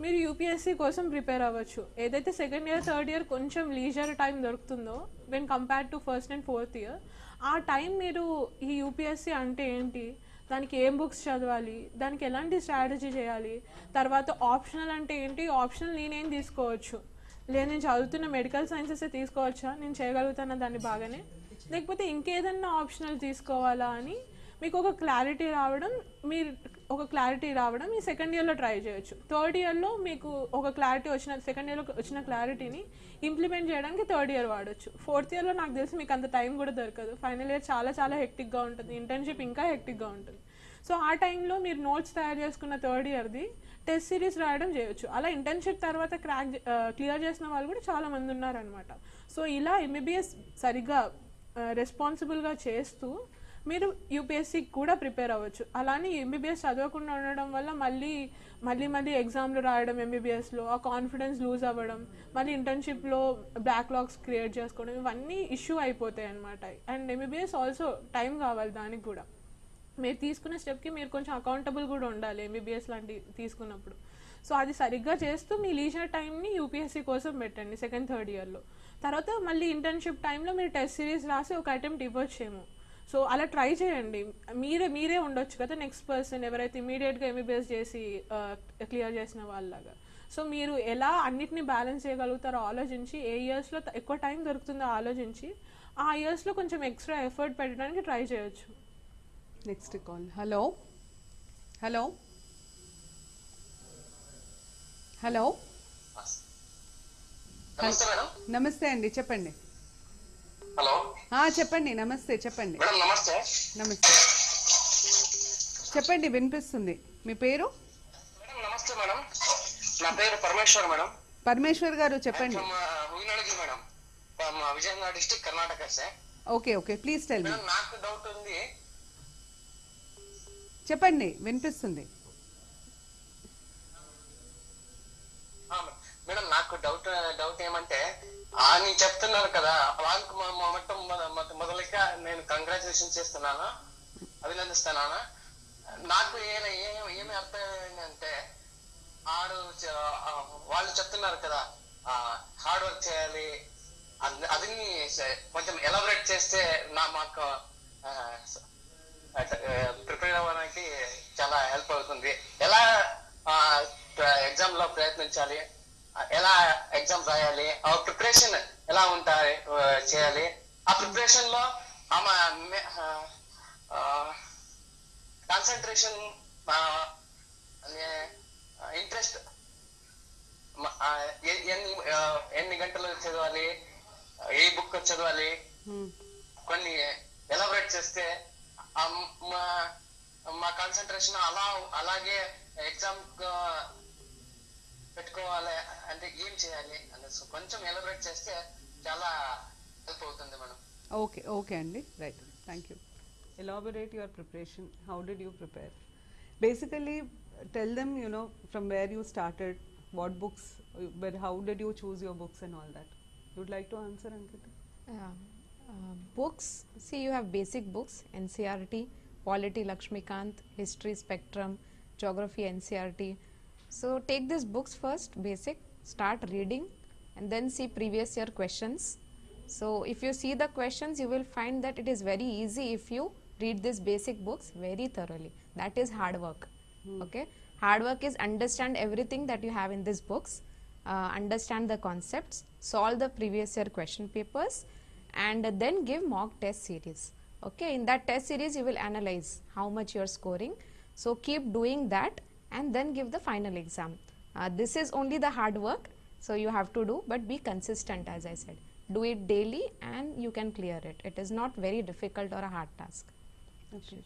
మీరు యూపీఎస్సీ కోసం ప్రిపేర్ అవ్వచ్చు. ఏదైతే సెకండ్ ఇయర్ థర్డ్ ఇయర్ కొంచెం లీజర్ టైం దొరుకుతుందో when compare to first and fourth year ఆ టైం మీరు ఈ యూపీఎస్సీ అంటే ఏంటి? దానికి ఏం బుక్స్ చదవాలి? దానికి ఎలాంటి స్ట్రాటజీ చేయాలి? తర్వాత ఆప్షనల్ అంటే ఏంటి? ఆప్షనల్ నేనేం తీసుకోవచ్చు? లేదు నేను చదువుతున్న మెడికల్ సైన్సెస్ తీసుకోవచ్చా? నేను చేయగలుగుతానా దాన్ని బాగానే. లేకపోతే ఇంకేదన్నా ఆప్షనల్ తీసుకోవాలా అని మీకు ఒక క్లారిటీ రావడం మీరు ఒక క్లారిటీ రావడం మీ సెకండ్ ఇయర్లో ట్రై చేయొచ్చు. థర్డ్ ఇయర్లో మీకు ఒక క్లారిటీ వచ్చిన సెకండ్ ఇయర్లో వచ్చిన క్లారిటీని ఇంప్లిమెంట్ చేయడానికి థర్డ్ ఇయర్ వాడచ్చు. ఫోర్త్ ఇయర్లో నాకు తెలిసి మీకు అంత టైం కూడా దొరకదు. ఫైనల్ ఇయర్ చాలా చాలా హెక్టిక్గా ఉంటుంది. ఇంటర్న్షిప్ ఇంకా హెక్టిక్గా ఉంటుంది. సో ఆ టైంలో మీరు నోట్స్ తయారు చేసుకున్న థర్డ్ ఇయర్ది టెస్ట్ సిరీస్ రాయడం చేయొచ్చు. అలా ఇంటర్న్షిప్ తర్వాత క్రాక్ క్లియర్ చేసిన వాళ్ళు కూడా చాలా మంది ఉన్నారనమాట సో ఇలా ఎంబీబీఎస్ సరిగ్గా రెస్పాన్సిబుల్గా చేస్తూ మీరు యూపీఎస్సీకి కూడా ప్రిపేర్ అవ్వచ్చు. అలానే ఎంబీబీఎస్ చదవకుండా ఉండడం వల్ల మళ్ళీ మళ్ళీ మళ్ళీ ఎగ్జామ్లు రాయడం ఎంబీబీఎస్లో ఆ కాన్ఫిడెన్స్ లూజ్ అవ్వడం మళ్ళీ ఇంటర్న్షిప్లో బ్యాక్లాగ్స్ క్రియేట్ చేసుకోవడం ఇవన్నీ ఇష్యూ అయిపోతాయి అనమాట అండ్ ఎంబీబీఎస్ ఆల్సో టైం కావాలి దానికి కూడా. మీరు తీసుకునే స్టెప్కి మీరు కొంచెం అకౌంటబుల్ కూడా ఉండాలి ఎంబీబీఎస్ లాంటి తీసుకున్నప్పుడు. సో అది సరిగ్గా చేస్తూ మీ లీజర్ టైంని యూపీఎస్సీ కోసం పెట్టండి సెకండ్ థర్డ్ ఇయర్లో తర్వాత మళ్ళీ ఇంటర్న్షిప్ టైంలో మీరు టెస్ట్ సిరీస్ రాసి ఒక అటెంప్ట్ ఇవ్వచ్చేమో. సో అలా ట్రై చేయండి. మీరే మీరే ఉండొచ్చు కదా నెక్స్ట్ పర్సన్ ఎవరైతే ఇమీడియట్గా ఎంబీబీఎస్ చేసి క్లియర్ చేసిన వాళ్ళలాగా. సో మీరు ఎలా అన్నిటిని బ్యాలెన్స్ చేయగలుగుతారో ఆలోచించి ఏ ఇయర్స్లో ఎక్కువ టైం దొరుకుతుందో ఆలోచించి ఆ ఇయర్స్లో కొంచెం ఎక్స్ట్రా ఎఫర్ట్ పెట్టడానికి ట్రై చేయొచ్చు. Next call hello hello hello నమస్తే అండి చెప్పండి. హలో చెప్పండి నమస్తే చెప్పండి. నమస్తే. నమస్తే. చెప్పండి వినిపిస్తుంది. మీ పేరు? మేడం నమస్తే మేడం నా పేరు పరమేశ్వర్ మేడం పరమేశ్వర్ గారు చెప్పండి. Madam Vijayanagara district Karnataka okay okay please tell me నాకు డౌట్ ఉంది. చెప్పండి వినిపిస్తుంది. మేడం నాకు డౌట్ డౌట్ ఏమంటే ఆ చెప్తున్నారు కదా వాళ్ళకి మొ- మొత్తం మొద- నేను కంగ్రాచులేషన్ చేస్తున్నాను. అభినందిస్తున్నాను. నాకు ఏమి అర్థం ఏంటంటే ఆడు వాళ్ళు చెప్తున్నారు కదా హార్డ్ వర్క్ చేయాలి. అది కొంచెం ఎలాబరేట్ చేస్తే నా మాకు ప్రిపేర్ అవ్వడానికి చాలా హెల్ప్ అవుతుంది. ఎలా ఎగ్జామ్లో ప్రయత్నించాలి? ఎలా ఎగ్జామ్ రాయాలి? ఆ ప్రిపరేషన్ ఎలా ఉంటాయి చేయాలి? ఆ ప్రిపరేషన్లో ఆమె కాన్సన్ట్రేషన్ ఇంట్రెస్ట్ ఎన్ని ఎన్ని గంటలు చదవాలి? ఏ బుక్ చదవాలి. కొన్ని ఎలాబరేట్ చేస్తే మా మా కాన్సన్ట్రేషన్ అలా అలాగే ఎగ్జామ్ పెట్టుకోవాలి అంటే ఏం చేయాలి అనేసి కొంచెం ఎలాబరేట్ చేస్తే చాలా హెల్ప్ అవుతుంది మేడం. ఓకే ఓకే అండి. Right. Thank you elaborate your preparation how did you prepare basically tell them you know from where you started what books but how did you choose your books and all that you'd like to answer Ankita Yeah. Books, see, you have basic books NCRT, Polity Lakshmikant, History Spectrum, Geography NCRT. So, take these books first, basic, start reading, and then see previous year questions. So, if you see the questions, you will find that it is very easy if you read these basic books very thoroughly. That is hard work. Okay, hard work is understand everything that you have in these books, uh, understand the concepts, solve the previous year question papers, and then give mock test series. Okay, in that test series you will analyze how much you are scoring. So, keep doing that and then give the final exam. Uh, this is only the hard work. So, you have to do but be consistent as I said. Do it daily and you can clear it. It is not very difficult or a hard task. Okay.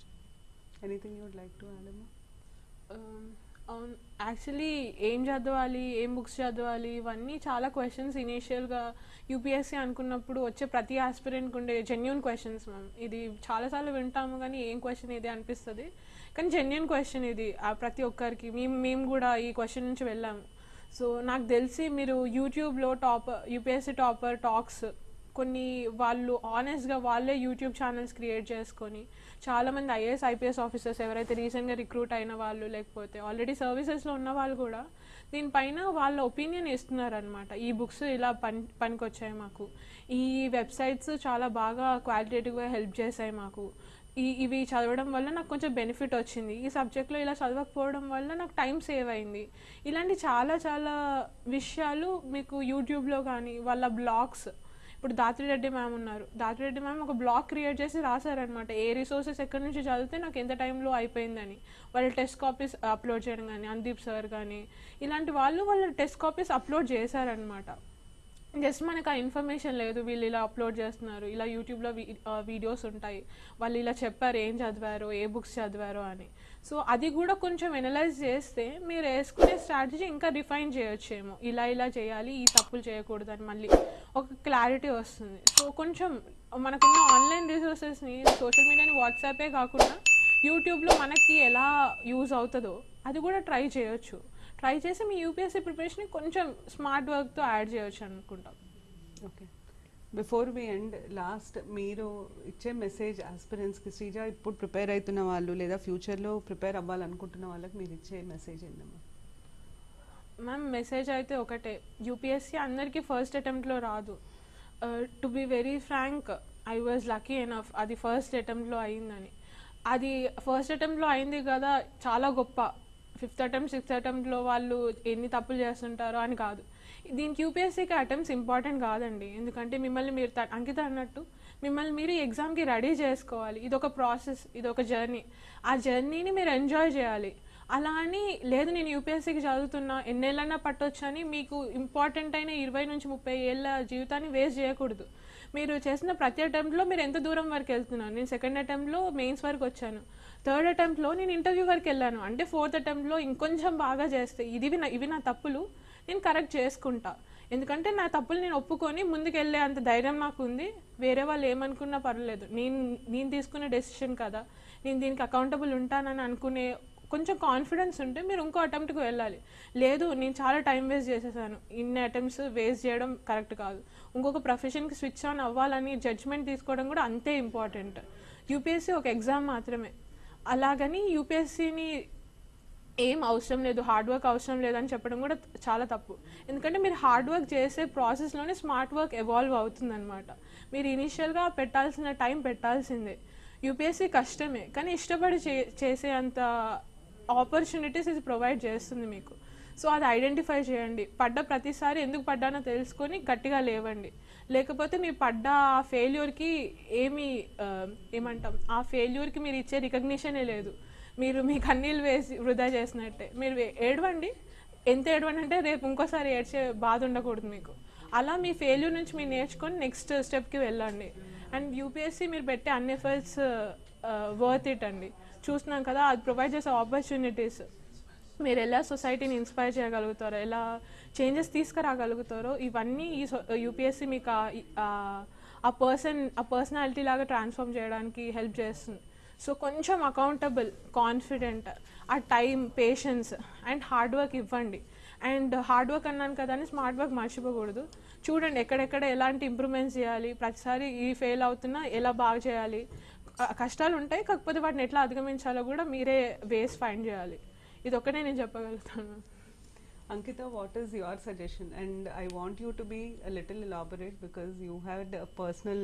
Anything you would like to add, Um, Um, అవును actually ఏం చదవాలి ఏం books చదవాలి ఇవన్నీ చాలా questions ఇనీషియల్గా UPSC అనుకున్నప్పుడు వచ్చే ప్రతి ఆస్పిరెంట్కి ఉండే జెన్యున్ క్వశ్చన్స్ మ్యామ్ ఇది చాలాసార్లు వింటాము కానీ ఏం క్వశ్చన్ ఇది అనిపిస్తుంది. కానీ జెన్యున్ క్వశ్చన్ ఇది. ఆ ప్రతి ఒక్కరికి. మేము మేము కూడా ఈ క్వశ్చన్ నుంచి వెళ్ళాము. సో నాకు తెలిసి మీరు యూట్యూబ్లో టాపర్ యూపీఎస్సీ టాపర్ టాక్స్ కొన్ని వాళ్ళు ఆనెస్ట్గా వాళ్ళే యూట్యూబ్ ఛానల్స్ క్రియేట్ చేసుకొని చాలామంది ఐఏఎస్ ఐపీఎస్ ఆఫీసర్స్ ఎవరైతే రీసెంట్గా రిక్రూట్ అయిన వాళ్ళు లేకపోతే ఆల్రెడీ సర్వీసెస్లో ఉన్న వాళ్ళు కూడా దీనిపైన వాళ్ళ ఒపీనియన్ ఇస్తున్నారనమాట ఈ బుక్స్ ఇలా పని పనికొచ్చాయి మాకు. ఈ వెబ్సైట్స్ చాలా బాగా క్వాలిటేటివ్గా హెల్ప్ చేశాయి మాకు. ఈ ఇవి చదవడం వల్ల నాకు కొంచెం బెనిఫిట్ వచ్చింది. ఈ సబ్జెక్ట్లో ఇలా చదవకపోవడం వల్ల నాకు టైం సేవ్ అయింది. ఇలాంటి చాలా చాలా విషయాలు మీకు యూట్యూబ్లో కానీ వాళ్ళ బ్లాగ్స్ ఇప్పుడు దాత్రిరెడ్డి మ్యామ్ ఉన్నారు. దాత్రిరెడ్డి మ్యామ్ ఒక బ్లాగ్ క్రియేట్ చేసి రాశారనమాట ఏ రిసోర్సెస్ ఎక్కడి నుంచి చదివితే నాకు ఎంత టైంలో అయిపోయిందని. వాళ్ళ టెస్ట్ కాపీస్ అప్లోడ్ చేయడం కానీ అందీప్ సార్ కానీ ఇలాంటి వాళ్ళు వాళ్ళ టెస్ట్ కాపీస్ అప్లోడ్ చేశారనమాట జస్ట్ మనకు ఆ ఇన్ఫర్మేషన్ లేదు. వీళ్ళు ఇలా అప్లోడ్ చేస్తున్నారు. ఇలా యూట్యూబ్లో వీడియోస్ ఉంటాయి. వాళ్ళు ఇలా చెప్పారు ఏం చదివారు ఏ బుక్స్ చదివారో అని. సో అది కూడా కొంచెం ఎనలైజ్ చేస్తే మీరు వేసుకునే స్ట్రాటజీ ఇంకా రిఫైన్ చేయొచ్చేమో. ఇలా ఇలా చేయాలి ఈ తప్పులు చేయకూడదు అని మళ్ళీ ఒక క్లారిటీ వస్తుంది. సో కొంచెం మనకున్న ఆన్లైన్ రిసోర్సెస్ని సోషల్ మీడియాని వాట్సాపే కాకుండా యూట్యూబ్లో మనకి ఎలా యూజ్ అవుతుందో అది కూడా ట్రై చేయొచ్చు. ట్రై చేసి మీ యూపీఎస్సీ ప్రిపరేషన్ కొంచెం స్మార్ట్ వర్క్తో యాడ్ చేయొచ్చు అనుకుంటాం. Okay before we end last మీరు ఇచ్చే మెసేజ్ ఆస్పిరెంట్స్కి శ్రీజ ఇప్పుడు ప్రిపేర్ అవుతున్న వాళ్ళు లేదా ఫ్యూచర్లో ప్రిపేర్ అవ్వాలనుకుంటున్న వాళ్ళకి మీరు ఇచ్చే మెసేజ్ ఏంటమ్మా మ్యామ్ మెసేజ్ అయితే ఒకటే. యూపీఎస్సీ అందరికీ ఫస్ట్ అటెంప్ట్లో రాదు. To be very frank I was lucky enough అది ఫస్ట్ అటెంప్ట్లో అయిందని. అది ఫస్ట్ అటెంప్ట్లో అయింది కదా చాలా గొప్ప. ఫిఫ్త్ అటెంప్ట్ సిక్స్త్ అటెంప్ట్లో వాళ్ళు ఎన్ని తప్పులు చేస్తుంటారో అని కాదు. దీనికి యూపీఎస్సీకి అటెంప్ట్స్ ఇంపార్టెంట్ కాదండి. ఎందుకంటే మిమ్మల్ని మీరు త- అంకిత అన్నట్టు మిమ్మల్ని మీరు ఎగ్జామ్కి రెడీ చేసుకోవాలి ఇది ఒక ప్రాసెస్ ఇది ఒక జర్నీ ఆ జర్నీని మీరు ఎంజాయ్ చేయాలి. అలా అని లేదు నేను యూపీఎస్సీకి చదువుతున్నా ఎన్నేళ్ళన్నా పట్టొచ్చు అని మీకు ఇంపార్టెంట్ అయిన ఇరవై నుంచి ముప్పై ఏళ్ళ జీవితాన్ని వేస్ట్ చేయకూడదు. మీరు చేసిన ప్రతి అటెంప్ట్లో మీరు ఎంత దూరం వరకు వెళ్తున్నారు? నేను సెకండ్ అటెంప్ట్లో మెయిన్స్ వరకు వచ్చాను. థర్డ్ అటెంప్ట్లో నేను ఇంటర్వ్యూ వరకు వెళ్ళాను. అంటే ఫోర్త్ అటెంప్ట్లో ఇంకొంచెం బాగా చేస్తే ఇది నా ఇవి నా తప్పులు. నేను కరెక్ట్ చేసుకుంటా. ఎందుకంటే నా తప్పులు నేను ఒప్పుకొని ముందుకెళ్ళే అంత ధైర్యం నాకు ఉంది వేరే వాళ్ళు ఏమనుకున్నా పర్లేదు నేను నేను తీసుకునే డెసిషన్ కదా. నేను దీనికి అకౌంటబుల్ ఉంటానని అనుకునే కొంచెం కాన్ఫిడెన్స్ ఉంటే మీరు ఇంకో అటెంప్ట్కి వెళ్ళాలి. లేదు నేను చాలా టైం వేస్ట్ చేసేసాను. ఇన్ని అటెంప్ట్స్ వేస్ట్ చేయడం కరెక్ట్ కాదు. ఇంకొక ప్రొఫెషన్కి స్విచ్ ఆన్ అవ్వాలని జడ్జ్మెంట్ తీసుకోవడం కూడా అంతే ఇంపార్టెంట్ యూపీఎస్సీ ఒక ఎగ్జామ్ మాత్రమే. అలాగని యూపీఎస్సీని ఏం అవసరం లేదు హార్డ్ వర్క్ అవసరం లేదని చెప్పడం కూడా చాలా తప్పు. ఎందుకంటే మీరు హార్డ్ వర్క్ చేసే ప్రాసెస్లోనే స్మార్ట్ వర్క్ ఎవాల్వ్ అవుతుందన్నమాట. మీరు ఇనీషియల్గా పెట్టాల్సిన టైం పెట్టాల్సిందే. యూపీఎస్సీ కష్టమే కానీ ఇష్టపడి చే చేసే అంత ఆపర్చునిటీస్ ఇది ప్రొవైడ్ చేస్తుంది మీకు. సో అది ఐడెంటిఫై చేయండి. పడ్డ ప్రతిసారి ఎందుకు పడ్డానో తెలుసుకొని గట్టిగా లేవండి. లేకపోతే మీ పడ్డ ఆ ఫెయిల్యూర్కి ఏమి ఏమంటాం ఆ ఫెయిల్యూర్కి మీరు ఇచ్చే రికగ్నిషనే లేదు. మీరు మీ కన్నీళ్ళు వేసి వృధా చేసినట్టే. మీరు ఏడవండి. ఎంత ఏడవండి అంటే రేపు ఇంకోసారి ఏడ్చే బాధ ఉండకూడదు మీకు. అలా మీ ఫెయిల్యూర్ నుంచి మీరు నేర్చుకొని నెక్స్ట్ స్టెప్కి వెళ్ళండి. అండ్ యూపీఎస్సీ మీరు పెట్టే అన్ని ఎఫర్ట్స్ వర్త్ ఇట్ అండి. చూస్తున్నాం కదా అది ప్రొవైడ్ చేసే ఆపర్చునిటీస్ మీరు ఎలా సొసైటీని ఇన్స్పైర్ చేయగలుగుతారో ఎలా చేంజెస్ తీసుకురాగలుగుతారో ఇవన్నీ ఈ యూపీఎస్సీ uh, మీకు ఆ- ఆ పర్సన్ ఆ పర్సనాలిటీ లాగా ట్రాన్స్ఫార్మ్ చేయడానికి హెల్ప్ చేస్తుంది. సో కొంచెం అకౌంటబుల్ కాన్ఫిడెంట్ ఆ time patience and hard work ఇవ్వండి. అండ్ హార్డ్ వర్క్ అన్నాను కదా అని స్మార్ట్ వర్క్ మర్చిపోకూడదు. చూడండి ఎక్కడెక్కడ ఎలాంటి ఇంప్రూవ్మెంట్స్ చేయాలి ప్రతిసారి ఈ ఫెయిల్ అవుతున్నా ఎలా బాగా చేయాలి. కష్టాలు ఉంటాయి కాకపోతే వాటిని ఎట్లా అధిగమించాలో కూడా మీరే వేస్ ఫైండ్ చేయాలి. ఇది ఒక్కటే నేను చెప్పగలుగుతాను. Ankita, what is your suggestion? And I want you to be a little elaborate because you had a personal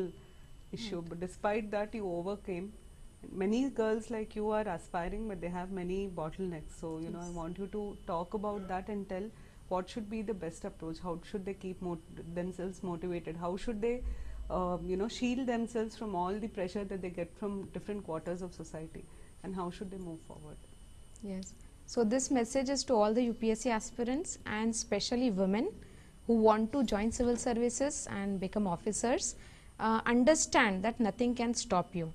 issue, but despite that, you overcame. Many girls like you are aspiring, but they have many bottlenecks. So, you know, I want you to talk about that and tell what should be the best approach. How should they keep themselves motivated? How should they, um, you know, shield themselves from all the pressure that they get from different quarters of society? And how should they move forward? Yes. So this message is to all the UPSC aspirants and especially women who want to join civil services and become officers. Uh, understand that nothing can stop you.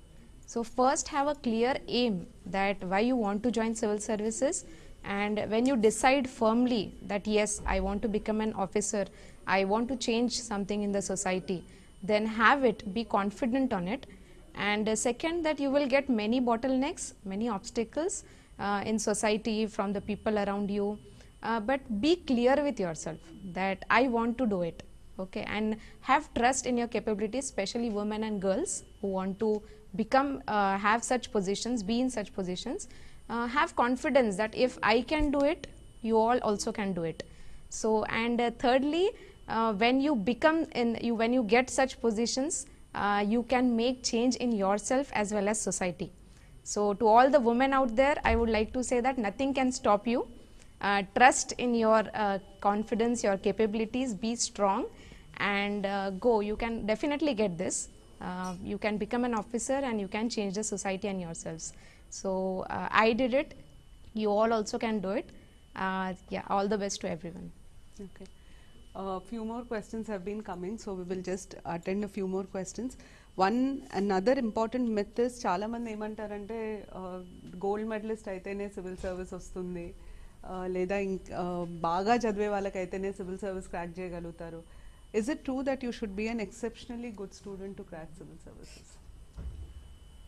So first have a clear aim that why you want to join civil services and when you decide firmly that yes I want to become an officer, I want to change something in the society, then have it, be confident on it. And uh, second that you will get many bottlenecks many obstacles uh, in society from the people around you. Uh, but be clear with yourself that i want to do it okay? And have trust in your capabilities especially women and girls who want to become uh, have such positions be in such positions uh, have confidence that if i can do it you all also can do it. So and uh, thirdly uh, when you become in you when you get such positions uh, you can make change in yourself as well as society. So to all the women out there i would like to say that nothing can stop you. Uh, trust in your confidence your capabilities be strong and go. You can definitely get this uh, you can become an officer and you can change the society and yourselves so uh, i did it you all also can do it uh, yeah all the best to everyone Okay. A few more questions have been coming, so we will just attend a few more questions. One another important myth is చాలా మంది ఏమంటారంటే gold medalist అయితేనే civil service వస్తుంది uh, లేదా ఇంక్- uh, బాగా చదివే వాళ్ళకైతేనే సివిల్ సర్వీస్ క్రాక్ చేయగలుగుతారు is it true that you should be an exceptionally good student to crack civil services?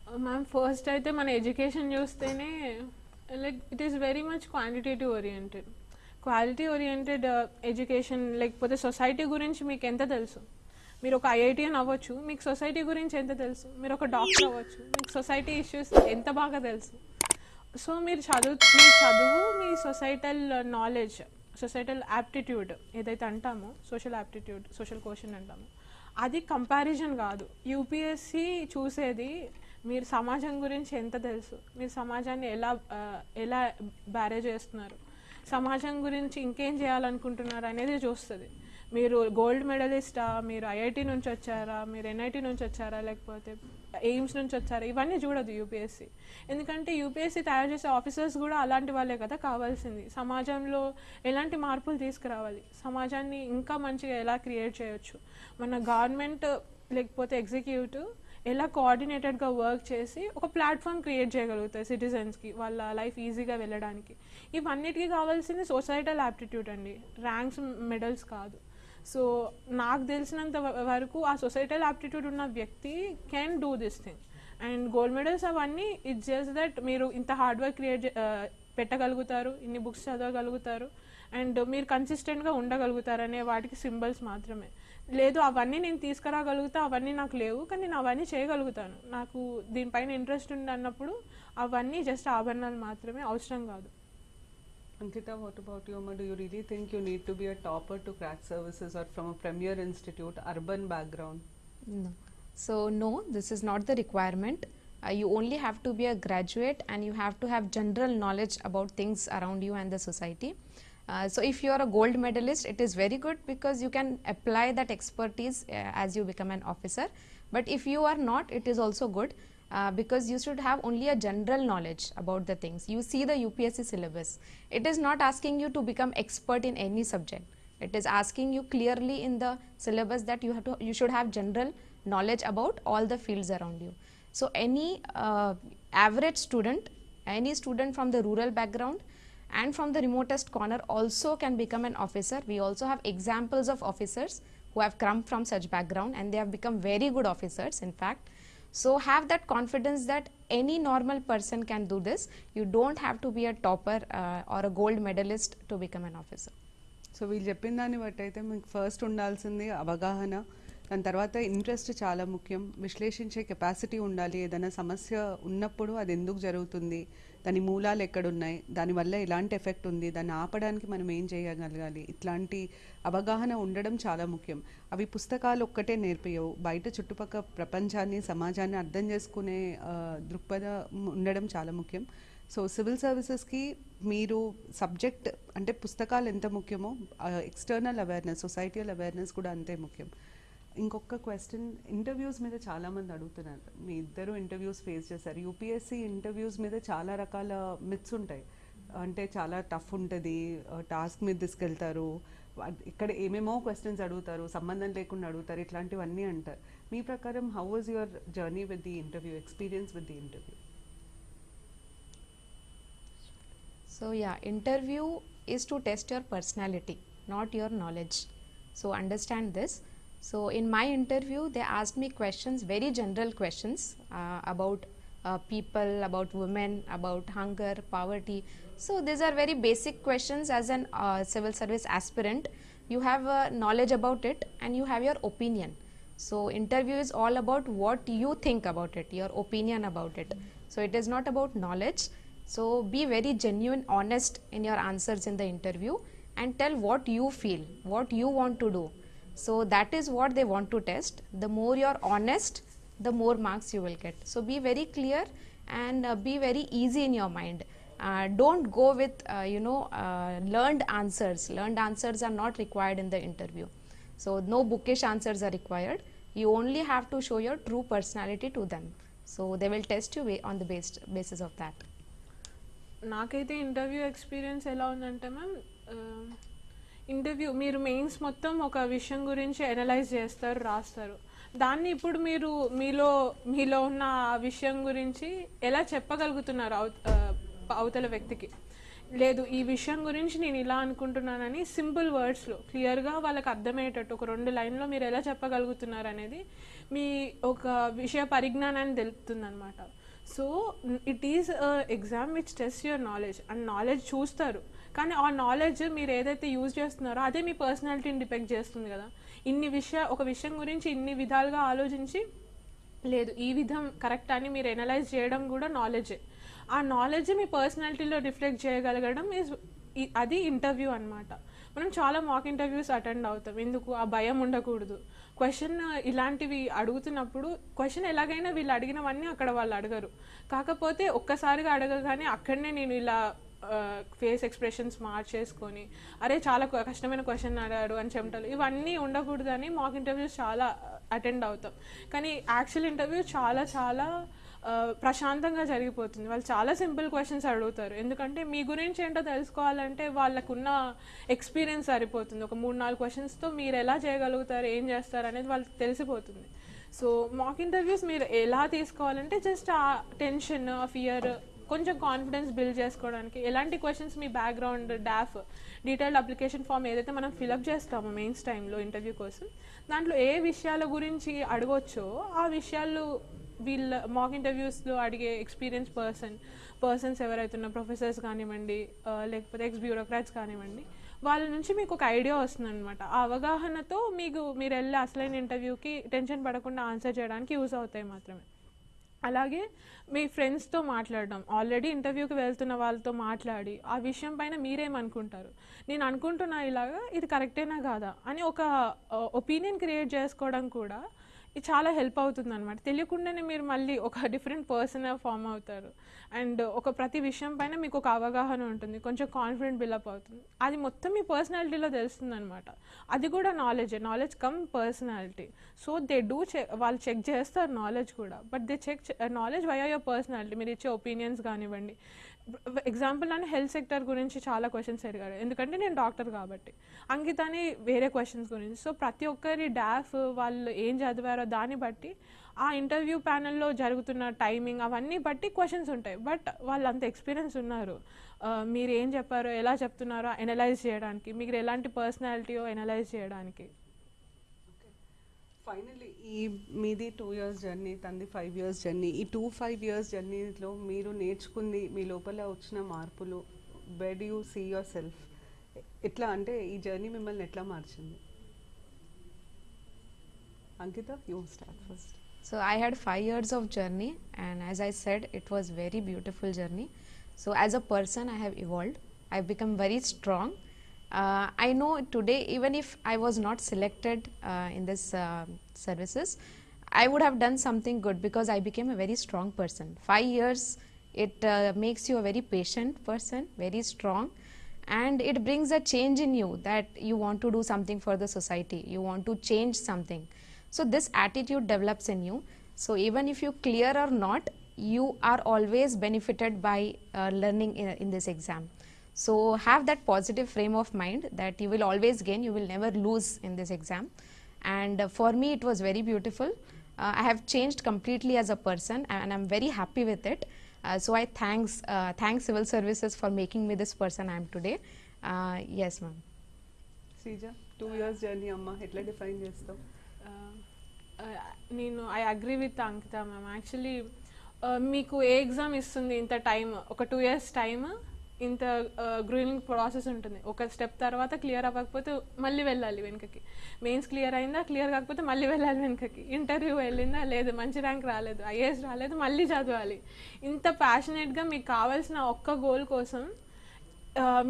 Uh, ma'am first అయితే మన ఎడ్యుకేషన్ చూస్తేనే like it is very much quantitative oriented quality oriented education లేకపోతే society గురించి మీకు ఎంత తెలుసు? మీరు ఒక ఐఐటిఎన్ అవ్వచ్చు మీకు సొసైటీ గురించి ఎంత తెలుసు? మీరు ఒక డాక్టర్ అవ్వచ్చు మీకు సొసైటీ ఇష్యూస్ ఎంత బాగా తెలుసు? సో మీరు చదువు మీ చదువు మీ societal knowledge uh, societal aptitude ఏదైతే అంటామో సోషల్ యాప్టిట్యూడ్ సోషల్ క్వశ్చన్ అంటామో అది కంపారిజన్ కాదు. యూపీఎస్సి చూసేది మీరు సమాజం గురించి ఎంత తెలుసు? మీరు సమాజాన్ని ఎలా ఎలా బ్యారేజ్ చేస్తున్నారు? సమాజం గురించి ఇంకేం చేయాలనుకుంటున్నారు అనేది చూస్తుంది. మీరు గోల్డ్ మెడలిస్టా? మీరు ఐఐటి నుంచి వచ్చారా? మీరు ఎన్ఐటి నుంచి వచ్చారా? లేకపోతే ఎయిమ్స్ నుంచి వచ్చారు. ఇవన్నీ చూడదు యూపీఎస్సి ఎందుకంటే యూపీఎస్సి తయారు చేసే ఆఫీసర్స్ కూడా అలాంటి వాళ్ళే కదా కావాల్సింది. సమాజంలో ఎలాంటి మార్పులు తీసుకురావాలి? సమాజాన్ని ఇంకా మంచిగా ఎలా క్రియేట్ చేయొచ్చు? మన గవర్నమెంట్ లేకపోతే ఎగ్జిక్యూటివ్ ఎలా కోఆర్డినేటెడ్గా వర్క్ చేసి ఒక ప్లాట్ఫామ్ క్రియేట్ చేయగలుగుతాయి సిటిజన్స్కి వాళ్ళ లైఫ్ ఈజీగా వెళ్ళడానికి. ఇవన్నిటికీ కావాల్సింది సొసైటల్ యాప్టిట్యూడ్ అండి. ర్యాంక్స్ మెడల్స్ కాదు. సో నాకు తెలిసినంత వరకు ఆ సొసైటల్ యాప్టిట్యూడ్ ఉన్న వ్యక్తి can do this thing and gold medals అవన్నీ ఇట్స్ జస్ట్ దట్ మీరు ఇంత హార్డ్ వర్క్ క్రియేట్ పెట్టగలుగుతారు ఇన్ని బుక్స్ చదవగలుగుతారు. అండ్ మీరు కన్సిస్టెంట్గా ఉండగలుగుతారు అనే వాటికి సింబల్స్ మాత్రమే. లేదు అవన్నీ నేను తీసుకురాగలుగుతా అవన్నీ నాకు లేవు కానీ నేను అవన్నీ చేయగలుగుతాను. నాకు దీనిపైన ఇంట్రెస్ట్ ఉంది అన్నప్పుడు అవన్నీ జస్ట్ ఆభరణాలు మాత్రమే అవసరం కాదు. Ankita, what about you? Do you really think you need to be a topper to crack services or from a premier institute, urban background? No. So, no, this is not the requirement. Uh, you only have to be a graduate and you have to have general knowledge about things around you and the society. Uh, so, if you are a gold medalist, it is very good because you can apply that expertise uh, as you become an officer. But if you are not, it is also good uh, because you should have only a general knowledge about the things. You see the UPSC syllabus. It is not asking you to become expert in any subject. It is asking you clearly in the syllabus that you have to you should have general knowledge about all the fields around you. So any uh, average student, any student from the rural background and from the remotest corner also can become an officer. We also have examples of officers who have come from such background and they have become very good officers in fact so have that confidence that any normal person can do this. You don't have to be a topper uh, or a gold medalist to become an officer. So వీళ్ళు చెప్పిన దాన్ని బట్టి అయితే మీకు first ఉండాల్సింది అవగాహన. దాని తర్వాత ఇంట్రెస్ట్ చాలా ముఖ్యం. విశ్లేషించే కెపాసిటీ ఉండాలి. ఏదైనా సమస్య ఉన్నప్పుడు అది ఎందుకు జరుగుతుంది? దాని మూలాలు ఎక్కడున్నాయి? దానివల్ల ఎలాంటి ఎఫెక్ట్ ఉంది? దాన్ని ఆపడానికి మనం ఏం చేయగలగాలి? ఇట్లాంటి అవగాహన ఉండడం చాలా ముఖ్యం. అవి పుస్తకాలు ఒక్కటే నేర్పియవు బయట చుట్టుపక్కల ప్రపంచాన్ని సమాజాన్ని అర్థం చేసుకునే దృక్పథం ఉండడం చాలా ముఖ్యం. సో సివిల్ సర్వీసెస్కి మీరు సబ్జెక్ట్ అంటే పుస్తకాలు ఎంత ముఖ్యమో ఎక్స్టర్నల్ అవేర్నెస్ సొసైటీయల్ అవేర్నెస్ కూడా అంతే ముఖ్యం. ఇంకొక క్వశ్చన్ ఇంటర్వ్యూస్ మీద చాలామంది అడుగుతున్నారు. మీ ఇద్దరు ఇంటర్వ్యూస్ ఫేస్ చేశారు. యూపీఎస్సీ ఇంటర్వ్యూస్ మీద చాలా రకాల మిత్స్ ఉంటాయి. అంటే చాలా టఫ్ ఉంటుంది టాస్క్ మీద తీసుకెళ్తారు. ఇక్కడ ఏమేమో క్వశ్చన్స్ అడుగుతారు సంబంధం లేకుండా అడుగుతారు ఇట్లాంటివన్నీ అంటారు మీ ప్రకారం how was your journey with the interview experience with the interview So yeah, interview is to test your personality, not your knowledge. So understand this. So in my interview, they asked me questions, very general questions uh, about uh, people, about women, about hunger, poverty. So these are very basic questions. As an uh, civil service aspirant, you have uh, knowledge about it and you have your opinion. So interview is all about what you think about it, your opinion about it. So it is not about knowledge. So be very genuine, honest in your answers in the interview and tell what you feel, what you want to do. So that is what they want to test. The more you're honest, the more marks you will get. So be very clear and uh, be very easy in your mind. Uh, don't go with uh, you know uh, learned answers. Learned answers are not required in the interview. So no bookish answers are required. You only have to show your true personality to them. So they will test you ba- on the based basis of that. నాకైతే interview experience ఎలా ఉందంటే ma'am interview మీరు mains మొత్తం ఒక విషయం గురించి analyse చేస్తారు రాస్తారు దాన్ని ఇప్పుడు మీరు మీలో మీలో ఉన్న విషయం గురించి ఎలా చెప్పగలుగుతున్నారు అవతల వ్యక్తికి? లేదు ఈ విషయం గురించి నేను ఇలా అనుకుంటున్నానని సింపుల్ వర్డ్స్లో క్లియర్గా వాళ్ళకి అర్థమయ్యేటట్టు ఒక రెండు లైన్లో మీరు ఎలా చెప్పగలుగుతున్నారు అనేది మీ ఒక విషయ పరిజ్ఞానాన్ని తెలుపుతుంది అనమాట so it is exam which test your knowledge and knowledge చూస్తారు. కానీ ఆ నాలెడ్జ్ మీరు ఏదైతే యూజ్ చేస్తున్నారో అదే మీ పర్సనాలిటీని డిపెక్ట్ చేస్తుంది కదా. ఇన్ని విషయ ఒక విషయం గురించి ఇన్ని విధాలుగా ఆలోచించి లేదు ఈ విధం కరెక్ట్ అని మీరు ఎనలైజ్ చేయడం కూడా నాలెడ్జే ఆ నాలెడ్జ్ మీ పర్సనాలిటీలో రిఫ్లెక్ట్ చేయగలగడం ఈజ్ అది ఇంటర్వ్యూ అనమాట మనం చాలా మాక్ ఇంటర్వ్యూస్ అటెండ్ అవుతాం. ఎందుకు? ఆ భయం ఉండకూడదు. క్వశ్చన్ ఇలాంటివి అడుగుతున్నప్పుడు క్వశ్చన్ ఎలాగైనా వీళ్ళు అడిగినవన్నీ అక్కడ వాళ్ళు అడగరు. కాకపోతే ఒక్కసారిగా అడగగానే అక్కడనే నేను ఇలా ఫేస్ ఎక్స్ప్రెషన్స్ మార్చేసుకొని అరే చాలా కష్టమైన క్వశ్చన్ అడిగాడు అని చెమటలు ఇవన్నీ ఉండకూడదని మాక్ ఇంటర్వ్యూస్ చాలా అటెండ్ అవుతాం. కానీ యాక్చువల్ ఇంటర్వ్యూ చాలా చాలా ప్రశాంతంగా జరిగిపోతుంది. వాళ్ళు చాలా సింపుల్ క్వశ్చన్స్ అడుగుతారు. ఎందుకంటే మీ గురించి ఏంటో తెలుసుకోవాలంటే వాళ్ళకున్న ఎక్స్పీరియన్స్ సరిపోతుంది. ఒక మూడు నాలుగు క్వశ్చన్స్తో మీరు ఎలా చేయగలుగుతారు ఏం చేస్తారు అనేది వాళ్ళకి తెలిసిపోతుంది. సో మాక్ ఇంటర్వ్యూస్ మీరు ఎలా తీసుకోవాలంటే జస్ట్ ఆ టెన్షన్ ఆ ఫియర్ కొంచెం కాన్ఫిడెన్స్ బిల్డ్ చేసుకోవడానికి. ఎలాంటి క్వశ్చన్స్ మీ background DAF detailed application form ఏదైతే మనం ఫిలప్ చేస్తామో మెయిన్స్ టైంలో ఇంటర్వ్యూ కోసం దాంట్లో ఏ విషయాల గురించి అడగొచ్చో ఆ విషయాలు వీళ్ళ మాక్ ఇంటర్వ్యూస్లో అడిగే ఎక్స్పీరియన్స్ పర్సన్ పర్సన్స్ ఎవరైతే ఉన్న ప్రొఫెసర్స్ కానివ్వండి లేకపోతే ఎక్స్ బ్యూరోక్రాట్స్ కానివ్వండి వాళ్ళ నుంచి మీకు ఒక ఐడియా వస్తుంది అనమాట ఆ అవగాహనతో మీకు మీరు వెళ్ళే అసలైన ఇంటర్వ్యూకి టెన్షన్ పడకుండా ఆన్సర్ చేయడానికి యూజ్ అవుతాయి మాత్రమే. అలాగే మీ ఫ్రెండ్స్తో మాట్లాడడం ఆల్రెడీ ఇంటర్వ్యూకి వెళ్తున్న వాళ్ళతో మాట్లాడి ఆ విషయం పైన మీరేమనుకుంటారు? నేను అనుకుంటున్నా ఇలాగా ఇది కరెక్టేనా కాదా? అని ఒక ఒపీనియన్ క్రియేట్ చేసుకోవడం కూడా ఇది చాలా హెల్ప్ అవుతుంది అనమాట తెలియకుండానే మీరు మళ్ళీ ఒక డిఫరెంట్ పర్సన్ ఫామ్ అవుతారు. అండ్ ఒక ప్రతి విషయం పైన మీకు ఒక అవగాహన ఉంటుంది. కొంచెం కాన్ఫిడెంట్ బిల్డప్ అవుతుంది. అది మొత్తం మీ పర్సనాలిటీలో తెలుస్తుంది అనమాట అది కూడా knowledge knowledge come personality so they do check వాళ్ళు చెక్ చేస్తారు నాలెడ్జ్ కూడా. But they check knowledge why your personality మీరు ఇచ్చే ఒపీనియన్స్ కానివ్వండి. ఎగ్జాంపుల్ నన్ను హెల్త్ సెక్టర్ గురించి చాలా క్వశ్చన్స్ అడిగారు. ఎందుకంటే నేను డాక్టర్ కాబట్టి. అంకితాని వేరే క్వశ్చన్స్ గురించి. సో ప్రతి ఒక్కరి డాఫ్ వాళ్ళు ఏం చదివారో దాన్ని బట్టి ఆ ఇంటర్వ్యూ ప్యానెల్లో జరుగుతున్న టైమింగ్ అవన్నీ బట్టి క్వశ్చన్స్ ఉంటాయి. బట్ వాళ్ళు అంత ఎక్స్పీరియన్స్ ఉన్నారు. మీరు ఏం చెప్పారో ఎలా చెప్తున్నారో ఎనలైజ్ చేయడానికి మీరు ఎలాంటి పర్సనాలిటీయో ఎనలైజ్ చేయడానికి. ఫైనల్లీ ఈ మీది టూ ఇయర్స్ జర్నీ తంది ఫైవ్ ఇయర్స్ జర్నీ ఈ టూ ఫైవ్ ఇయర్స్ జర్నీలో మీరు నేర్చుకుంది మీ లోపల వచ్చిన మార్పులు వెడ్ యూ సీ యువర్ సెల్ఫ్ ఎట్లా అంటే ఈ జర్నీ మిమ్మల్ని ఎట్లా మార్చింది? Ankita you start first so I had five years of journey and as I said it was very beautiful journey so as a person I have evolve I become very strong Uh, I know today, even if I was not selected uh, in this uh, services, I would have done something good because I became a very strong person. Five years, it uh, makes you a very patient person, very strong, and it brings a change in you that you want to do something for the society. You want to change something. So this attitude develops in you. So even if you clear or not, you are always benefited by uh, learning in, in this exam. So have that positive frame of mind that you will always gain, you will never lose in this exam. And uh, for me, it was very beautiful. Uh, I have changed completely as a person, and I'm very happy with it. Uh, so I thanks uh, thanks civil services for making me this person I am today. Uh, yes, ma'am. Sreeja two years journey అమ్మ ఎట్లా define చేస్తావు నేను I agree with Ankita ma'am actually మీకు ఏ exam ఇస్తుంది ఇంత time ఒక two years time ఇంత గ్రూయింగ్ process ఉంటుంది. ఒక స్టెప్ తర్వాత క్లియర్ అవ్వకపోతే మళ్ళీ వెళ్ళాలి వెనుకకి. మెయిన్స్ క్లియర్ అయిందా క్లియర్ కాకపోతే మళ్ళీ వెళ్ళాలి వెనుకకి. ఇంటర్వ్యూ వెళ్ళిందా లేదు. మంచి ర్యాంక్ రాలేదు. ఐఏఎస్ రాలేదు మళ్ళీ చదవాలి. ఇంత ప్యాషనేట్గా మీకు కావాల్సిన ఒక్క గోల్ కోసం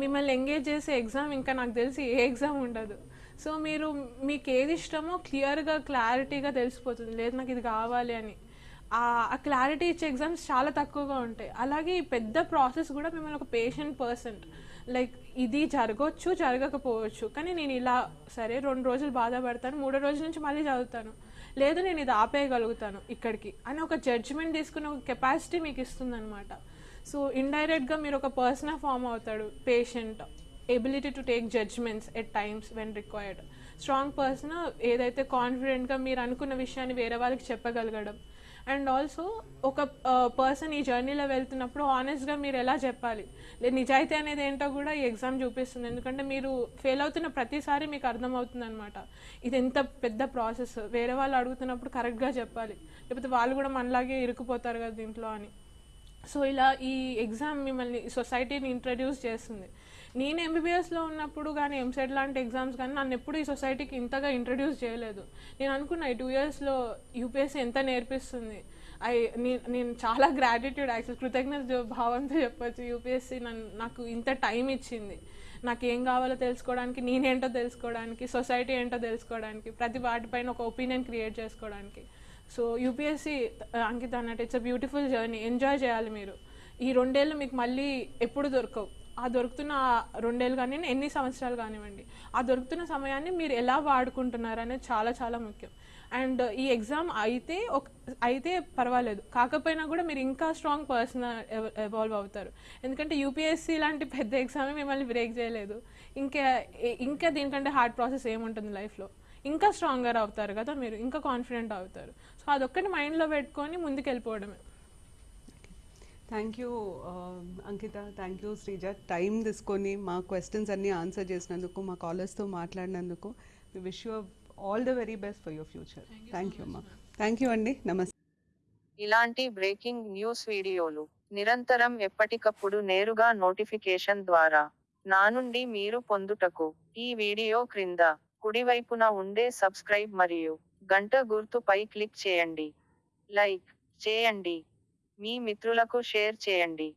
మిమ్మల్ని ఎంగేజ్ చేసే ఎగ్జామ్ ఇంకా నాకు తెలిసి ఏ ఎగ్జామ్ ఉండదు. సో మీరు మీకు ఏది ఇష్టమో క్లియర్గా క్లారిటీగా తెలిసిపోతుంది. లేదు నాకు ఇది కావాలి అని. ఆ ఆ క్లారిటీ ఇచ్చే ఎగ్జామ్స్ చాలా తక్కువగా ఉంటాయి. అలాగే ఈ పెద్ద ప్రాసెస్ కూడా మిమ్మల్ని ఒక పేషెంట్ పర్సన్ లైక్ ఇది జరగవచ్చు జరగకపోవచ్చు. కానీ నేను ఇలా సరే రెండు రోజులు బాధపడతాను మూడో రోజుల నుంచి మళ్ళీ చదువుతాను. లేదు నేను ఇది ఆపేయగలుగుతాను ఇక్కడికి అని ఒక జడ్జిమెంట్ తీసుకునే ఒక కెపాసిటీ మీకు ఇస్తుంది సో ఇండైరెక్ట్గా మీరు ఒక పర్సన్ ఫామ్ అవుతాడు patient ability to take judgments at times when required strong person ఏదైతే కాన్ఫిడెంట్గా మీరు అనుకున్న విషయాన్ని వేరే వాళ్ళకి చెప్పగలగడం అండ్ ఆల్సో ఒక పర్సన్ ఈ జర్నీలో వెళ్తున్నప్పుడు ఆనెస్ట్గా మీరు ఎలా చెప్పాలి? లేదు నిజాయితీ అనేది ఏంటో కూడా ఈ ఎగ్జామ్ చూపిస్తుంది. ఎందుకంటే మీరు ఫెయిల్ అవుతున్న ప్రతిసారి మీకు అర్థమవుతుంది అనమాట ఇది ఎంత పెద్ద ప్రాసెస్ వేరే వాళ్ళు అడుగుతున్నప్పుడు కరెక్ట్గా చెప్పాలి. లేకపోతే వాళ్ళు కూడా మనలాగే ఇరుక్కుపోతారు కదా దీంట్లో అని. సో ఇలా ఈ ఎగ్జామ్ మిమ్మల్ని సొసైటీని ఇంట్రడ్యూస్ చేస్తుంది. నేను ఎంబీబీఎస్లో ఉన్నప్పుడు కానీ ఎంసెట్ లాంటి ఎగ్జామ్స్ కానీ నన్ను ఎప్పుడు ఈ సొసైటీకి ఇంతగా ఇంట్రడ్యూస్ చేయలేదు. నేను అనుకున్నా ఈ టూ ఇయర్స్లో యూపీఎస్సీ ఎంత నేర్పిస్తుంది. ఐ నేను చాలా గ్రాటిట్యూడ్ యాక్చువల్ కృతజ్ఞత భావంతో చెప్పొచ్చు. యూపీఎస్సీ నన్ను నాకు ఇంత టైం ఇచ్చింది. నాకు ఏం కావాలో తెలుసుకోవడానికి నేనేంటో తెలుసుకోవడానికి సొసైటీ ఏంటో తెలుసుకోవడానికి ప్రతి వాటిపైన ఒక ఒపీనియన్ క్రియేట్ చేసుకోవడానికి. సో యూపీఎస్సీ అంకిత అన్నట్టు it's a beautiful journey enjoy చేయాలి మీరు. ఈ రెండేళ్ళు మీకు మళ్ళీ ఎప్పుడు దొరకవు. ఆ దొరుకుతున్న రెండేళ్ళు కానీ ఎన్ని సంవత్సరాలు కానివ్వండి ఆ దొరుకుతున్న సమయాన్ని మీరు ఎలా వాడుకుంటున్నారు అనేది చాలా చాలా ముఖ్యం. అండ్ ఈ ఎగ్జామ్ అయితే ఒక అయితే పర్వాలేదు. కాకపోయినా కూడా మీరు ఇంకా స్ట్రాంగ్ పర్సన్ ఎవాల్వ్ అవుతారు. ఎందుకంటే యూపీఎస్సీ లాంటి పెద్ద ఎగ్జామ్ మిమ్మల్ని బ్రేక్ చేయలేదు. ఇంకా ఇంకా దీనికంటే హార్డ్ ప్రాసెస్ ఏముంటుంది లైఫ్లో? ఇంకా స్ట్రాంగర్ అవుతారు కదా మీరు ఇంకా కాన్ఫిడెంట్ అవుతారు. సో అదొక్కటి మైండ్లో పెట్టుకొని ముందుకు వెళ్ళిపోవడమే thank you Ankita thank you Sreeja time తీసుకొని మా క్వశ్చన్స్ అన్నీ ఆన్సర్ చేసినందుకు మా కాలర్స్తో మాట్లాడినందుకు we wish you all the very best for your future thank you అమ్మా థ్యాంక్ యూ అండి నమస్తే ఇలాంటి బ్రేకింగ్ న్యూస్ వీడియోలు నిరంతరం ఎప్పటికప్పుడు నేరుగా నోటిఫికేషన్ ద్వారా నా నుండి మీరు పొందుటకు ఈ వీడియో క్రింద కుడివైపున ఉండే సబ్స్క్రైబ్ మరియు గంట గుర్తుపై క్లిక్ చేయండి. లైక్ చేయండి. మీ మిత్రులకు షేర్ చేయండి.